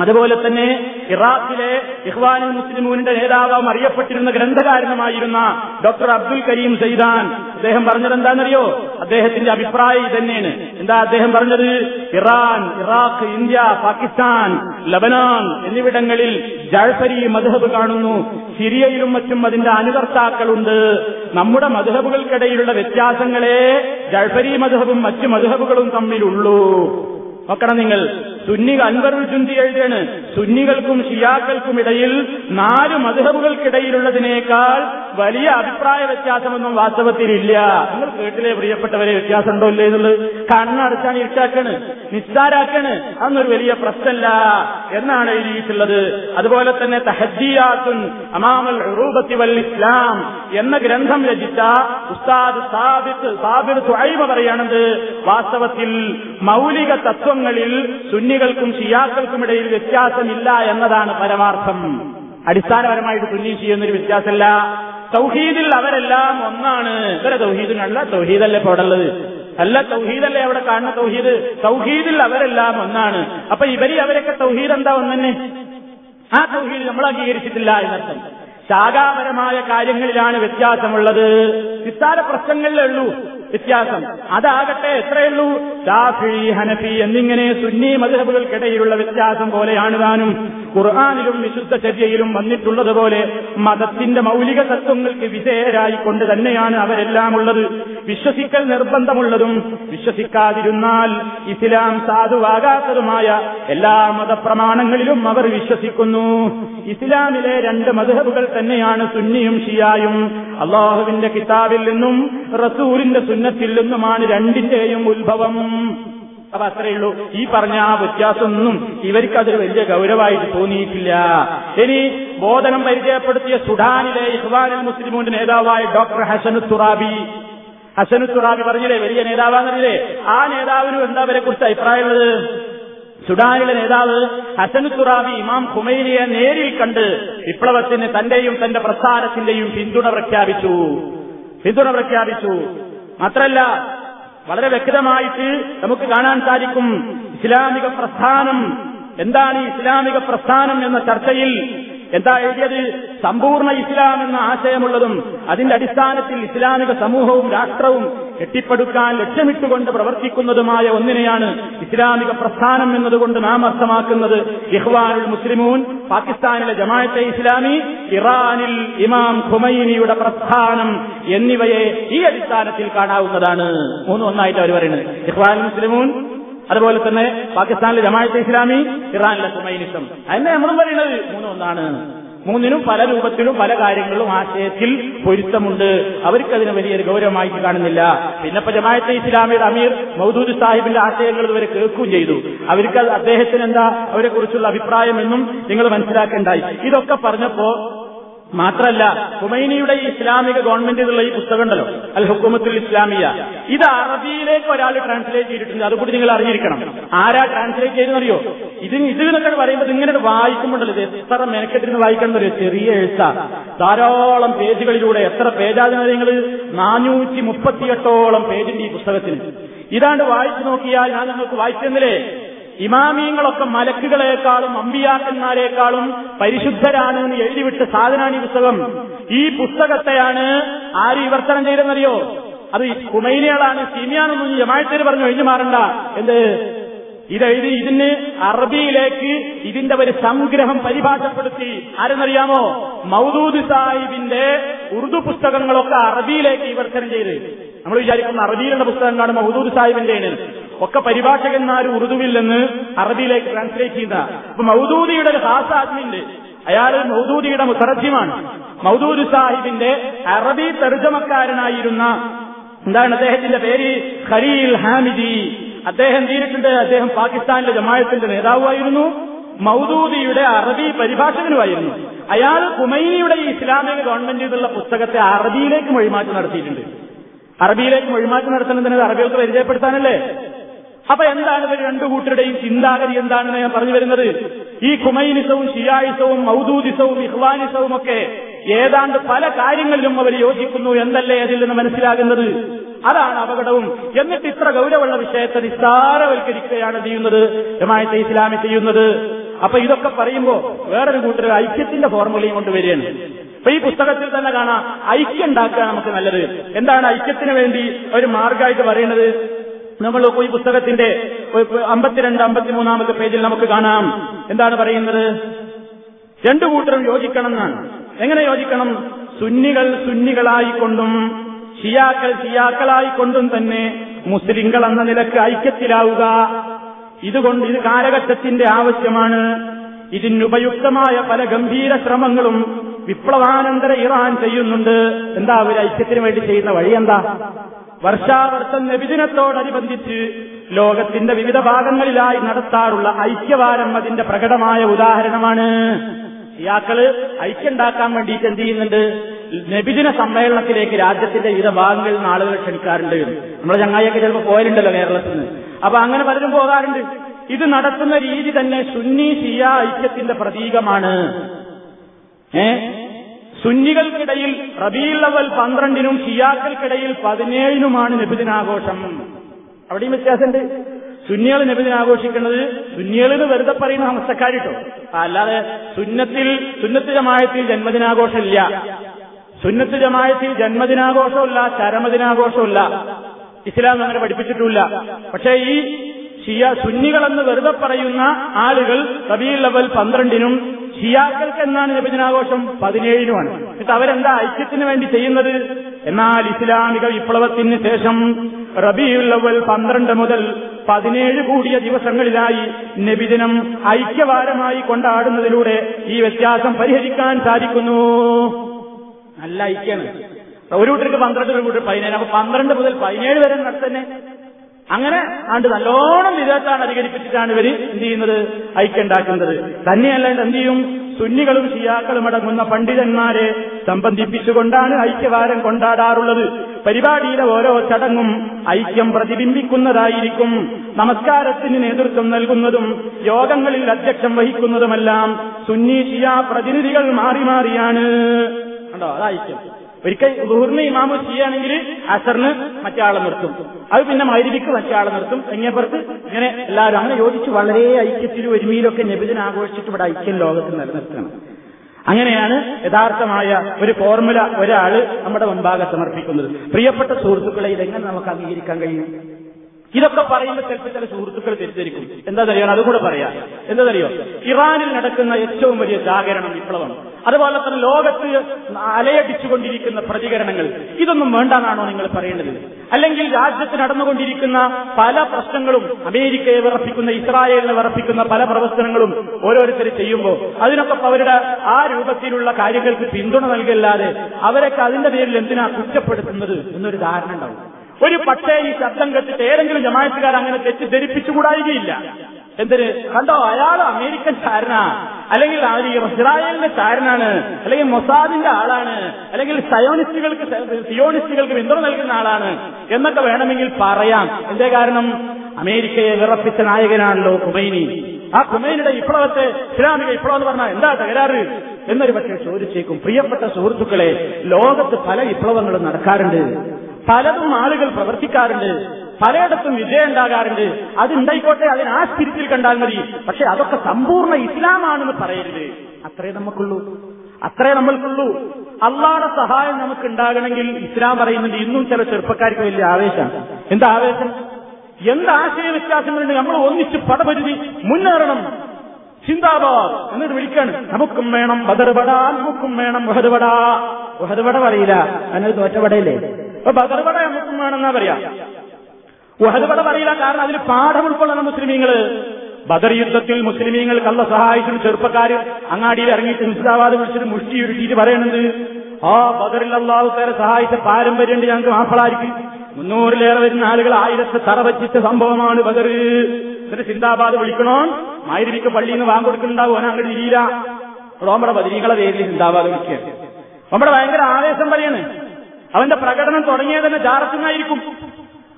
അതുപോലെ തന്നെ ഇറാഖിലെ ഇഹ്വാനുൽ മുസ്ലിമൂനിന്റെ നേതാവും അറിയപ്പെട്ടിരുന്ന ഗ്രന്ഥകാരനുമായിരുന്ന ഡോക്ടർ അബ്ദുൽ കരീം സൈദാൻ അദ്ദേഹം പറഞ്ഞത് എന്താണെന്നറിയോ? അദ്ദേഹത്തിന്റെ അഭിപ്രായം ഇതന്നെയാണ്. എന്താ അദ്ദേഹം പറഞ്ഞത്? Iran Iraq India Pakistan Lebanon എന്നിവിടങ്ങളിൽ ജാഴ്സരി മധുഹബ് കാണുന്നു. സിറിയയിലും മറ്റും അതിന്റെ അനുകർത്താക്കളുണ്ട്. നമ്മുടെ മധുഹബുകൾക്കിടയിലുള്ള വ്യത്യാസങ്ങളെ ജാഴ്സരി മധുഹബും മറ്റു മധുഹബുകളും തമ്മിലുള്ളൂ. നോക്കണം നിങ്ങൾ. സുന്നി അൻവറുൽ ജുന്തി എഴുതിയാണ്. സുന്നികൾക്കും ഷിയാക്കൾക്കും ഇടയിൽ നാല് മധുഹബുകൾക്കിടയിലുള്ളതിനേക്കാൾ വലിയ അഭിപ്രായ വ്യത്യാസമൊന്നും വാസ്തവത്തിലില്ല. നിങ്ങൾ കേട്ടിലെ പ്രിയപ്പെട്ടവരെ വ്യത്യാസമുണ്ടോ ഇല്ലേ എന്നുള്ളത്? കണ്ണടച്ചാണ് ഇരുട്ടാക്കാണ് നിസ്സാരാക്കാണ് അതൊന്നൊരു വലിയ പ്രശ്നമല്ല എന്നാണ് എഴുതിയിട്ടുള്ളത്. അതുപോലെ തന്നെ തഹദ്ദിയാത്തുൻ അമാമൽ ഉറൂബത്തി വൽ ഇസ്ലാം എന്ന ഗ്രന്ഥം രചിച്ച ഉസ്താദ് സാബിത്ത് സാബിർ സുഹൈബ പറയുന്നത് വാസ്തവത്തിൽ മൗലിക തത്വങ്ങളിൽ സുന്നികൾക്കും ഷിയാക്കൾക്കും ഇടയിൽ വ്യത്യാസമില്ല എന്നതാണ് പരമാർത്ഥം. അടിസ്ഥാനപരമായിട്ട് സുന്നി ചെയ്യുന്നൊരു വ്യത്യാസമല്ല. തൗഹീദിൽ അവരെല്ലാം ഒന്നാണ്. ഇവരെ തൗഹീദിനല്ല തൗഹീദല്ലേ ഇപ്പോൾ അവിടെ ഉള്ളത് അല്ല തൗഹീദല്ലേ അവിടെ കാണുന്ന തൗഹീദ്? തൗഹീദിൽ അവരെല്ലാം ഒന്നാണ്. അപ്പൊ ഇവർ അവരൊക്കെ തൗഹീദ് എന്താ ഒന്നെ ആ തൗഹീദ് നമ്മൾ അംഗീകരിച്ചിട്ടില്ല എന്നർത്ഥം. ശാഖാപരമായ കാര്യങ്ങളിലാണ് വ്യത്യാസമുള്ളത്. നിസ്സാര പ്രശ്നങ്ങളിലേ ഉള്ളൂ. വ്യത്യാസം. അതാകട്ടെ എത്രയുള്ളൂ? ഷാഫി ഹനഫി എന്നിങ്ങനെ സുന്നി മധുഹബുകൾക്കിടയിലുള്ള വ്യത്യാസം പോലെയാണ് താനും. ഖുർആാനിലും വിശുദ്ധ ചര്യയിലും വന്നിട്ടുള്ളതുപോലെ മതത്തിന്റെ മൗലിക തത്വങ്ങൾക്ക് വിധേയരായിക്കൊണ്ട് തന്നെയാണ് അവരെല്ലാം ഉള്ളത്. വിശ്വസിക്കൽ നിർബന്ധമുള്ളതും വിശ്വസിക്കാതിരുന്നാൽ ഇസ്ലാം സാധുവാകാത്തതുമായ എല്ലാ മതപ്രമാണങ്ങളിലും അവർ വിശ്വസിക്കുന്നു. ഇസ്ലാമിലെ രണ്ട് മധുഹബുകൾ തന്നെയാണ് സുന്നിയും ഷിയായും. അള്ളാഹുവിന്റെ കിതാബിൽ നിന്നും റസൂലിന്റെ സുന്നത്തിൽ നിന്നുമാണ് രണ്ടിന്റെയും ഉത്ഭവം. അപ്പൊ അത്രയേ ഉള്ളൂ. ഈ പറഞ്ഞ ആ വ്യത്യാസമൊന്നും ഇവർക്കതൊരു വലിയ ഗൗരവമായിട്ട് തോന്നിയിട്ടില്ല. ഇനി ബോധനം പരിചയപ്പെടുത്തിയ സുഡാനിലെ ഇഹ്വാനുൽ മുസ്ലിമുന്റെ നേതാവായ ഡോക്ടർ ഹസനു തുറാബി. ഹസനു തുറാബി പറഞ്ഞില്ലേ വലിയ നേതാവാണെന്നറിയില്ലേ ആ നേതാവിനും എന്താ അവരെ കുറിച്ച് അഭിപ്രായമുള്ളത്? സുഡാനിലെ നേതാവ് ഹസനു തുറാബി ഇമാം ഖുമൈനിയെ നേരിൽ കണ്ട് വിപ്ലവത്തിന് തന്റെയും തന്റെ പ്രസ്ഥാനത്തിന്റെയും പിന്തുണ പ്രഖ്യാപിച്ചു. പിന്തുണ പ്രഖ്യാപിച്ചു. മാത്രല്ല വളരെ വ്യക്തമായിട്ട് നമുക്ക് കാണാൻ സാധിക്കും ഇസ്ലാമിക പ്രസ്ഥാനം. എന്താണ് ഇസ്ലാമിക പ്രസ്ഥാനം എന്ന ചർച്ചയിൽ എന്താ എഴുതിയത്? സമ്പൂർണ ഇസ്ലാം എന്ന ആശയമുള്ളതും അതിന്റെ അടിസ്ഥാനത്തിൽ ഇസ്ലാമിക സമൂഹവും രാഷ്ട്രവും കെട്ടിപ്പടുക്കാൻ ലക്ഷ്യമിട്ടുകൊണ്ട് പ്രവർത്തിക്കുന്നതുമായ ഒന്നിനെയാണ് ഇസ്ലാമിക പ്രസ്ഥാനം എന്നതുകൊണ്ട് നാം അർത്ഥമാക്കുന്നത്. ഇഹ്വാനുൽ മുസ്ലിമൂൻ പാകിസ്ഥാനിലെ ജമാഅത്തെ ഇസ്ലാമി ഇറാനിൽ ഇമാം ഖുമൈനിയുടെ പ്രസ്ഥാനം എന്നിവയെ ഈ അടിസ്ഥാനത്തിൽ കാണാവുന്നതാണ്. മൂന്നൊന്നായിട്ട് അവർ പറയുന്നത് ഇഹ്വാനുൽ മുസ്ലിമൂൻ അതുപോലെ തന്നെ പാകിസ്ഥാനിലെ ജമാഅത്തെ ഇസ്ലാമി ഇറാനിലെ സുമൈനിസം അതിനെ നമ്മളും പറയുന്നത് മൂന്നൊന്നാണ്. മൂന്നിനും പല രൂപത്തിലും പല കാര്യങ്ങളിലും ആശയത്തിൽ പൊരുത്തമുണ്ട്. അവർക്കതിന് വലിയൊരു ഗൗരവമായിട്ട് കാണുന്നില്ല. പിന്നെ ഇപ്പൊ ജമാഅത്തെ ഇസ്ലാമിയുടെ അമീർ മൗദൂദ് സാഹിബിന്റെ ആശയങ്ങൾ ഇവരെ കേൾക്കുകയും ചെയ്തു. അവർക്ക് അദ്ദേഹത്തിന് എന്താ അവരെ കുറിച്ചുള്ള അഭിപ്രായം എന്നും നിങ്ങൾ മനസ്സിലാക്കേണ്ടായി. ഇതൊക്കെ പറഞ്ഞപ്പോ മാത്രല്ല ഹുമൈനിയുടെ ഈ ഇസ്ലാമിക ഗവൺമെന്റിലുള്ള ഈ പുസ്തകം ഉണ്ടല്ലോ അൽ ഹുക്കുമത്തുൽ ഇസ്ലാമിയ. ഇത് അറബിയിലേക്ക് ഒരാൾ ട്രാൻസ്ലേറ്റ് ചെയ്തിട്ടുണ്ട് അതുകൂടി നിങ്ങൾ അറിഞ്ഞിരിക്കണം. ആരാ ട്രാൻസ്ലേറ്റ് ചെയ്തെന്നറിയോ ഇത് ഇത് എന്നൊക്കെ പറയുമ്പോൾ ഇങ്ങനെ വായിക്കുമ്പോണ്ടല്ലോ ഇത് എത്ര മെനക്കെട്ടിരുന്ന് വായിക്കണം ഒരു ചെറിയ എഴുത്ത. ധാരാളം പേജുകളിലൂടെ എത്ര പേജാതിനെ നിങ്ങൾ നാനൂറ്റി മുപ്പത്തിയെട്ടോളം പേജിന്റെ ഈ പുസ്തകത്തിന്. ഇതാണ്ട് വായിച്ചു നോക്കിയാൽ ഞാൻ നിങ്ങൾക്ക് വായിച്ചെന്നില്ലേ? ഇമാമിയങ്ങളൊക്കെ മലക്കുകളെക്കാളും അമ്പിയാക്കന്മാരെക്കാളും പരിശുദ്ധരാണ് എന്ന് എഴുതിവിട്ട സാധനാണ് ഈ പുസ്തകം. ഈ പുസ്തകത്തെയാണ് ആര് വിവർത്തനം ചെയ്തെന്നറിയോ? അത് കുമൈനികളാണ് സീമിയാനൊന്നും ജമാഴത്തേര് പറഞ്ഞു ഒഴിഞ്ഞു മാറണ്ട. എന്ത്? ഇതെഴുതി ഇതിന് അറബിയിലേക്ക് ഇതിന്റെ ഒരു സംഗ്രഹം പരിഭാഷപ്പെടുത്തി. ആരെന്നറിയാമോ? മൗദൂദ് സാഹിബിന്റെ ഉറുദു പുസ്തകങ്ങളൊക്കെ അറബിയിലേക്ക് വിവർത്തനം ചെയ്ത്. നമ്മൾ വിചാരിക്കുന്ന അറബിയിലുള്ള പുസ്തകങ്ങളാണ് മൗദൂദ് സാഹിബിന്റെയാണ് ഒക്കെ പരിഭാഷകന്മാർ ഉറുദുവിൽ നിന്ന് അറബിയിലേക്ക് ട്രാൻസ്ലേറ്റ് ചെയ്യുന്ന അപ്പൊ മൗദൂദിയുടെ ഒരു ഹാസാത്മിണ്ട് അയാൾ മൗദൂദിയുടെ മുസറജിമാണ് മൗദൂദ് സാഹിബിന്റെ അറബി തർജമക്കാരനായിരുന്ന എന്താണ് അദ്ദേഹത്തിന്റെ പേര്? ഖലീൽ ഹാമിദി. അദ്ദേഹം തീരിട്ടുണ്ട് അദ്ദേഹം പാകിസ്ഥാനിലെ ജമായത്തിന്റെ നേതാവുമായിരുന്നു. മൗദൂദിയുടെ അറബി പരിഭാഷകനുമായിരുന്നു. അയാൾ കുമൈനിയുടെ ഇസ്ലാമിക ഗവൺമെന്റ് എന്നുള്ള പുസ്തകത്തെ അറബിയിലേക്ക് മൊഴിമാറ്റം നടത്തിയിട്ടുണ്ട്. അറബിയിലേക്ക് മൊഴിമാറ്റം നടത്തുന്നതിന് അറബികൾക്ക് പരിചയപ്പെടുത്താനല്ലേ? അപ്പൊ എന്താണ് ഇവർ രണ്ടു കൂട്ടരുടെയും ചിന്താഗതി എന്താണെന്ന് ഞാൻ പറഞ്ഞു വരുന്നത്? ഈ കുമൈനിസവും ഷിയായിസവും മൗദൂദിസവും ഇഹ്വാനിസവും ഒക്കെ ഏതാണ്ട് പല കാര്യങ്ങളിലും അവർ യോജിക്കുന്നു എന്നല്ലേ അതിൽ നിന്ന് മനസ്സിലാകുന്നത്? അതാണ് അപകടവും. എന്നിട്ട് ഇത്ര ഗൗരവമുള്ള വിഷയത്തെ നിസ്സാരവൽക്കരിക്കുകയാണ് ചെയ്യുന്നത് ജമായത്തെ ഇസ്ലാമി ചെയ്യുന്നത്. അപ്പൊ ഇതൊക്കെ പറയുമ്പോ വേറൊരു കൂട്ടർ ഐക്യത്തിന്റെ ഫോർമുലയും കൊണ്ടുവരികയാണ് അപ്പൊ ഈ പുസ്തകത്തിൽ തന്നെ കാണാം ഐക്യം ഉണ്ടാക്കുക നമുക്ക് നല്ലത്. എന്താണ് ഐക്യത്തിന് വേണ്ടി ഒരു മാർഗമായിട്ട് പറയുന്നത്? നമ്മൾ ഈ പുസ്തകത്തിന്റെ അമ്പത്തിരണ്ട് അമ്പത്തിമൂന്നാമത്തെ പേജിൽ നമുക്ക് കാണാം. എന്താണ് പറയുന്നത്? രണ്ടു കൂട്ടരും യോജിക്കണം എന്നാണ്. എങ്ങനെ യോജിക്കണം? സുന്നികൾ സുന്നികളായിക്കൊണ്ടും ഷിയാക്കൾ ഷിയാക്കളായിക്കൊണ്ടും തന്നെ മുസ്ലിങ്ങൾ എന്ന നിലയ്ക്ക് ഐക്യത്തിലാവുക. ഇതുകൊണ്ട് ഇത് കാലഘട്ടത്തിന്റെ ആവശ്യമാണ്. ഇതിനുപയുക്തമായ പല ഗംഭീര ശ്രമങ്ങളും വിപ്ലവാനന്തര ഇറാൻ ചെയ്യുന്നുണ്ട്. എന്താ ഒരു ഐക്യത്തിന് വേണ്ടി ചെയ്യുന്ന വഴി എന്താ വർഷാവർഷം നബിദിനത്തോടനുബന്ധിച്ച് ലോകത്തിന്റെ വിവിധ ഭാഗങ്ങളിലായി നടത്താറുള്ള ഐക്യവാരം അതിന്റെ പ്രകടമായ ഉദാഹരണമാണ്. ഇയാക്കൾ ഐക്യണ്ടാക്കാൻ വേണ്ടിയിട്ട് എന്ത് ചെയ്യുന്നുണ്ട്? നബിദിന സമ്മേളനത്തിലേക്ക് രാജ്യത്തിന്റെ വിവിധ ഭാഗങ്ങളിൽ നിന്ന് ആളുകൾ ക്ഷണിക്കാറുണ്ട്. നമ്മുടെ ചങ്ങായിയൊക്കെ ചിലപ്പോൾ പോയാലുണ്ടല്ലോ കേരളത്തിൽ നിന്ന് അപ്പൊ അങ്ങനെ പലരും പോകാറുണ്ട്. ഇത് നടത്തുന്ന രീതി തന്നെ സുന്നി ഷിയ ഐക്യത്തിന്റെ പ്രതീകമാണ്. ഏ? സുന്നികൾക്കിടയിൽ റബീൽ അവൽ പന്ത്രണ്ടിനും ഷിയാക്കൾക്കിടയിൽ പതിനേഴിനുമാണ് നബിദിനാഘോഷം. അവിടെയും വ്യത്യാസമുണ്ട്. സുന്നികൾ നബിദിനാഘോഷിക്കുന്നത് സുന്നികളിന് വെറുതെ പറയുന്ന ഹംസക്കാരിട്ടോ അല്ലാതെ സുന്നത്തിൽ സുന്നത്ത് ജമായത്തിൽ ജന്മദിനാഘോഷമില്ല. സുന്നത്ത് ജമായത്തിൽ ജന്മദിനാഘോഷമില്ല ചരമദിനാഘോഷമില്ല. ഇസ്ലാം അങ്ങനെ പഠിപ്പിച്ചിട്ടില്ല പക്ഷേ ഈ ഷിയ സുന്നികളെന്ന് വെറുതെ പറയുന്ന ആളുകൾ റബീൽ ലെവൽ പന്ത്രണ്ടിനും ഷിയാക്കൾക്ക് എന്നാണ് നബിദിനാഘോഷം പതിനേഴിനുമാണ്. എന്നിട്ട് അവരെന്താ ഐക്യത്തിന് വേണ്ടി ചെയ്യുന്നത്? എന്നാൽ ഇസ്ലാമിക വിപ്ലവത്തിന് ശേഷം റബിയുള്ളവൽ പന്ത്രണ്ട് മുതൽ പതിനേഴ് കൂടിയ ദിവസങ്ങളിലായി നബിദിനം ഐക്യവാരമായി കൊണ്ടാടുന്നതിലൂടെ ഈ വ്യത്യാസം പരിഹരിക്കാൻ സാധിക്കുന്നു. നല്ല ഐക്യാണ്. ഒരു കൂട്ടർക്ക് പന്ത്രണ്ട് ഒരു കൂട്ടർ പതിനേഴ്. അപ്പൊ പന്ത്രണ്ട് മുതൽ പതിനേഴ് വരെ നടത്തന്നെ. അങ്ങനെ ആണ്ട് നല്ലോണം വിദേശത്താണ് അധികരിപ്പിച്ചിട്ടാണ് ഇവർ എന്ത് ചെയ്യുന്നത്? ഐക്യണ്ടാക്കുന്നത് തന്നെയല്ല എന്ത് ചെയ്യും? സുന്നികളും ഷിയാക്കളും അടങ്ങുന്ന പണ്ഡിതന്മാരെ സംബന്ധിപ്പിച്ചുകൊണ്ടാണ് ഐക്യവാരം കൊണ്ടാടാറുള്ളത്. പരിപാടിയിലെ ഓരോ ചടങ്ങും ഐക്യം പ്രതിബിംബിക്കുന്നതായിരിക്കും. നമസ്കാരത്തിന് നേതൃത്വം നൽകുന്നതും യോഗങ്ങളിൽ അധ്യക്ഷം വഹിക്കുന്നതുമെല്ലാം സുന്നി ഷിയ പ്രതിനിധികൾ മാറി മാറിയാണ്. കണ്ടോ? ഐക്യം. ഒരിക്കൽ ദുഹൂറിന് ഇമാമു ചെയ്യുകയാണെങ്കിൽ അസറിന് മറ്റേ ആളെ നിർത്തും. അത് പിന്നെ മൈരിക്ക് മറ്റേ ആളെ നിർത്തും എങ്ങനെപ്പുറത്ത് ഇങ്ങനെ എല്ലാവരും അങ്ങനെ യോജിച്ച് വളരെ ഐക്യത്തിലും ഒരുമയിലൊക്കെ നബിദിന ആഘോഷിച്ചിട്ട് ഇവിടെ ഐക്യം ലോകത്ത് നിലനിർത്തണം. അങ്ങനെയാണ് യഥാർത്ഥമായ ഒരു ഫോർമുല ഒരാൾ നമ്മുടെ മുമ്പാകെ സമർപ്പിക്കുന്നത്. പ്രിയപ്പെട്ട സുഹൃത്തുക്കളെ ഇതെങ്ങനെ നമുക്ക് അംഗീകരിക്കാൻ കഴിയും? ഇതൊക്കെ പറയുമ്പോൾ ചിലപ്പോൾ ചില സുഹൃത്തുക്കൾ തെറ്റിദ്ധരിക്കും. എന്താ അറിയാൻ അതുകൂടെ പറയാം. എന്താണെന്നറിയോ ഇറാനിൽ നടക്കുന്ന ഏറ്റവും വലിയ ജാഗരണം വിപ്ലവം. അതുപോലെ തന്നെ ലോകത്ത് അലയടിച്ചുകൊണ്ടിരിക്കുന്ന പ്രതികരണങ്ങൾ. ഇതൊന്നും വേണ്ടെന്നാണോ നിങ്ങൾ പറയേണ്ടത്? അല്ലെങ്കിൽ രാജ്യത്ത് നടന്നുകൊണ്ടിരിക്കുന്ന പല പ്രശ്നങ്ങളും അമേരിക്കയെ വിറപ്പിക്കുന്ന ഇസ്രായേലിനെ വിറപ്പിക്കുന്ന പല പ്രവർത്തനങ്ങളും ഓരോരുത്തർ ചെയ്യുമ്പോൾ അതിനൊക്കെ അവരുടെ ആ രൂപത്തിലുള്ള കാര്യങ്ങൾക്ക് പിന്തുണ നൽകല്ലാതെ അവരൊക്കെ അതിന്റെ പേരിൽ എന്തിനാ കുറ്റപ്പെടുത്തുന്നത് എന്നൊരു ധാരണ ഉണ്ടാവും. ഒരു പക്ഷേ ഈ ശബ്ദം കെട്ടിട്ട് ഏതെങ്കിലും ജമായത്തുകാർ അങ്ങനെ തെറ്റിദ്ധരിപ്പിച്ചുകൂടായികയില്ല. എന്തിന്? കണ്ടോ? അയാൾ അമേരിക്കൻ ചാരനാ അല്ലെങ്കിൽ അവർ ഇസ്രായേലിന്റെ ചാരനാണ് അല്ലെങ്കിൽ മൊസാദിന്റെ ആളാണ്. അല്ലെങ്കിൽ സയോണിസ്റ്റുകൾക്ക് സിയോണിസ്റ്റുകൾക്ക് പിന്തുണ നൽകുന്ന ആളാണ്. എന്നൊക്കെ വേണമെങ്കിൽ പറയാം. എന്തേ കാരണം? അമേരിക്കയെ വിറപ്പിച്ച നായകനാണല്ലോ കുമൈനി ആ കുമൈനിയുടെ ഇപ്പോഴത്തെ ഇസ്ലാമിക ഇപ്പളം എന്ന് പറഞ്ഞാൽ എന്താ തകരാറ്? എന്നൊരു പക്ഷേ ചോദിച്ചേക്കും. പ്രിയപ്പെട്ട സുഹൃത്തുക്കളെ ലോകത്ത് പല വിപ്ലവങ്ങളും നടക്കാറുണ്ട്. പലതും ആളുകൾ പ്രവർത്തിക്കാറുണ്ട്. പലയിടത്തും വിജയം ഉണ്ടാകാറുണ്ട്. അതുണ്ടായിക്കോട്ടെ അതിന് ആ സ്പിരിറ്റിൽ കണ്ടാൽ മതി. പക്ഷെ അതൊക്കെ സമ്പൂർണ ഇസ്ലാമാണെന്ന് പറയരുത്. അത്രേ നമുക്കുള്ളൂ. അത്രേ നമ്മൾക്കുള്ളൂ. അള്ളാടെ സഹായം നമുക്ക് ഉണ്ടാകണമെങ്കിൽ ഇസ്ലാം പറയുന്നുണ്ട് ഇന്നും ചില ചെറുപ്പക്കാർക്ക് വലിയ ആവേശമാണ് എന്താ ആവേശം? എന്ത് ആശയ വ്യത്യാസങ്ങളുണ്ട് നമ്മൾ ഒന്നിച്ച് പടപരുതി മുന്നേറണം. ചിന്താബാദ് എന്നിട്ട് വിളിക്കാണ്. നമുക്കും വേണം ബദർവട നമുക്കും വേണം ബഹദവട ബഹദവട പറയില്ല. അതിനൊരു തോറ്റപടയില്ലേ അപ്പൊ ബദർപട വേണമെന്നാ പറയാ. വഹദുപട പറയില്ല കാരണം അതിൽ പാഠം ഉൾക്കൊള്ളണം മുസ്ലിമീങ്ങൾ. ബദർ യുദ്ധത്തിൽ മുസ്ലിമീങ്ങൾ കള്ള സഹായിച്ചും ചെറുപ്പക്കാർ അങ്ങാടിയിൽ ഇറങ്ങിയിട്ട് ഹിസ്ദാബാദ് വിളിച്ചിട്ട് മുഷ്ടി ഉരുട്ടിയിട്ട് പറയണത് ആ ബദറിൽ അള്ളാഹുക്കാരെ സഹായിച്ച പാരമ്പര്യമുണ്ട് ഞങ്ങൾക്ക് മാപ്പിളായിരിക്കും മുന്നൂറിലേറെ വരുന്ന ആളുകൾ ആയിരത്തെ തറ വച്ചിച്ച സംഭവമാണ് ബദർ. എന്നിട്ട് സിന്ദാബാദ് വിളിക്കണോ? മായിരിക്ക് പള്ളിയിൽ നിന്ന് വാങ്ങിക്കൊടുക്കുന്നുണ്ടാവും ഓന അങ്ങോട്ട് ഇരിയില്ല നമ്മുടെ ബദരീകളെ പേരിൽ സിന്ദാബാദ് വിളിക്കുക നമ്മുടെ ഭയങ്കര ആവേശം പറയാണ്. അവന്റെ പ്രകടനം തുടങ്ങിയത് തന്നെ ജാറത്തുന്നായിരിക്കും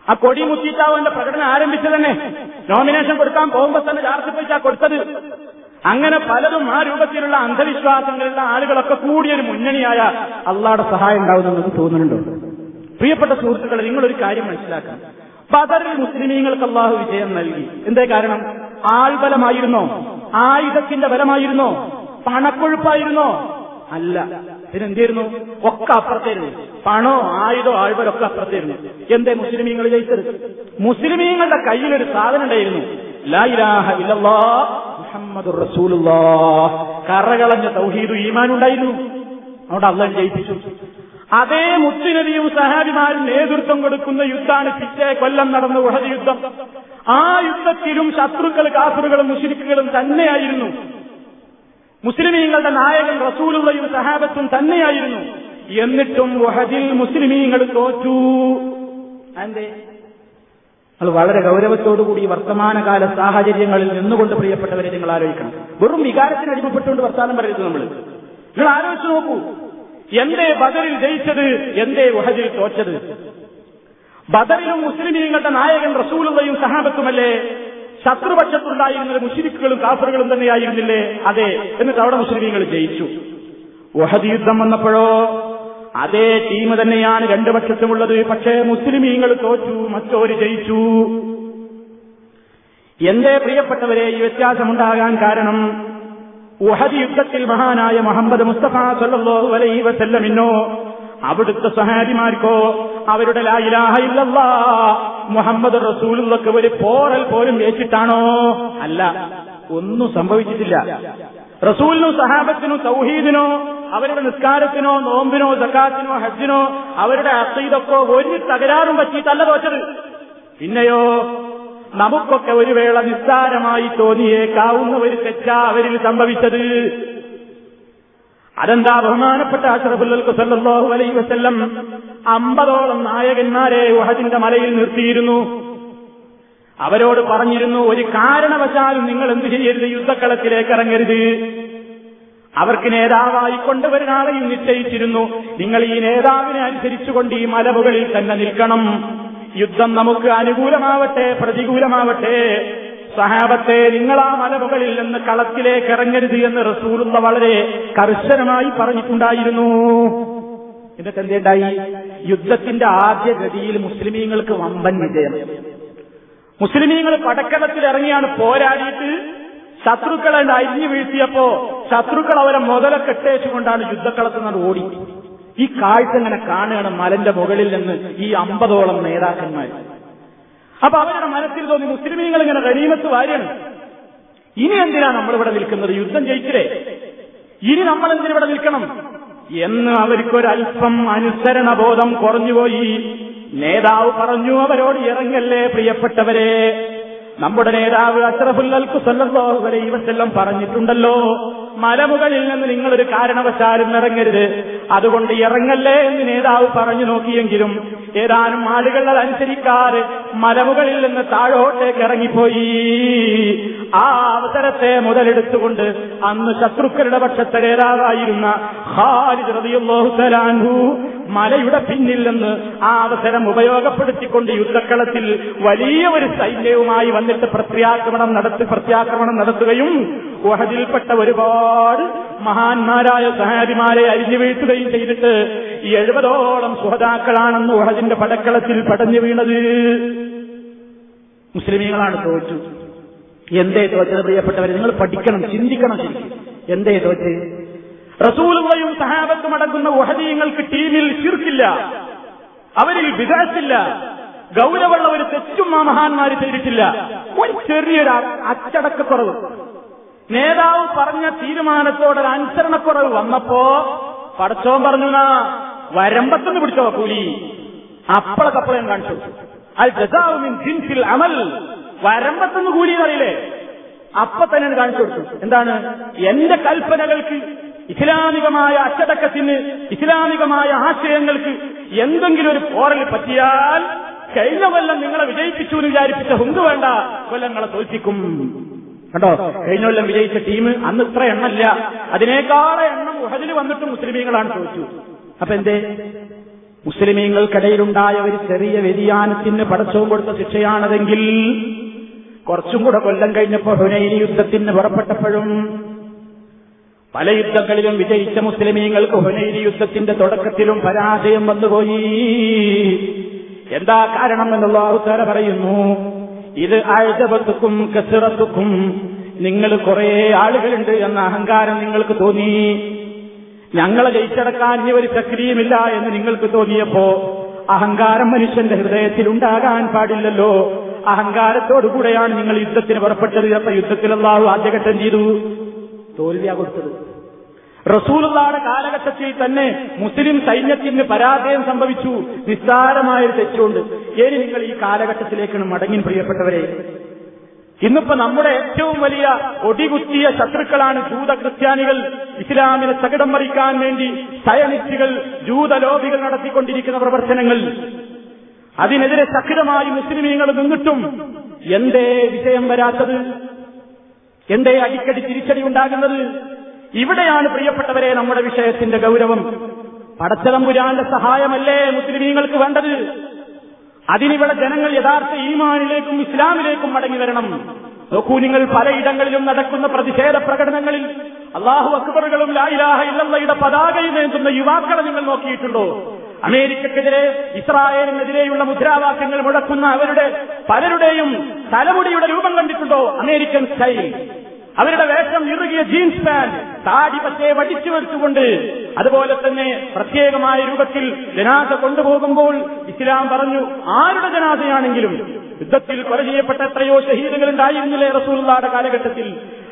ആ കൊടി മുത്തിയിട്ടാവും അവന്റെ പ്രകടനം ആരംഭിച്ചത് തന്നെ നോമിനേഷൻ കൊടുക്കാൻ പോകുമ്പോൾ തന്നെ ജാറത്തിൽ പോയിട്ടാ കൊടുത്തത്. അങ്ങനെ പലതും ആ രൂപത്തിലുള്ള അന്ധവിശ്വാസങ്ങളുള്ള ആളുകളൊക്കെ കൂടിയൊരു മുന്നണിയായ അള്ളാടെ സഹായം ഉണ്ടാവുമെന്ന് തോന്നുന്നുണ്ടോ? പ്രിയപ്പെട്ട സുഹൃത്തുക്കളെ നിങ്ങളൊരു കാര്യം മനസ്സിലാക്കാം ബദറിൽ മുസ്ലിമീങ്ങൾക്ക് അള്ളാഹു വിജയം നൽകി. എന്തേ കാരണം? ആൾബലമായിരുന്നോ ആയുധത്തിന്റെ ബലമായിരുന്നോ? പണക്കൊഴുപ്പായിരുന്നോ? അല്ല. ഇതിനെന്തായിരുന്നു ഒക്കെ അപ്പുറത്തായിരുന്നു പണോ ആയുധോ ആൾബലൊക്കെ അപ്പുറത്തായിരുന്നു എന്തേ മുസ്ലിമീങ്ങൾ ജയിച്ചത്? മുസ്ലിമീങ്ങളുടെ കയ്യിലൊരു സാധനം ഉണ്ടായിരുന്നു. കറകളഞ്ഞ തൗഹീദു ഈമാൻ ഉണ്ടായിരുന്നു. അവിടെ അള്ളാൻ ജയിപ്പിച്ചു. അതേ മുത്തുനബിയും സഹാബിമാരും നേതൃത്വം കൊടുക്കുന്ന യുദ്ധാണ് പിറ്റേ കൊല്ലം നടന്ന ഉഹദ് യുദ്ധം. ആ യുദ്ധത്തിലും ശത്രുക്കൾ കാസറുകളും മുഷിരിക്കുകളും തന്നെയായിരുന്നു. മുസ്ലിമീങ്ങളുടെ നായകൻ റസൂലുള്ളയും സഹാബത്തും തന്നെയായിരുന്നു. എന്നിട്ടും വഹദിൽ മുസ്ലിമീങ്ങൾ തോറ്റു. അതെ അത് വളരെ ഗൗരവത്തോടുകൂടി വർത്തമാനകാല സാഹചര്യങ്ങളിൽ നിന്നുകൊണ്ട് പ്രിയപ്പെട്ടവരെ നിങ്ങൾ ആലോചിക്കണം. വെറും വികാരത്തിന് അടിമപ്പെട്ടുകൊണ്ട് വർത്താനം പറയരുത് നമ്മൾ. നിങ്ങൾ ആലോചിച്ച് നോക്കൂ. എന്തേ ബദറിൽ ജയിച്ചത് എന്തേ വഹദിൽ തോറ്റത്? ബദറിലും മുസ്ലിമീങ്ങളുടെ നായകൻ റസൂലുള്ളയും സഹാബത്തുമല്ലേ? ശത്രുപക്ഷത്തുണ്ടായിരുന്നത് മുഷിരിക്കുകളും കാഫറുകളും തന്നെയായിരുന്നില്ലേ? അതെ. എന്നിട്ട് അവിടെ മുസ്ലിമീങ്ങൾ ജയിച്ചു. വഹദ് യുദ്ധം വന്നപ്പോഴോ? അതേ ടീം തന്നെയാണ് രണ്ടു പക്ഷത്തുമുള്ളത്. പക്ഷേ മുസ്ലിമീങ്ങൾ തോറ്റു മറ്റോര് ജയിച്ചു. എന്റെ പ്രിയപ്പെട്ടവരെ ഈ വ്യത്യാസമുണ്ടാകാൻ കാരണം ഉഹദ് യുദ്ധത്തിൽ മഹാനായ മുഹമ്മദ് മുസ്തഫ സല്ലല്ലാഹു അലൈഹി വസല്ലമിനോ അവിടുത്തെ സഹാരിമാർക്കോ അവരുടെ ലായിലാഹയില്ല മുഹമ്മദ് റസൂലുള്ളക്ക് ഒരു പോറൽ പോലും ഏറ്റിട്ടാണോ? അല്ല ഒന്നും സംഭവിച്ചിട്ടില്ല. റസൂലിനും സഹാബത്തിനും തൗഹീദിനോ അവരുടെ നിസ്കാരത്തിനോ നോമ്പിനോ സക്കാത്തിനോ ഹജ്ജിനോ അവരുടെ അസീദൊക്കെ ഒരു തകരാറും പറ്റിയിട്ടല്ല തോറ്റത്. പിന്നെയോ നമുക്കൊക്കെ ഒരു വേള നിസ്സാരമായി തോന്നിയേക്കാവുന്ന ഒരു തെറ്റാ അവരിൽ സംഭവിച്ചത്. അതെന്താ ബഹുമാനപ്പെട്ട അഷ്റഫുല്ലൽക്ക് സല്ലല്ലാഹു അലൈഹി വസല്ലം? അമ്പതോളം നായകന്മാരെ ഉഹദിന്റെ മലയിൽ നിർത്തിയിരുന്നു. അവരോട് പറഞ്ഞിരുന്നു ഒരു കാരണവശാലും നിങ്ങൾ എന്ത് ചെയ്യരുത് യുദ്ധക്കളത്തിലേക്ക് ഇറങ്ങരുത്. അവർക്ക് നേതാവായി കൊണ്ടുവരുന്നാളെയും നിശ്ചയിച്ചിരുന്നു. നിങ്ങൾ ഈ നേതാവിനെ അനുസരിച്ചുകൊണ്ട് ഈ മലവുകളിൽ തന്നെ നിൽക്കണം. യുദ്ധം നമുക്ക് അനുകൂലമാവട്ടെ പ്രതികൂലമാവട്ടെ. സഹാബത്തെ നിങ്ങൾ ആ മലമുകളിൽ നിന്ന് കളത്തിലേക്ക് ഇറങ്ങരുത് എന്ന് റസൂലുള്ള വളരെ കർശനമായി പറഞ്ഞിട്ടുണ്ടായിരുന്നു. എന്നിട്ട് എന്തേണ്ടായി? യുദ്ധത്തിന്റെ ആദ്യ ഗതിയിൽ മുസ്ലിമീങ്ങൾക്ക് വമ്പൻ വിജയം. മുസ്ലിമീങ്ങൾ പടക്കളത്തിൽ ഇറങ്ങിയാണ് പോരാടിയിട്ട് ശത്രുക്കളെ അരിഞ്ഞു വീഴ്ത്തിയപ്പോ ശത്രുക്കൾ അവരെ മുതലൊക്കെ ഇട്ടേച്ചുകൊണ്ടാണ് യുദ്ധക്കളത്തിൽ നിന്ന് ഓടി. ഈ കാഴ്ച ഇങ്ങനെ കാണുകയാണ് മലന്റെ മുകളിൽ നിന്ന് ഈ അമ്പതോളം നേതാക്കന്മാർ. അപ്പൊ അവരുടെ മനസ്സിൽ തോന്നി മുസ്ലിമീങ്ങൾ ഇങ്ങനെ ഗനീമത്ത് വാര്യാണ്. ഇനി എന്തിനാ നമ്മളിവിടെ നിൽക്കുന്നത്? യുദ്ധം ജയിച്ചില്ലേ? ഇനി നമ്മൾ എന്തിനിവിടെ നിൽക്കണം? എന്ന് അവർക്കൊരൽപ്പം അനുസരണ ബോധം കുറഞ്ഞുപോയി. നേതാവ് പറഞ്ഞു അവരോട് ഇറങ്ങല്ലേ പ്രിയപ്പെട്ടവരെ. നമ്മുടെ നേതാവ് അഷ്റഫുല്ലൽക്കു സല്ലല്ലാഹു അലൈഹി വസല്ലം പറഞ്ഞിട്ടുണ്ടല്ലോ. മലമുകളിൽ നിന്ന് നിങ്ങളൊരു കാരണവശാലും ഇറങ്ങരുത്. അതുകൊണ്ട് ഇറങ്ങല്ലേ എന്ന് നേതാവ് പറഞ്ഞു നോക്കിയെങ്കിലും ഏതാനും ആളുകൾ അതനുസരിക്കാതെ മലമുകളിൽ നിന്ന് താഴോട്ടേക്ക് ഇറങ്ങിപ്പോയി. ആ അവസരത്തെ മുതലെടുത്തുകൊണ്ട് അന്ന് ശത്രുക്കളുടെ പക്ഷത്തെ നേതാവായിരുന്ന ഖാലിദ് മലയുടെ പിന്നിൽ നിന്ന് ആ അവസരം ഉപയോഗപ്പെടുത്തിക്കൊണ്ട് യുദ്ധക്കളത്തിൽ വലിയ ഒരു സൈന്യവുമായി വന്നിട്ട് പ്രത്യാക്രമണം നടത്തി പ്രത്യാക്രമണം നടത്തുകയും ഉഹദിൽപ്പെട്ട ഒരുപാട് മഹാന്മാരായ സഹാബിമാരെ അരിഞ്ഞു വീഴ്ത്തുകയും ചെയ്തിട്ട് ഈ എഴുപതോളം സുഹതാക്കളാണെന്ന് ഉഹദിന്റെ പടക്കളത്തിൽ പടഞ്ഞു വീണത്. മുസ്ലിമീങ്ങളാണ് തോറ്റു. എന്തേ തോറ്റത് പ്രിയപ്പെട്ടവരെ നിങ്ങൾ പഠിക്കണം ചിന്തിക്കണം ശരിക്കും. എന്തേ തോറ്റ്? റസൂലുകളെയും സഹാബത്തും അടങ്ങുന്ന ഉഹദീയങ്ങൾക്ക് ടീമിൽ ചീർക്കില്ല അവരിൽ വികാസില്ല ഗൗരവമുള്ള ഒരു തെറ്റും ആ മഹാന്മാര് ചെയ്തിട്ടില്ല. ഒരു ചെറിയൊരു അച്ചടക്കക്കുറവ്. നേതാവ് പറഞ്ഞ തീരുമാനത്തോടെ അനുസരണക്കുറവ് വന്നപ്പോ പടച്ചോൻ പറഞ്ഞു വരമ്പത്തുനിന്ന് പിടിച്ചോ കൂലി. അപ്പളക്കപ്പളയും കാണിച്ചു. അൽ ജസാവുമിൻ ജിൻസിൽ അമൽ. വരമ്പത്തുനിന്ന് കൂലി എന്നറിയില്ലേ? അപ്പൊ തന്നെ കാണിച്ചു കൊടുത്തു. എന്താണ്? എന്റെ കൽപ്പനകൾക്ക് ഇസ്ലാമികമായ അച്ചടക്കത്തിന് ഇസ്ലാമികമായ ആശയങ്ങൾക്ക് എന്തെങ്കിലും ഒരു പോറൽ പറ്റിയാൽ കഴിഞ്ഞ കൊല്ലം നിങ്ങളെ വിജയിപ്പിച്ചു എന്ന് വിചാരിപ്പിച്ച ഹുങ്ക് വേണ്ട കൊല്ലങ്ങളെ തോൽപ്പിക്കും. കണ്ടോ? കഴിഞ്ഞ കൊല്ലം വിജയിച്ച ടീം അന്ന് ഇത്ര എണ്ണല്ല അതിനേക്കാളെ എണ്ണം ഉഹദിൽ വന്നിട്ട് മുസ്ലിമീങ്ങളാണ് ചോദിച്ചു. അപ്പൊ എന്തേ? മുസ്ലിമീങ്ങൾക്കിടയിലുണ്ടായ ഒരു ചെറിയ വ്യതിയാനത്തിന് പടച്ചവും കൊടുത്ത ശിക്ഷയാണതെങ്കിൽ കുറച്ചും കൂടെ കൊല്ലം കഴിഞ്ഞപ്പോൾ ഹുനൈനി യുദ്ധത്തിന് പുറപ്പെട്ടപ്പോഴും പല യുദ്ധങ്ങളിലും വിജയിച്ച മുസ്ലിമീങ്ങൾക്ക് ഹുനൈനി യുദ്ധത്തിന്റെ തുടക്കത്തിലും പരാജയം വന്നുപോയി. എന്താ കാരണം എന്നുള്ള ഉത്തര പറയുന്നു? ഇത് ആഴ്ചപത്തുക്കും കസിറത്തുക്കും. നിങ്ങൾ കുറെ ആളുകളുണ്ട് എന്ന അഹങ്കാരം നിങ്ങൾക്ക് തോന്നി. ഞങ്ങളെ ജയിച്ചടക്കാൻ ഇനി ഒരു ചക്രിയുമില്ല എന്ന് നിങ്ങൾക്ക് തോന്നിയപ്പോ അഹങ്കാരം മനുഷ്യന്റെ ഹൃദയത്തിൽ ഉണ്ടാകാൻ പാടില്ലല്ലോ അഹങ്കാരത്തോടുകൂടെയാണ് നിങ്ങൾ യുദ്ധത്തിന് പുറപ്പെട്ടത് അപ്പൊ യുദ്ധത്തിൽ അള്ളാഹു ആദ്യഘട്ടം ചെയ്തു. തോൽവിയാ കൊടുത്തത്. റസൂലുള്ളാടെ കാലഘട്ടത്തിൽ തന്നെ മുസ്ലിം സൈന്യത്തിന് പരാജയം സംഭവിച്ചു. നിസ്സാരമായൊരു തെറ്റുണ്ട്. ഇനി നിങ്ങൾ ഈ കാലഘട്ടത്തിലേക്കാണ് മടങ്ങി പ്രിയപ്പെട്ടവരെ. ഇന്നിപ്പോ നമ്മുടെ ഏറ്റവും വലിയ ഒടികുത്തിയ ശത്രുക്കളാണ് ജൂത ക്രിസ്ത്യാനികൾ ഇസ്ലാമിനെ തകിടം മറിക്കാൻ വേണ്ടി സയനിസ്റ്റുകൾ ജൂതലോബികൾ നടത്തിക്കൊണ്ടിരിക്കുന്ന പ്രവർത്തനങ്ങൾ. അതിനെതിരെ ശക്തമായി മുസ്ലിമീങ്ങൾ നിന്നിട്ടും എന്തേ വിജയം വരാത്തത്? എന്തേ അടിക്കടി തിരിച്ചടി ഉണ്ടാകുന്നത്? ഇവിടെയാണ് പ്രിയപ്പെട്ടവരെ നമ്മുടെ വിഷയത്തിന്റെ ഗൗരവം. പടച്ചതമ്പുരാന്റെ സഹായമല്ലേ മുസ്ലിമീങ്ങൾക്ക് വേണ്ടത്? അതിനിവിടെ ജനങ്ങൾ യഥാർത്ഥ ഈമാനിലേക്കും ഇസ്ലാമിലേക്കും മടങ്ങി വരണം. നോക്കൂ നിങ്ങൾ പലയിടങ്ങളിലും നടക്കുന്ന പ്രതിഷേധ പ്രകടനങ്ങളിൽ അള്ളാഹു അക്ബറുകളും ലായിലാഹ ഇല്ലയുടെ പതാകയും ഏന്തുന്ന യുവാക്കളെ നിങ്ങൾ നോക്കിയിട്ടുണ്ടോ? അമേരിക്കക്കെതിരെ ഇസ്രായേലിനെതിരെയുള്ള മുദ്രാവാക്യങ്ങൾ മുഴക്കുന്ന അവരുടെ പലരുടെയും തലമുടിയുടെ രൂപം കണ്ടിട്ടുണ്ടോ? American style. അവരുടെ വേഷം ഇറുകിയ ജീൻസ് പാന്റ് താടി പച്ചയെ വടിച്ചു വെച്ചുകൊണ്ട് അതുപോലെ തന്നെ പ്രത്യേകമായ രൂപത്തിൽ ജനാസ കൊണ്ടുപോകുമ്പോൾ ഇസ്ലാം പറഞ്ഞു ആരുടെ ജനാസയാണെങ്കിലും യുദ്ധത്തിൽ കൊല ചെയ്യപ്പെട്ട എത്രയോ ഷഹീദുകൾ ഉണ്ടായിരുന്നില്ലേ കാലഘട്ടത്തിൽ?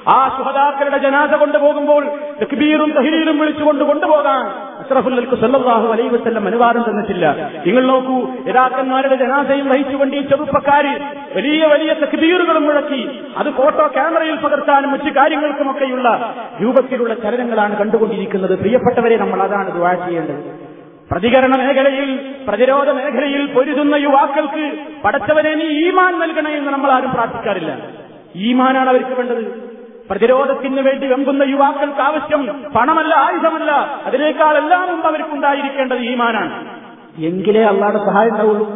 ആ ശുഹദാക്കളുടെ ജനാസ കൊണ്ടുപോകുമ്പോൾ തക്ബീറും തഹീലും വിളിച്ചുകൊണ്ട് കൊണ്ടുപോകാൻ അഷ്റഫുല്ലൽക്ക് സല്ലാഹു അലൈ വസ്ല്ലം അനുവാദം തന്നിട്ടില്ല. നിങ്ങൾ നോക്കൂ യഥാക്കന്മാരുടെ ജനാസയും വഹിച്ചുകൊണ്ട് ഈ ചെറുപ്പക്കാര് വലിയ വലിയ തക്ബീറുകളും മുഴക്കി അത് ഫോട്ടോ ക്യാമറയിൽ പകർത്താനും മറ്റു കാര്യങ്ങൾക്കുമൊക്കെയുള്ള രൂപത്തിലുള്ള ചലനങ്ങളാണ് കണ്ടുകൊണ്ടിരിക്കുന്നത്. പ്രിയപ്പെട്ടവരെ നമ്മൾ അതാണ് ദുവാ ചെയ്യേണ്ടത്. പ്രതികരണ മേഖലയിൽ പ്രതിരോധ മേഖലയിൽ പൊരുതുന്ന യുവാക്കൾക്ക് പടച്ചവനെ നീ ഈമാൻ നൽകണേ എന്ന് നമ്മൾ ആരും പ്രാർത്ഥിക്കാറില്ല. ഈമാനാണ് അവർക്ക് വേണ്ടത്. പ്രതിരോധത്തിന് വേണ്ടി വെമ്പുന്ന യുവാക്കൾക്ക് ആവശ്യം പണമല്ല ആയുധമല്ല. അതിനേക്കാൾ എല്ലാം മുമ്പ് അവർക്കുണ്ടായിരിക്കേണ്ടത് ഈമാനാണ്. എങ്കിലേ അള്ളാടെ സഹായം ഉണ്ടാവുള്ളൂ.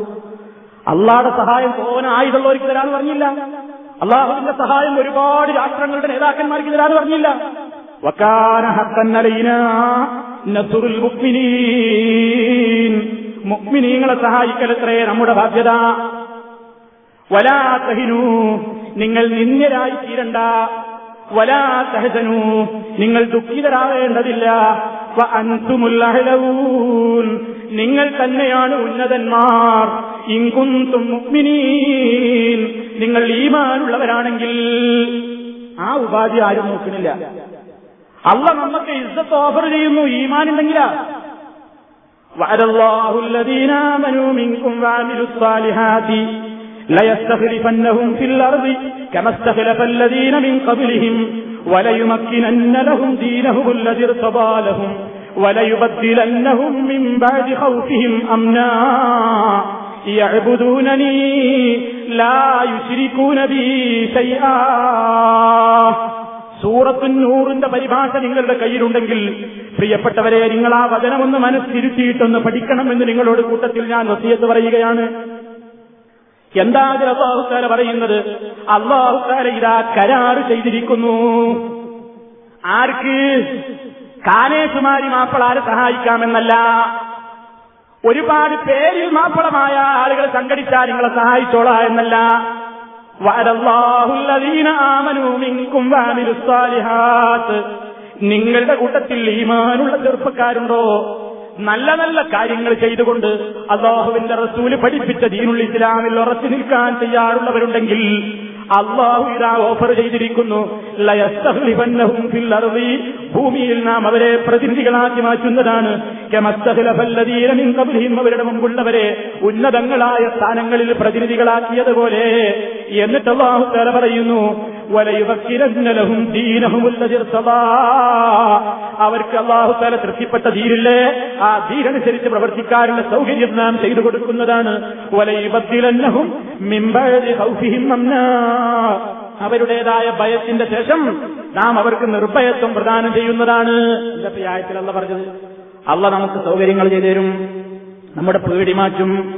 അള്ളാടെ സഹായം തോന ആയുധമുള്ളവർക്ക് തരാൻ പറഞ്ഞില്ല. അള്ളാഹുവിന്റെ സഹായം ഒരുപാട് രാഷ്ട്രങ്ങളുടെ നേതാക്കന്മാർക്ക് തരാൻ പറഞ്ഞില്ല. മുക്മിനീങ്ങളെ സഹായിക്കലത്രേ നമ്മുടെ ബാധ്യത. വലാ നിങ്ങൾ നിന്ദ്യരായി തീരണ്ട. വലാ സഹജനു നിങ്ങൾ ദുഃഖിതരാകേണ്ടതില്ല. നിങ്ങൾ തന്നെയാണ് ഉന്നതന്മാർ. ഇങ്കും മുക്മിനീൻ നിങ്ങൾ ഈമാനുള്ളവരാണെങ്കിൽ ആ ഉപാധി ആരും നോക്കുന്നില്ല. അല്ല നമ്മക്ക് ഇസ്സത്ത് ഓഫർ ചെയ്യുന്നു. ഈമാനുണ്ടെങ്കിലാ വരല്ലാഹുല്ലദീനാമനു മിങ്കും വാമിരുസ്വാലിഹാദി آمنوا منكم وعملوا الصالحات ليستخلفنهم في الأرض كما استخلف الذين من قبلهم وليمكنن لهم دينهم الذي ارتضى لهم وليبدلنهم من بعد خوفهم أمنا يعبدونني لا يشركون بي شيئا സൂറത്തു നൂറിന്റെ പരിഭാഷ നിങ്ങളുടെ കയ്യിലുണ്ടെങ്കിൽ പ്രിയപ്പെട്ടവരെ നിങ്ങൾ ആ വചനമൊന്ന് മനസ്സിരുത്തിയിട്ടൊന്ന് പഠിക്കണമെന്ന് നിങ്ങളോട് കൂട്ടത്തിൽ ഞാൻ വസിയത്ത് പറയുകയാണ് എന്താ അള്ളാഹുത്താല പറയുന്നത്? അള്ളാഹുത്താല ഇതാ കരാറ് ചെയ്തിരിക്കുന്നു. ആർക്ക്? കാനേശുമാരി മാപ്പിളാരെ സഹായിക്കാമെന്നല്ല. ഒരുപാട് പേരിൽ മാപ്പിളമായ ആളുകൾ സംഘടിച്ചാൽ നിങ്ങളെ സഹായിച്ചോളാ എന്നല്ല. നിങ്ങളുടെ കൂട്ടത്തിൽ ഈമാനുള്ള ചെറുപ്പക്കാരുണ്ടോ? നല്ല നല്ല കാര്യങ്ങൾ ചെയ്തുകൊണ്ട് അള്ളാഹുവിന്റെ റസൂൽ പഠിപ്പിച്ച ദീനുൽ ഇസ്ലാമിൽ ഉറച്ചു നിൽക്കാൻ തയ്യാറുള്ളവരുണ്ടെങ്കിൽ അള്ളാഹു ഇതാ ഓഫർ ചെയ്തിരിക്കുന്നു. ഭൂമിയിൽ നാം അവരെ പ്രതിനിധികളാക്കി മാറ്റുന്നതാണ്. അവരുടെ മുമ്പുള്ളവരെ ഉന്നതങ്ങളായ സ്ഥാനങ്ങളിൽ പ്രതിനിധികളാക്കിയതുപോലെ. എന്നിട്ട് അള്ളാഹു തല പറയുന്നു വലയുവക്കിരന്ന ലഹും ദീനഹുമുല്ലതിർ സദാ അവർക്ക് അള്ളാഹു തല തൃപ്തിപ്പെട്ട ധീരില്ലേ ആ ധീരനുസരിച്ച് പ്രവർത്തിക്കാനുള്ള സൗകര്യം നാം ചെയ്തു കൊടുക്കുന്നതാണ്. വലയുബത്തിലന്നഹും മിമ്പഴതി ഹൗഫിഹിം അവരുടേതായ ഭയത്തിന്റെ ശേഷം നാം അവർക്ക് നിർഭയത്വം പ്രദാനം ചെയ്യുന്നതാണ്. ഇന്നത്തെ ആയത്തിൽ ആയത്തിലല്ല പറഞ്ഞത് അള്ള നമുക്ക് സൗകര്യങ്ങൾ ചെയ്തു തരും. നമ്മുടെ പേടി മാറ്റും.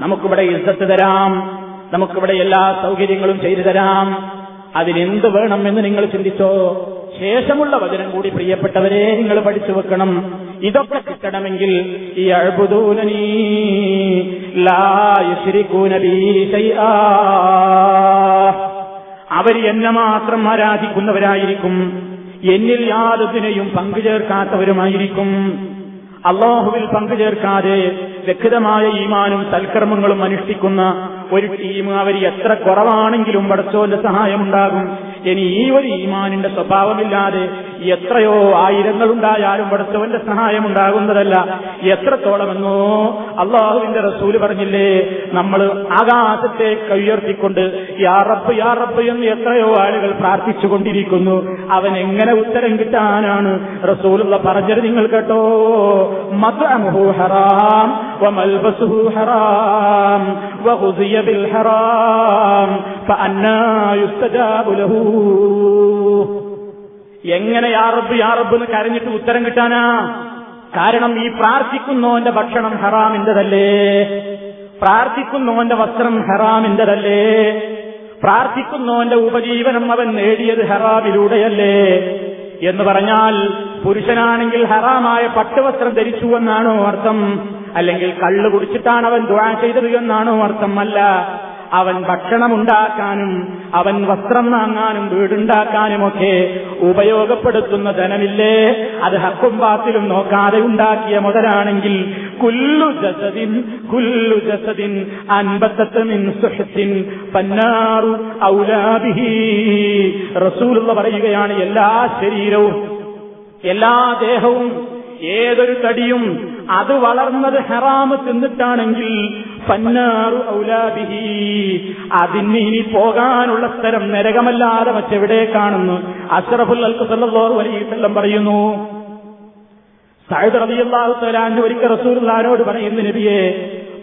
നമുക്കിവിടെ ഇസ്സത്ത് തരാം. നമുക്കിവിടെ എല്ലാ സൗകര്യങ്ങളും ചെയ്തു തരാം. അതിനെന്ത് വേണം എന്ന് നിങ്ങൾ ചിന്തിച്ചോ? ശേഷമുള്ള വചനം കൂടി പ്രിയപ്പെട്ടവരെ നിങ്ങൾ പഠിച്ചു വെക്കണം. ഇതൊക്കെ കിട്ടണമെങ്കിൽ ഈ അഴുപുദൂനീ അവർ എന്നെ മാത്രം ആരാധിക്കുന്നവരായിരിക്കും. എന്നിൽ യാതൊന്നിനെയും പങ്കുചേർക്കാത്തവരുമായിരിക്കും. അള്ളാഹുവിൽ പങ്കുചേർക്കാതെ വ്യക്തമായ ഈമാനും സൽക്കർമ്മങ്ങളും അനുഷ്ഠിക്കുന്ന ഒരു ടീം അവർ എത്ര കുറവാണെങ്കിലും പടച്ചോന്റെ സഹായമുണ്ടാകും ഇനി ഈ ഒരു ഈമാനിന്റെ സ്വഭാവമില്ലാതെ എത്രയോ ആയിരങ്ങൾ ഉണ്ടായാലും പടച്ചവന്റെ സഹായം ഉണ്ടാകുന്നതല്ല എത്രത്തോളമെന്നോ അള്ളാഹുവിന്റെ റസൂല് പറഞ്ഞില്ലേ നമ്മൾ ആകാശത്തെ കയ്യുയർത്തിക്കൊണ്ട് യാറപ്പ് യാറപ്പ് എന്ന് എത്രയോ ആളുകൾ പ്രാർത്ഥിച്ചുകൊണ്ടിരിക്കുന്നു അവൻ എങ്ങനെ ഉത്തരം കിട്ടാനാണ് റസൂലുള്ള പറഞ്ഞത് നിങ്ങൾ കേട്ടോ മദ്അമുഹു ഹറാം وملبسه حرام وغذي بالحرام فأنا يستجاب له എങ്ങനെ യാറബ് യാറബ് എന്ന് കരഞ്ഞിട്ട് ഉത്തരം കിട്ടാനാ? കാരണം ഈ പ്രാർത്ഥിക്കുന്നോന്റെ ഭക്ഷണം ഹറാമിന്റെതല്ലേ പ്രാർത്ഥിക്കുന്നോന്റെ വസ്ത്രം ഹറാമിന്റെതല്ലേ പ്രാർത്ഥിക്കുന്നോന്റെ ഉപജീവനം അവൻ നേടിയത് ഹറാമിലൂടെയല്ലേ? എന്ന് പറഞ്ഞാൽ പുരുഷനാണെങ്കിൽ ഹറാമായ പട്ടുവസ്ത്രം ധരിച്ചു എന്നാണോ അർത്ഥം? അല്ലെങ്കിൽ കള്ളു കുടിച്ചിട്ടാണ് അവൻ ദ്വാ ചെയ്തത് എന്നാണോ അർത്ഥം? അല്ല. അവൻ ഭക്ഷണമുണ്ടാക്കാനും അവൻ വസ്ത്രം വാങ്ങാനും വീടുണ്ടാക്കാനുമൊക്കെ ഉപയോഗപ്പെടുത്തുന്ന ധനമില്ലേ? അത് ഹക്കും പാത്തിലും നോക്കാതെ ഉണ്ടാക്കിയ മുതലാണെങ്കിൽ കുല്ലു ജസദിൻ കുല്ലു ജസദിൻ അൻപത്തത്ത് മിൻ സുഹത്തിൻ പന്നാറു ഔലാബിഹി റസൂലുള്ള പറയുകയാണ് എല്ലാ ശരീരവും എല്ലാ ദേഹവും ഏതൊരു തടിയും അത് വളർന്നത് ഹെറാമ് തിന്നിട്ടാണെങ്കിൽ ഔലാബിഹി അതിന് ഇനി പോകാനുള്ള സ്ഥലം നരകമല്ലാതെ മറ്റെവിടെ കാണുന്നു? അഷ്റഫുൽ അലൈവല്ലം പറയുന്നു സഹദ് റബിയല്ലാഹു തലാന്റെ ഒരിക്കൽ റസൂർലാനോട് പറയുന്നു നബിയെ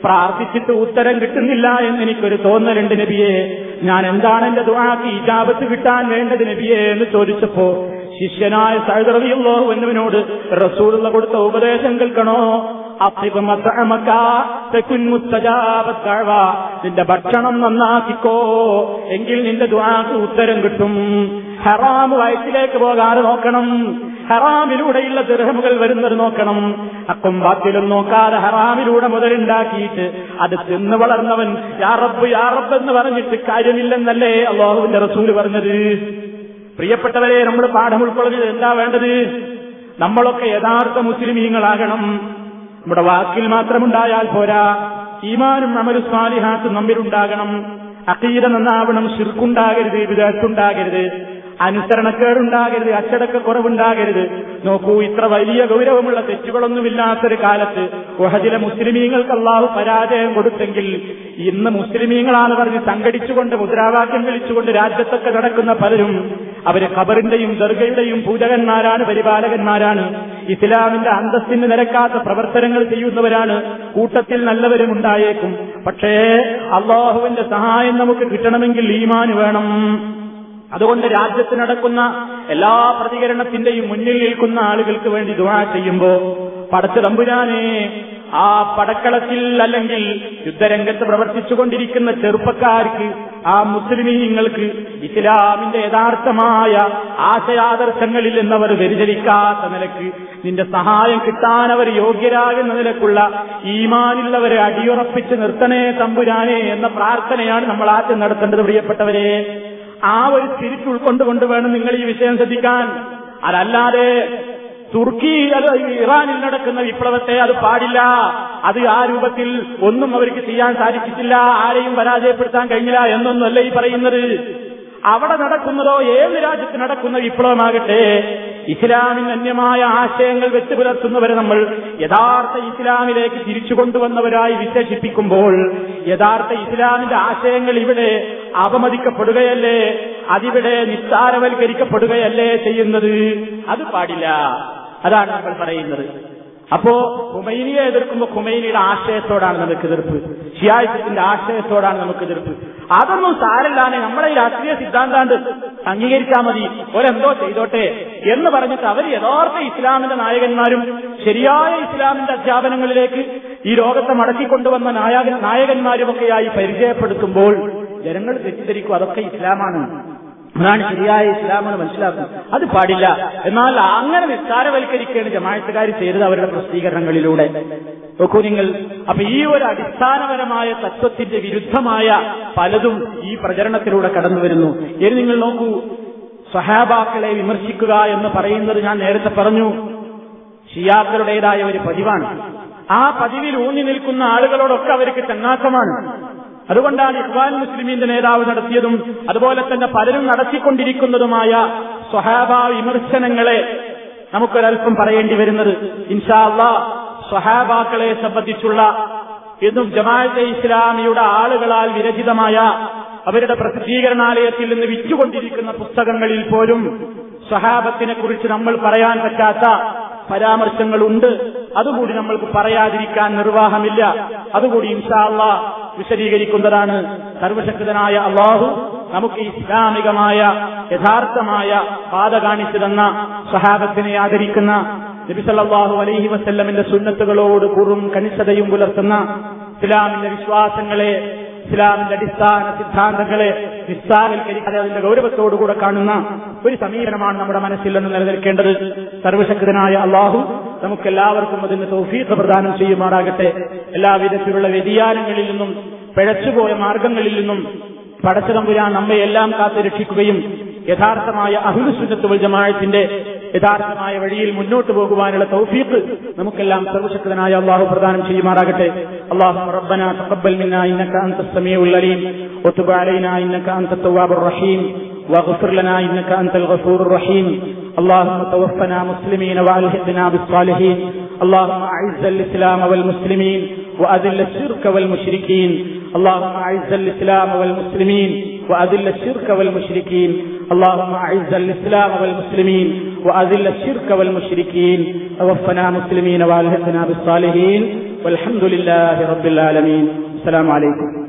പ്രാർത്ഥിച്ചിട്ട് ഉത്തരം കിട്ടുന്നില്ല എന്ന് എനിക്കൊരു തോന്നലുണ്ട് നബിയെ. ഞാൻ എന്താണ് എന്റെ ദുആക്ക് ഇജാബത്ത് കിട്ടാൻ വേണ്ടത് നബിയെ എന്ന് ചോദിച്ചപ്പോ ശിഷ്യനായ സഹദറിയുള്ളോ എന്നവനോട് റസൂലുള്ള കൊടുത്ത ഉപദേശം കേൾക്കണോ? നിന്റെ ഭക്ഷണം നന്നാക്കിക്കോ എങ്കിൽ നിന്റെ ദ്വാക്ക് ഉത്തരം കിട്ടും. ഹറാം വയറ്റിലേക്ക് പോകാതെ നോക്കണം. ഹറാമിലൂടെയുള്ള ദൃഹമുകൾ വരുന്നത് നോക്കണം. അക്കും ബാത്തിലും നോക്കാതെ ഹറാമിലൂടെ മുതലുണ്ടാക്കിയിട്ട് അത് തിന്ന് വളർന്നവൻ യാറബ് യാറബ് എന്ന് പറഞ്ഞിട്ട് കാര്യമില്ലെന്നല്ലേ അള്ളാഹുവിന്റെ റസൂൽ പറഞ്ഞത്? പ്രിയപ്പെട്ടവരെ നമ്മൾ പാഠം ഉൾക്കൊള്ളുന്നത് എന്താ വേണ്ടത്? നമ്മളൊക്കെ യഥാർത്ഥ മുസ്ലിമീങ്ങളാകണം. നമ്മുടെ വാക്കിൽ മാത്രമുണ്ടായാൽ പോരാ. ഈമാനും അമരു സ്വാലിഹാത്തും നമ്മിലുണ്ടാകണം അക്കീത നന്നാവണം ശിർക്കുണ്ടാകരുത് വിദഗ്ധുണ്ടാകരുത് അനുസരണക്കേടുണ്ടാകരുത് അച്ചടക്ക കുറവുണ്ടാകരുത് നോക്കൂ ഇത്ര വലിയ ഗൗരവമുള്ള തെറ്റുകളൊന്നുമില്ലാത്തൊരു കാലത്ത് ഗുഹജിലെ മുസ്ലിമീങ്ങൾക്ക് അള്ളാഹു പരാജയം കൊടുത്തെങ്കിൽ ഇന്ന് മുസ്ലിമീങ്ങളാണ് പറഞ്ഞ് സംഘടിച്ചുകൊണ്ട് മുദ്രാവാക്യം വിളിച്ചുകൊണ്ട് രാജ്യത്തൊക്കെ നടക്കുന്ന പലരും അവർ ഖബറിന്റെയും ദർഗയുടെയും പൂജകന്മാരാണ് പരിപാലകന്മാരാണ്. ഇസ്ലാമിന്റെ അന്തസ്സിന് നിരക്കാത്ത പ്രവർത്തനങ്ങൾ ചെയ്യുന്നവരാണ്. കൂട്ടത്തിൽ നല്ലവരും ഉണ്ടായേക്കും. പക്ഷേ അള്ളാഹുവിന്റെ സഹായം നമുക്ക് കിട്ടണമെങ്കിൽ ഈമാന് വേണം. അതുകൊണ്ട് രാജ്യത്ത് നടക്കുന്ന എല്ലാ പ്രതികരണത്തിന്റെയും മുന്നിൽ നിൽക്കുന്ന ആളുകൾക്ക് വേണ്ടി ദുവാ ചെയ്യുമ്പോ പടച്ച തമ്പുരാനെ ആ പടക്കളത്തിൽ അല്ലെങ്കിൽ യുദ്ധരംഗത്ത് പ്രവർത്തിച്ചുകൊണ്ടിരിക്കുന്ന ചെറുപ്പക്കാർക്ക് ആ മുസ്ലിമീങ്ങൾക്ക് ഇസ്ലാമിന്റെ യഥാർത്ഥമായ ആശയാദർശങ്ങളിൽ നിന്നവർ വ്യതിചലിക്കാത്ത നിലയ്ക്ക് നിന്റെ സഹായം കിട്ടാൻ അവർ യോഗ്യരാകുന്ന നിലക്കുള്ള ഈമാനുള്ളവരെ അടിയുറപ്പിച്ച് നിർത്തണേ തമ്പുരാനെ എന്ന പ്രാർത്ഥനയാണ് നമ്മൾ ആദ്യം നടത്തേണ്ടത് പ്രിയപ്പെട്ടവരെ. ആ ഒരു തിരിച്ചു ഉൾക്കൊണ്ടുകൊണ്ട് വേണം നിങ്ങൾ ഈ വിഷയം ശ്രദ്ധിക്കാൻ. അതല്ലാതെ തുർക്കി അത് ഇറാനിൽ നടക്കുന്ന വിപ്ലവത്തെ അത് പാടില്ല. അത് ആ രൂപത്തിൽ ഒന്നും അവർക്ക് ചെയ്യാൻ സാധിച്ചിട്ടില്ല. ആരെയും പരാജയപ്പെടുത്താൻ കഴിഞ്ഞില്ല എന്നൊന്നല്ല ഈ പറയുന്നത്. അവിടെ നടക്കുന്നതോ ഏത് രാജ്യത്ത് നടക്കുന്ന വിപ്ലവമാകട്ടെ ഇസ്ലാമിന് അന്യമായ ആശയങ്ങൾ വെച്ച് പുലർത്തുന്നവരെ നമ്മൾ യഥാർത്ഥ ഇസ്ലാമിലേക്ക് തിരിച്ചു കൊണ്ടുവന്നവരായി വിശേഷിപ്പിക്കുമ്പോൾ യഥാർത്ഥ ഇസ്ലാമിന്റെ ആശയങ്ങൾ ഇവിടെ അപമതിക്കപ്പെടുകയല്ലേ? അതിവിടെ നിസ്സാരവൽക്കരിക്കപ്പെടുകയല്ലേ ചെയ്യുന്നത്? അത് പാടില്ല. അതാണ് നമ്മൾ പറയുന്നത്. അപ്പോ ഖുമൈനിയെ എതിർക്കുമ്പോൾ ഖുമൈനിയുടെ ആശയത്തോടാണ് നമുക്ക് എതിർപ്പ്. ഷിയായിസത്തിന്റെ ആശയത്തോടാണ് നമുക്ക് എതിർപ്പ്. അതൊന്നും സാരല്ലാതെ നമ്മളെ ഈ രാഷ്ട്രീയ സിദ്ധാന്താണ്ട് അംഗീകരിച്ചാൽ മതി. ഒരെന്തോ ചെയ്തോട്ടെ എന്ന് പറഞ്ഞിട്ട് അവർ യഥാർത്ഥ ഇസ്ലാമിന്റെ നായകന്മാരും ശരിയായ ഇസ്ലാമിന്റെ അധ്യാപനങ്ങളിലേക്ക് ഈ ലോകത്തെ മടക്കിക്കൊണ്ടുവന്ന നായക നായകന്മാരുമൊക്കെയായി പരിചയപ്പെടുത്തുമ്പോൾ ജനങ്ങൾ തെറ്റിദ്ധരിക്കും. അതൊക്കെ ഇസ്ലാമാണ്. അതാണ് ശരിയായ ഇസ്ലാമെന്ന് മനസ്സിലാക്കും അത് പാടില്ല. എന്നാൽ അങ്ങനെ നിസ്കാരവൽക്കരിക്കുകയാണ് ജമായത്തുകാർ ചെയ്തത് അവരുടെ പ്രസിദ്ധീകരണങ്ങളിലൂടെ. നോക്കൂ നിങ്ങൾ അപ്പൊ ഈ ഒരു അടിസ്ഥാനപരമായ തത്വത്തിന്റെ വിരുദ്ധമായ പലതും ഈ പ്രചരണത്തിലൂടെ കടന്നു വരുന്നു. ഇനി നിങ്ങൾ നോക്കൂ സഹാബാക്കളെ വിമർശിക്കുക എന്ന് പറയുന്നത് ഞാൻ നേരത്തെ പറഞ്ഞു. ഷിയാക്കളുടേതായ ഒരു പതിവാണ്. ആ പതിവിൽ ഊന്നി നിൽക്കുന്ന ആളുകളോടൊക്കെ അവർക്ക് ചങ്ങാത്തമാണ്. അതുകൊണ്ടാണ് ഇഖ്വാൻ മുസ്ലിമിന്റെ നേതാവ് നടത്തിയതും അതുപോലെ തന്നെ പലരും നടത്തിക്കൊണ്ടിരിക്കുന്നതുമായ സ്വഹാബ വിമർശനങ്ങളെ നമുക്കൊരൽപ്പം പറയേണ്ടി വരുന്നത്. ഇൻഷാല്ല സ്വഹാബാക്കളെ സംബന്ധിച്ചുള്ള ഇന്നും ജമാഅത്തെ ഇസ്ലാമിയുടെ ആളുകളാൽ വിരചിതമായ അവരുടെ പ്രസിദ്ധീകരണാലയത്തിൽ നിന്ന് വിറ്റുകൊണ്ടിരിക്കുന്ന പുസ്തകങ്ങളിൽ പോലും സ്വഹാബത്തിനെ കുറിച്ച് നമ്മൾ പറയാൻ പറ്റാത്ത പരാമർശങ്ങളുണ്ട്. അതുകൂടി നമ്മൾക്ക് പറയാതിരിക്കാൻ നിർവാഹമില്ല. അതുകൂടി ഇൻഷാല്ല വിശദീകരിക്കുന്നതാണ് സർവശക്തനായ അള്ളാഹു നമുക്ക് ഇസ്ലാമികമായ യഥാർത്ഥമായ പാത കാണിച്ചു തന്ന സഹാബത്തിനെ ആദരിക്കുന്ന നബിസല്ലാഹു അലൈഹി വസല്ലമിന്റെ സുന്നത്തുകളോട് കുറും കണിശതയും പുലർത്തുന്ന ഇസ്ലാമിന്റെ വിശ്വാസങ്ങളെ ഇസ്ലാമിന്റെ അടിസ്ഥാന സിദ്ധാന്തങ്ങളെ നിസ്സാരൽക്കരിക്കാതെ അതിന്റെ ഗൗരവത്തോടുകൂടെ കാണുന്ന ഒരു സമീപനമാണ് നമ്മുടെ മനസ്സിൽ നിന്ന് നിലനിൽക്കേണ്ടത്. സർവശക്തനായ അള്ളാഹു നമുക്കെല്ലാവർക്കും അതിന് തൗഫീഖ് പ്രദാനം ചെയ്യുമാറാകട്ടെ. എല്ലാവിധത്തിലുള്ള വ്യതിയാനങ്ങളിൽ നിന്നും പിഴച്ചുപോയ മാർഗങ്ങളിൽ നിന്നും പടച്ചതമ്പുരാൻ നമ്മെ എല്ലാം കാത്തു രക്ഷിക്കുകയും യഥാർത്ഥമായ അഹുലുസുന്നത്ത് വൽ ജമാഅത്തിന്റെ യഥാർത്ഥമായ വഴിയിൽ മുന്നോട്ട് പോകുവാനുള്ള തൗഫീഖ് നമുക്കെല്ലാം സർവശക്തനായ അള്ളാഹു പ്രദാനം ചെയ്യുമാറാകട്ടെ അള്ളാഹു റബ്ബന തഖബ്ബൽ മിന്നാ ഇന്നക അൻത സമീഉൽ അലീം വതുബ് അലൈനാ ഇന്നക അൻത തവ്വാബുർ റഹീം واغفر لنا انك انت الغفور الرحيم اللهم توفنا مسلمين والحقنا بالصالحين اللهم اعز الاسلام والمسلمين واذل الشرك والمشركين اللهم اعز الاسلام والمسلمين واذل الشرك والمشركين اللهم اعز الاسلام والمسلمين واذل الشرك والمشركين توفنا مسلمين والحقنا بالصالحين والحمد لله رب العالمين السلام عليكم